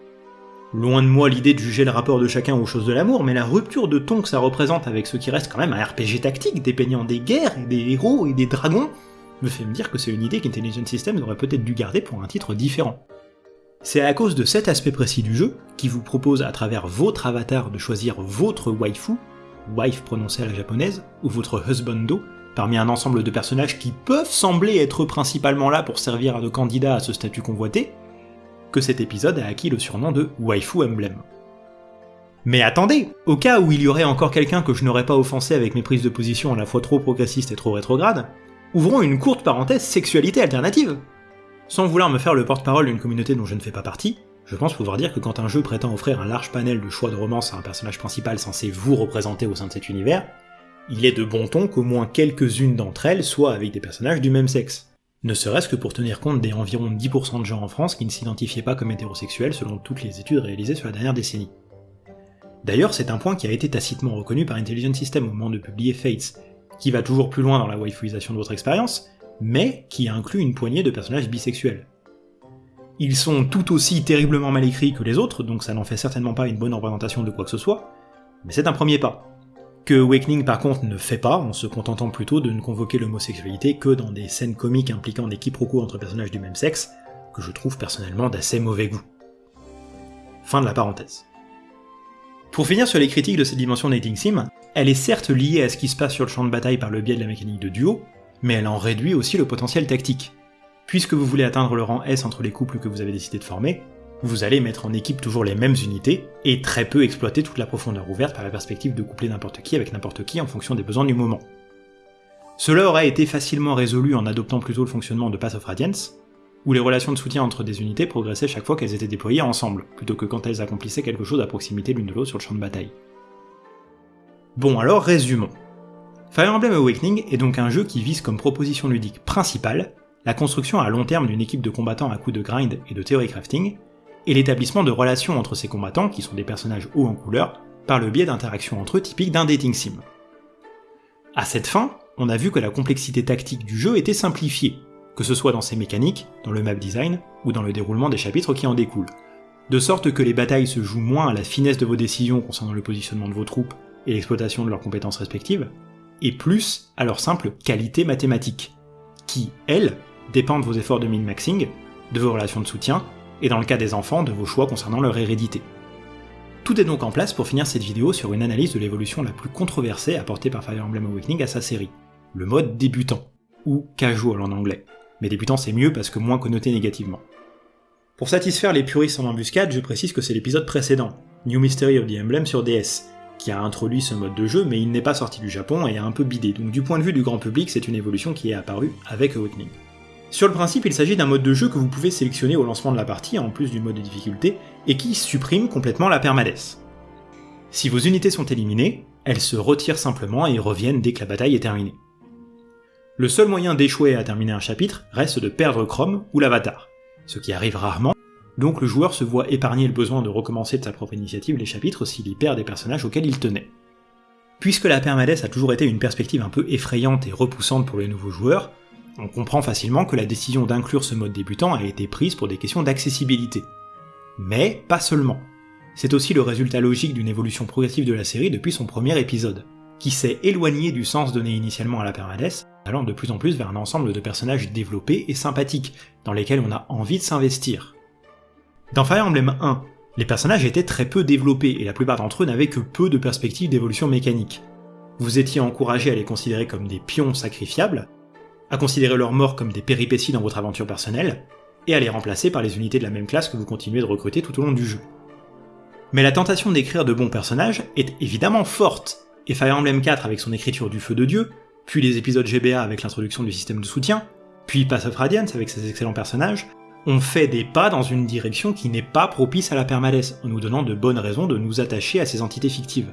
Loin de moi l'idée de juger le rapport de chacun aux choses de l'amour, mais la rupture de ton que ça représente avec ce qui reste quand même un RPG tactique dépeignant des guerres, et des héros et des dragons, me fait me dire que c'est une idée qu'Intelligent Systems aurait peut-être dû garder pour un titre différent. C'est à cause de cet aspect précis du jeu, qui vous propose à travers votre avatar de choisir votre waifu, wife prononcée à la japonaise, ou votre husbando, parmi un ensemble de personnages qui peuvent sembler être principalement là pour servir de candidat à ce statut convoité, que cet épisode a acquis le surnom de Waifu Emblem. Mais attendez, au cas où il y aurait encore quelqu'un que je n'aurais pas offensé avec mes prises de position à la fois trop progressistes et trop rétrogrades, ouvrons une courte parenthèse sexualité alternative. Sans vouloir me faire le porte-parole d'une communauté dont je ne fais pas partie, je pense pouvoir dire que quand un jeu prétend offrir un large panel de choix de romance à un personnage principal censé vous représenter au sein de cet univers, il est de bon ton qu'au moins quelques-unes d'entre elles soient avec des personnages du même sexe. Ne serait-ce que pour tenir compte des environ 10% de gens en France qui ne s'identifiaient pas comme hétérosexuels selon toutes les études réalisées sur la dernière décennie. D'ailleurs, c'est un point qui a été tacitement reconnu par Intelligent System au moment de publier Fates, qui va toujours plus loin dans la waifuisation de votre expérience, mais qui inclut une poignée de personnages bisexuels. Ils sont tout aussi terriblement mal écrits que les autres, donc ça n'en fait certainement pas une bonne représentation de quoi que ce soit, mais c'est un premier pas. Que Awakening par contre ne fait pas, en se contentant plutôt de ne convoquer l'homosexualité que dans des scènes comiques impliquant des quiproquos entre personnages du même sexe, que je trouve personnellement d'assez mauvais goût. Fin de la parenthèse. Pour finir sur les critiques de cette dimension dating sim, elle est certes liée à ce qui se passe sur le champ de bataille par le biais de la mécanique de duo, mais elle en réduit aussi le potentiel tactique. Puisque vous voulez atteindre le rang S entre les couples que vous avez décidé de former, vous allez mettre en équipe toujours les mêmes unités, et très peu exploiter toute la profondeur ouverte par la perspective de coupler n'importe qui avec n'importe qui en fonction des besoins du moment. Cela aurait été facilement résolu en adoptant plutôt le fonctionnement de Path of Radiance, où les relations de soutien entre des unités progressaient chaque fois qu'elles étaient déployées ensemble, plutôt que quand elles accomplissaient quelque chose à proximité l'une de l'autre sur le champ de bataille. Bon alors résumons. Fire Emblem Awakening est donc un jeu qui vise comme proposition ludique principale la construction à long terme d'une équipe de combattants à coups de grind et de theory crafting, et l'établissement de relations entre ces combattants, qui sont des personnages hauts en couleur, par le biais d'interactions entre eux typiques d'un dating sim. À cette fin, on a vu que la complexité tactique du jeu était simplifiée, que ce soit dans ses mécaniques, dans le map design, ou dans le déroulement des chapitres qui en découlent. De sorte que les batailles se jouent moins à la finesse de vos décisions concernant le positionnement de vos troupes et l'exploitation de leurs compétences respectives, et plus à leur simple qualité mathématique, qui, elles, dépendent de vos efforts de min-maxing, de vos relations de soutien, et dans le cas des enfants, de vos choix concernant leur hérédité. Tout est donc en place pour finir cette vidéo sur une analyse de l'évolution la plus controversée apportée par Fire Emblem Awakening à sa série, le mode débutant, ou casual en anglais, mais débutant c'est mieux parce que moins connoté négativement. Pour satisfaire les puristes en embuscade, je précise que c'est l'épisode précédent, New Mystery of the Emblem sur DS, qui a introduit ce mode de jeu, mais il n'est pas sorti du Japon et a un peu bidé, donc du point de vue du grand public, c'est une évolution qui est apparue avec Awakening. Sur le principe, il s'agit d'un mode de jeu que vous pouvez sélectionner au lancement de la partie, en plus du mode de difficulté, et qui supprime complètement la permadesse. Si vos unités sont éliminées, elles se retirent simplement et reviennent dès que la bataille est terminée. Le seul moyen d'échouer à terminer un chapitre reste de perdre Chrome ou l'avatar, ce qui arrive rarement, donc le joueur se voit épargner le besoin de recommencer de sa propre initiative les chapitres s'il y perd des personnages auxquels il tenait. Puisque la permadesse a toujours été une perspective un peu effrayante et repoussante pour les nouveaux joueurs, on comprend facilement que la décision d'inclure ce mode débutant a été prise pour des questions d'accessibilité. Mais pas seulement. C'est aussi le résultat logique d'une évolution progressive de la série depuis son premier épisode, qui s'est éloigné du sens donné initialement à la permadesse, allant de plus en plus vers un ensemble de personnages développés et sympathiques, dans lesquels on a envie de s'investir. Dans Fire Emblem 1, les personnages étaient très peu développés et la plupart d'entre eux n'avaient que peu de perspectives d'évolution mécanique. Vous étiez encouragé à les considérer comme des pions sacrifiables, à considérer leur mort comme des péripéties dans votre aventure personnelle, et à les remplacer par les unités de la même classe que vous continuez de recruter tout au long du jeu. Mais la tentation d'écrire de bons personnages est évidemment forte, et Fire Emblem 4 avec son écriture du feu de dieu, puis les épisodes GBA avec l'introduction du système de soutien, puis Path of Radiance avec ses excellents personnages, ont fait des pas dans une direction qui n'est pas propice à la permadesse, en nous donnant de bonnes raisons de nous attacher à ces entités fictives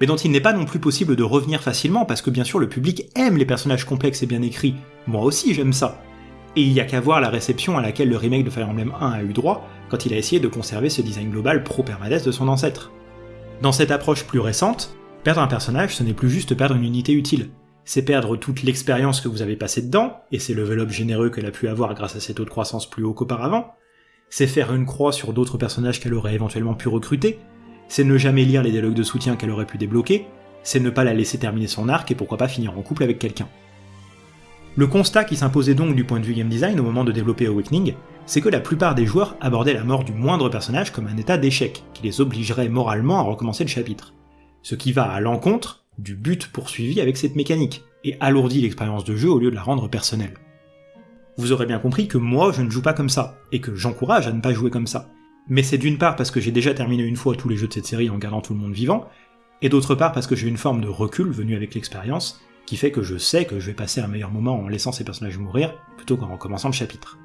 mais dont il n'est pas non plus possible de revenir facilement parce que bien sûr le public aime les personnages complexes et bien écrits, moi aussi j'aime ça. Et il y a qu'à voir la réception à laquelle le remake de Fire Emblem 1 a eu droit quand il a essayé de conserver ce design global pro-permadesse de son ancêtre. Dans cette approche plus récente, perdre un personnage ce n'est plus juste perdre une unité utile, c'est perdre toute l'expérience que vous avez passée dedans, et c'est le level up généreux qu'elle a pu avoir grâce à ses taux de croissance plus haut qu'auparavant, c'est faire une croix sur d'autres personnages qu'elle aurait éventuellement pu recruter, c'est ne jamais lire les dialogues de soutien qu'elle aurait pu débloquer, c'est ne pas la laisser terminer son arc et pourquoi pas finir en couple avec quelqu'un. Le constat qui s'imposait donc du point de vue game design au moment de développer Awakening, c'est que la plupart des joueurs abordaient la mort du moindre personnage comme un état d'échec, qui les obligerait moralement à recommencer le chapitre. Ce qui va à l'encontre du but poursuivi avec cette mécanique, et alourdit l'expérience de jeu au lieu de la rendre personnelle. Vous aurez bien compris que moi je ne joue pas comme ça, et que j'encourage à ne pas jouer comme ça mais c'est d'une part parce que j'ai déjà terminé une fois tous les jeux de cette série en gardant tout le monde vivant, et d'autre part parce que j'ai une forme de recul venue avec l'expérience, qui fait que je sais que je vais passer un meilleur moment en laissant ces personnages mourir, plutôt qu'en recommençant le chapitre.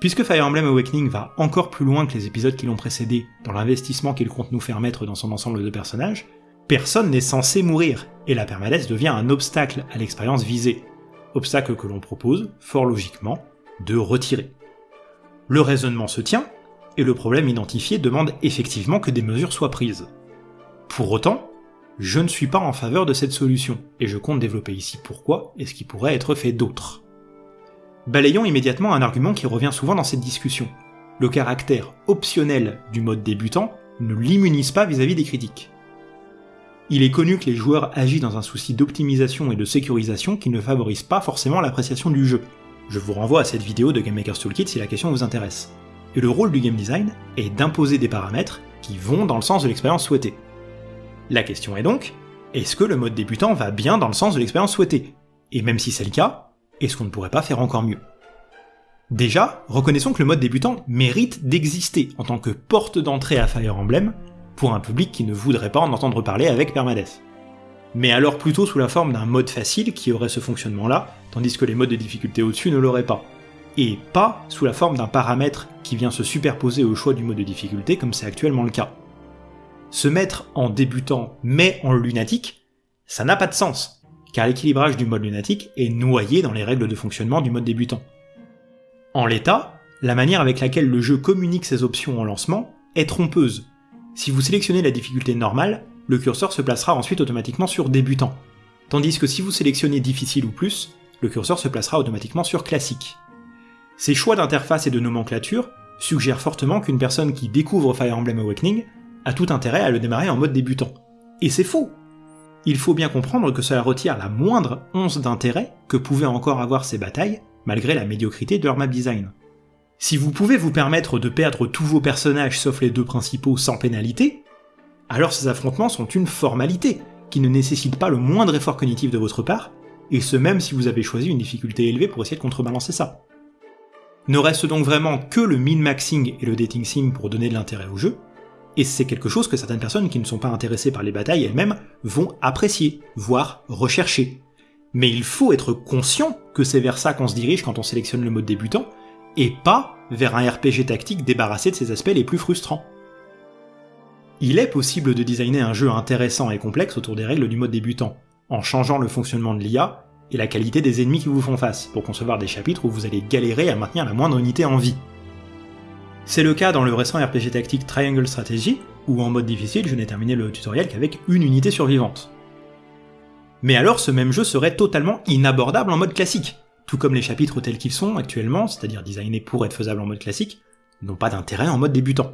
Puisque Fire Emblem Awakening va encore plus loin que les épisodes qui l'ont précédé dans l'investissement qu'il compte nous faire mettre dans son ensemble de personnages, personne n'est censé mourir, et la permanence devient un obstacle à l'expérience visée. Obstacle que l'on propose, fort logiquement, de retirer. Le raisonnement se tient, et le problème identifié demande effectivement que des mesures soient prises. Pour autant, je ne suis pas en faveur de cette solution, et je compte développer ici pourquoi et ce qui pourrait être fait d'autre. Balayons immédiatement un argument qui revient souvent dans cette discussion. Le caractère optionnel du mode débutant ne l'immunise pas vis-à-vis des critiques. Il est connu que les joueurs agissent dans un souci d'optimisation et de sécurisation qui ne favorise pas forcément l'appréciation du jeu. Je vous renvoie à cette vidéo de Game Maker's Toolkit si la question vous intéresse. Et le rôle du game design est d'imposer des paramètres qui vont dans le sens de l'expérience souhaitée. La question est donc, est-ce que le mode débutant va bien dans le sens de l'expérience souhaitée? Et même si c'est le cas, est-ce qu'on ne pourrait pas faire encore mieux? Déjà, reconnaissons que le mode débutant mérite d'exister en tant que porte d'entrée à Fire Emblem pour un public qui ne voudrait pas en entendre parler avec Permadeath. Mais alors plutôt sous la forme d'un mode facile qui aurait ce fonctionnement-là, tandis que les modes de difficulté au-dessus ne l'auraient pas. Et pas sous la forme d'un paramètre qui vient se superposer au choix du mode de difficulté comme c'est actuellement le cas. Se mettre en débutant mais en lunatique, ça n'a pas de sens, car l'équilibrage du mode lunatique est noyé dans les règles de fonctionnement du mode débutant. En l'état, la manière avec laquelle le jeu communique ses options en lancement est trompeuse. Si vous sélectionnez la difficulté normale, le curseur se placera ensuite automatiquement sur débutant. Tandis que si vous sélectionnez difficile ou plus, le curseur se placera automatiquement sur classique. Ces choix d'interface et de nomenclature suggèrent fortement qu'une personne qui découvre Fire Emblem Awakening a tout intérêt à le démarrer en mode débutant. Et c'est faux Il faut bien comprendre que cela retire la moindre once d'intérêt que pouvaient encore avoir ces batailles, malgré la médiocrité de leur map design. Si vous pouvez vous permettre de perdre tous vos personnages sauf les deux principaux sans pénalité, alors ces affrontements sont une formalité, qui ne nécessite pas le moindre effort cognitif de votre part, et ce même si vous avez choisi une difficulté élevée pour essayer de contrebalancer ça. Ne reste donc vraiment que le min-maxing et le dating sim pour donner de l'intérêt au jeu, et c'est quelque chose que certaines personnes qui ne sont pas intéressées par les batailles elles-mêmes vont apprécier, voire rechercher. Mais il faut être conscient que c'est vers ça qu'on se dirige quand on sélectionne le mode débutant, et pas vers un RPG tactique débarrassé de ses aspects les plus frustrants. Il est possible de designer un jeu intéressant et complexe autour des règles du mode débutant, en changeant le fonctionnement de l'IA et la qualité des ennemis qui vous font face, pour concevoir des chapitres où vous allez galérer à maintenir la moindre unité en vie. C'est le cas dans le récent RPG tactique Triangle Strategy, où en mode difficile je n'ai terminé le tutoriel qu'avec une unité survivante. Mais alors ce même jeu serait totalement inabordable en mode classique, tout comme les chapitres tels qu'ils sont actuellement, c'est-à-dire designés pour être faisables en mode classique, n'ont pas d'intérêt en mode débutant.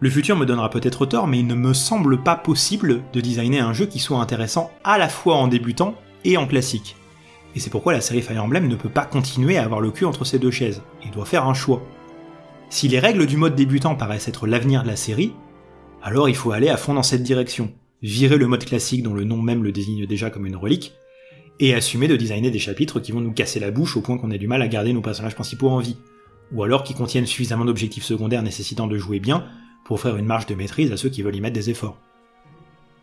Le futur me donnera peut-être tort, mais il ne me semble pas possible de designer un jeu qui soit intéressant à la fois en débutant et en classique. Et c'est pourquoi la série Fire Emblem ne peut pas continuer à avoir le cul entre ces deux chaises, et doit faire un choix. Si les règles du mode débutant paraissent être l'avenir de la série, alors il faut aller à fond dans cette direction, virer le mode classique dont le nom même le désigne déjà comme une relique, et assumer de designer des chapitres qui vont nous casser la bouche au point qu'on ait du mal à garder nos personnages principaux en vie, ou alors qui contiennent suffisamment d'objectifs secondaires nécessitant de jouer bien pour offrir une marge de maîtrise à ceux qui veulent y mettre des efforts.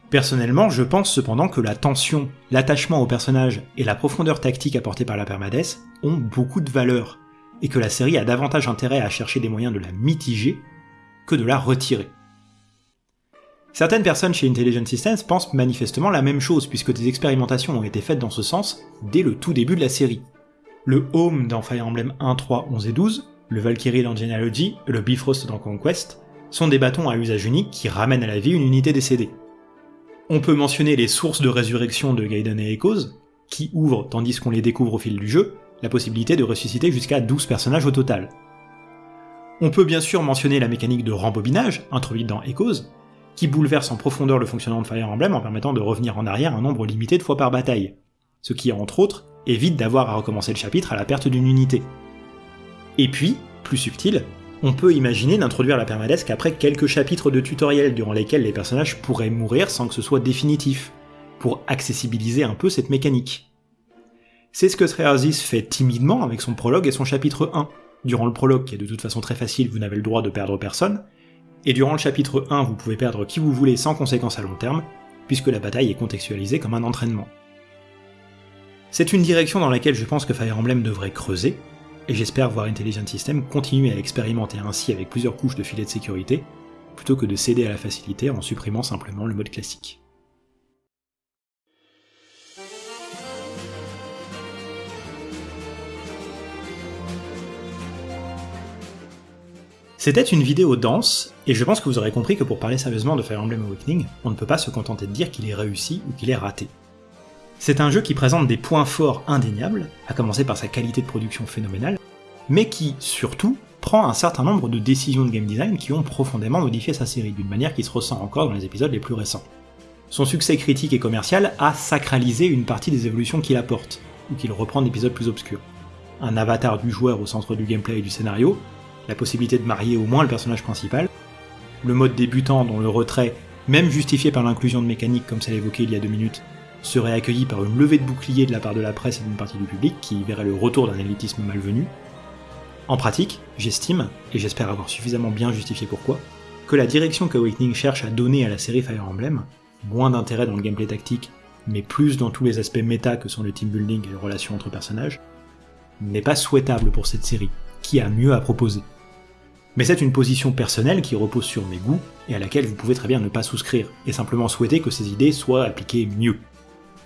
Personnellement, je pense cependant que la tension, l'attachement au personnage et la profondeur tactique apportée par la permadesse ont beaucoup de valeur, et que la série a davantage intérêt à chercher des moyens de la mitiger que de la retirer. Certaines personnes chez Intelligent Systems pensent manifestement la même chose, puisque des expérimentations ont été faites dans ce sens dès le tout début de la série. Le Home dans Fire Emblem 1, 3, 11 et 12, le Valkyrie dans Genealogy le Bifrost dans Conquest sont des bâtons à usage unique qui ramènent à la vie une unité décédée. On peut mentionner les sources de résurrection de Gaiden et Echoes, qui ouvrent, tandis qu'on les découvre au fil du jeu, la possibilité de ressusciter jusqu'à 12 personnages au total. On peut bien sûr mentionner la mécanique de rembobinage, introduite dans Echoes, qui bouleverse en profondeur le fonctionnement de Fire Emblem en permettant de revenir en arrière un nombre limité de fois par bataille, ce qui, entre autres, évite d'avoir à recommencer le chapitre à la perte d'une unité. Et puis, plus subtil, on peut imaginer d'introduire la permadesque après quelques chapitres de tutoriel durant lesquels les personnages pourraient mourir sans que ce soit définitif, pour accessibiliser un peu cette mécanique. C'est ce que Sreazis fait timidement avec son prologue et son chapitre 1. Durant le prologue, qui est de toute façon très facile, vous n'avez le droit de perdre personne, et durant le chapitre 1, vous pouvez perdre qui vous voulez sans conséquence à long terme, puisque la bataille est contextualisée comme un entraînement. C'est une direction dans laquelle je pense que Fire Emblem devrait creuser, et j'espère voir Intelligent System continuer à expérimenter ainsi avec plusieurs couches de filets de sécurité, plutôt que de céder à la facilité en supprimant simplement le mode classique. C'était une vidéo dense, et je pense que vous aurez compris que pour parler sérieusement de Fire Emblem Awakening, on ne peut pas se contenter de dire qu'il est réussi ou qu'il est raté. C'est un jeu qui présente des points forts indéniables, à commencer par sa qualité de production phénoménale, mais qui, surtout, prend un certain nombre de décisions de game design qui ont profondément modifié sa série, d'une manière qui se ressent encore dans les épisodes les plus récents. Son succès critique et commercial a sacralisé une partie des évolutions qu'il apporte, ou qu'il reprend d'épisodes plus obscurs. Un avatar du joueur au centre du gameplay et du scénario, la possibilité de marier au moins le personnage principal, le mode débutant dont le retrait, même justifié par l'inclusion de mécaniques comme celle évoquée il y a deux minutes, serait accueilli par une levée de bouclier de la part de la presse et d'une partie du public qui verrait le retour d'un élitisme malvenu. En pratique, j'estime, et j'espère avoir suffisamment bien justifié pourquoi, que la direction qu'Awakening cherche à donner à la série Fire Emblem, moins d'intérêt dans le gameplay tactique, mais plus dans tous les aspects méta que sont le team building et les relations entre personnages, n'est pas souhaitable pour cette série, qui a mieux à proposer? Mais c'est une position personnelle qui repose sur mes goûts, et à laquelle vous pouvez très bien ne pas souscrire, et simplement souhaiter que ces idées soient appliquées mieux.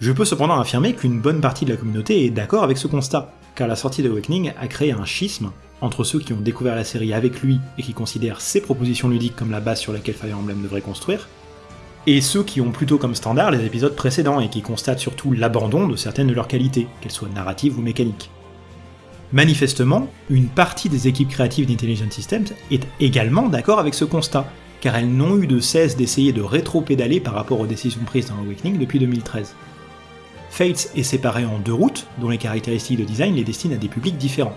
Je peux cependant affirmer qu'une bonne partie de la communauté est d'accord avec ce constat, car la sortie d'Awakening a créé un schisme entre ceux qui ont découvert la série avec lui et qui considèrent ses propositions ludiques comme la base sur laquelle Fire Emblem devrait construire, et ceux qui ont plutôt comme standard les épisodes précédents et qui constatent surtout l'abandon de certaines de leurs qualités, qu'elles soient narratives ou mécaniques. Manifestement, une partie des équipes créatives d'Intelligent Systems est également d'accord avec ce constat, car elles n'ont eu de cesse d'essayer de rétro-pédaler par rapport aux décisions prises dans Awakening depuis 2013. Fates est séparé en deux routes, dont les caractéristiques de design les destinent à des publics différents.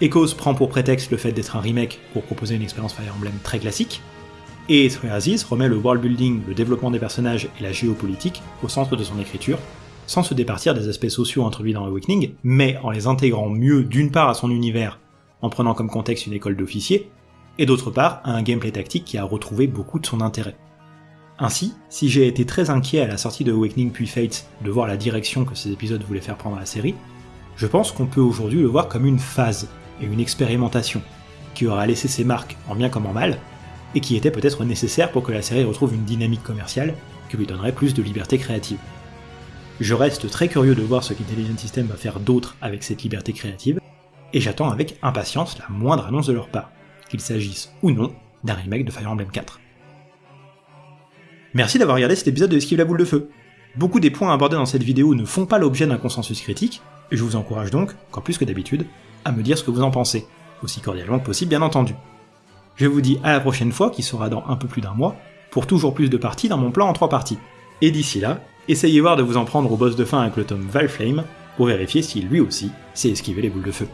Echoes prend pour prétexte le fait d'être un remake pour proposer une expérience Fire Emblem très classique, et Aziz remet le world building, le développement des personnages et la géopolitique au centre de son écriture, sans se départir des aspects sociaux introduits dans Awakening, mais en les intégrant mieux d'une part à son univers, en prenant comme contexte une école d'officiers, et d'autre part à un gameplay tactique qui a retrouvé beaucoup de son intérêt. Ainsi, si j'ai été très inquiet à la sortie de Awakening puis Fates de voir la direction que ces épisodes voulaient faire prendre la série, je pense qu'on peut aujourd'hui le voir comme une phase et une expérimentation, qui aura laissé ses marques en bien comme en mal, et qui était peut-être nécessaire pour que la série retrouve une dynamique commerciale qui lui donnerait plus de liberté créative. Je reste très curieux de voir ce qu'Intelligent System va faire d'autre avec cette liberté créative, et j'attends avec impatience la moindre annonce de leur part, qu'il s'agisse ou non d'un remake de Fire Emblem 4. Merci d'avoir regardé cet épisode de Esquive la boule de feu. Beaucoup des points abordés dans cette vidéo ne font pas l'objet d'un consensus critique, et je vous encourage donc, encore plus que d'habitude, à me dire ce que vous en pensez, aussi cordialement que possible bien entendu. Je vous dis à la prochaine fois, qui sera dans un peu plus d'un mois, pour toujours plus de parties dans mon plan en trois parties. Et d'ici là, essayez voir de vous en prendre au boss de fin avec le tome Valflame, pour vérifier si lui aussi sait esquiver les boules de feu.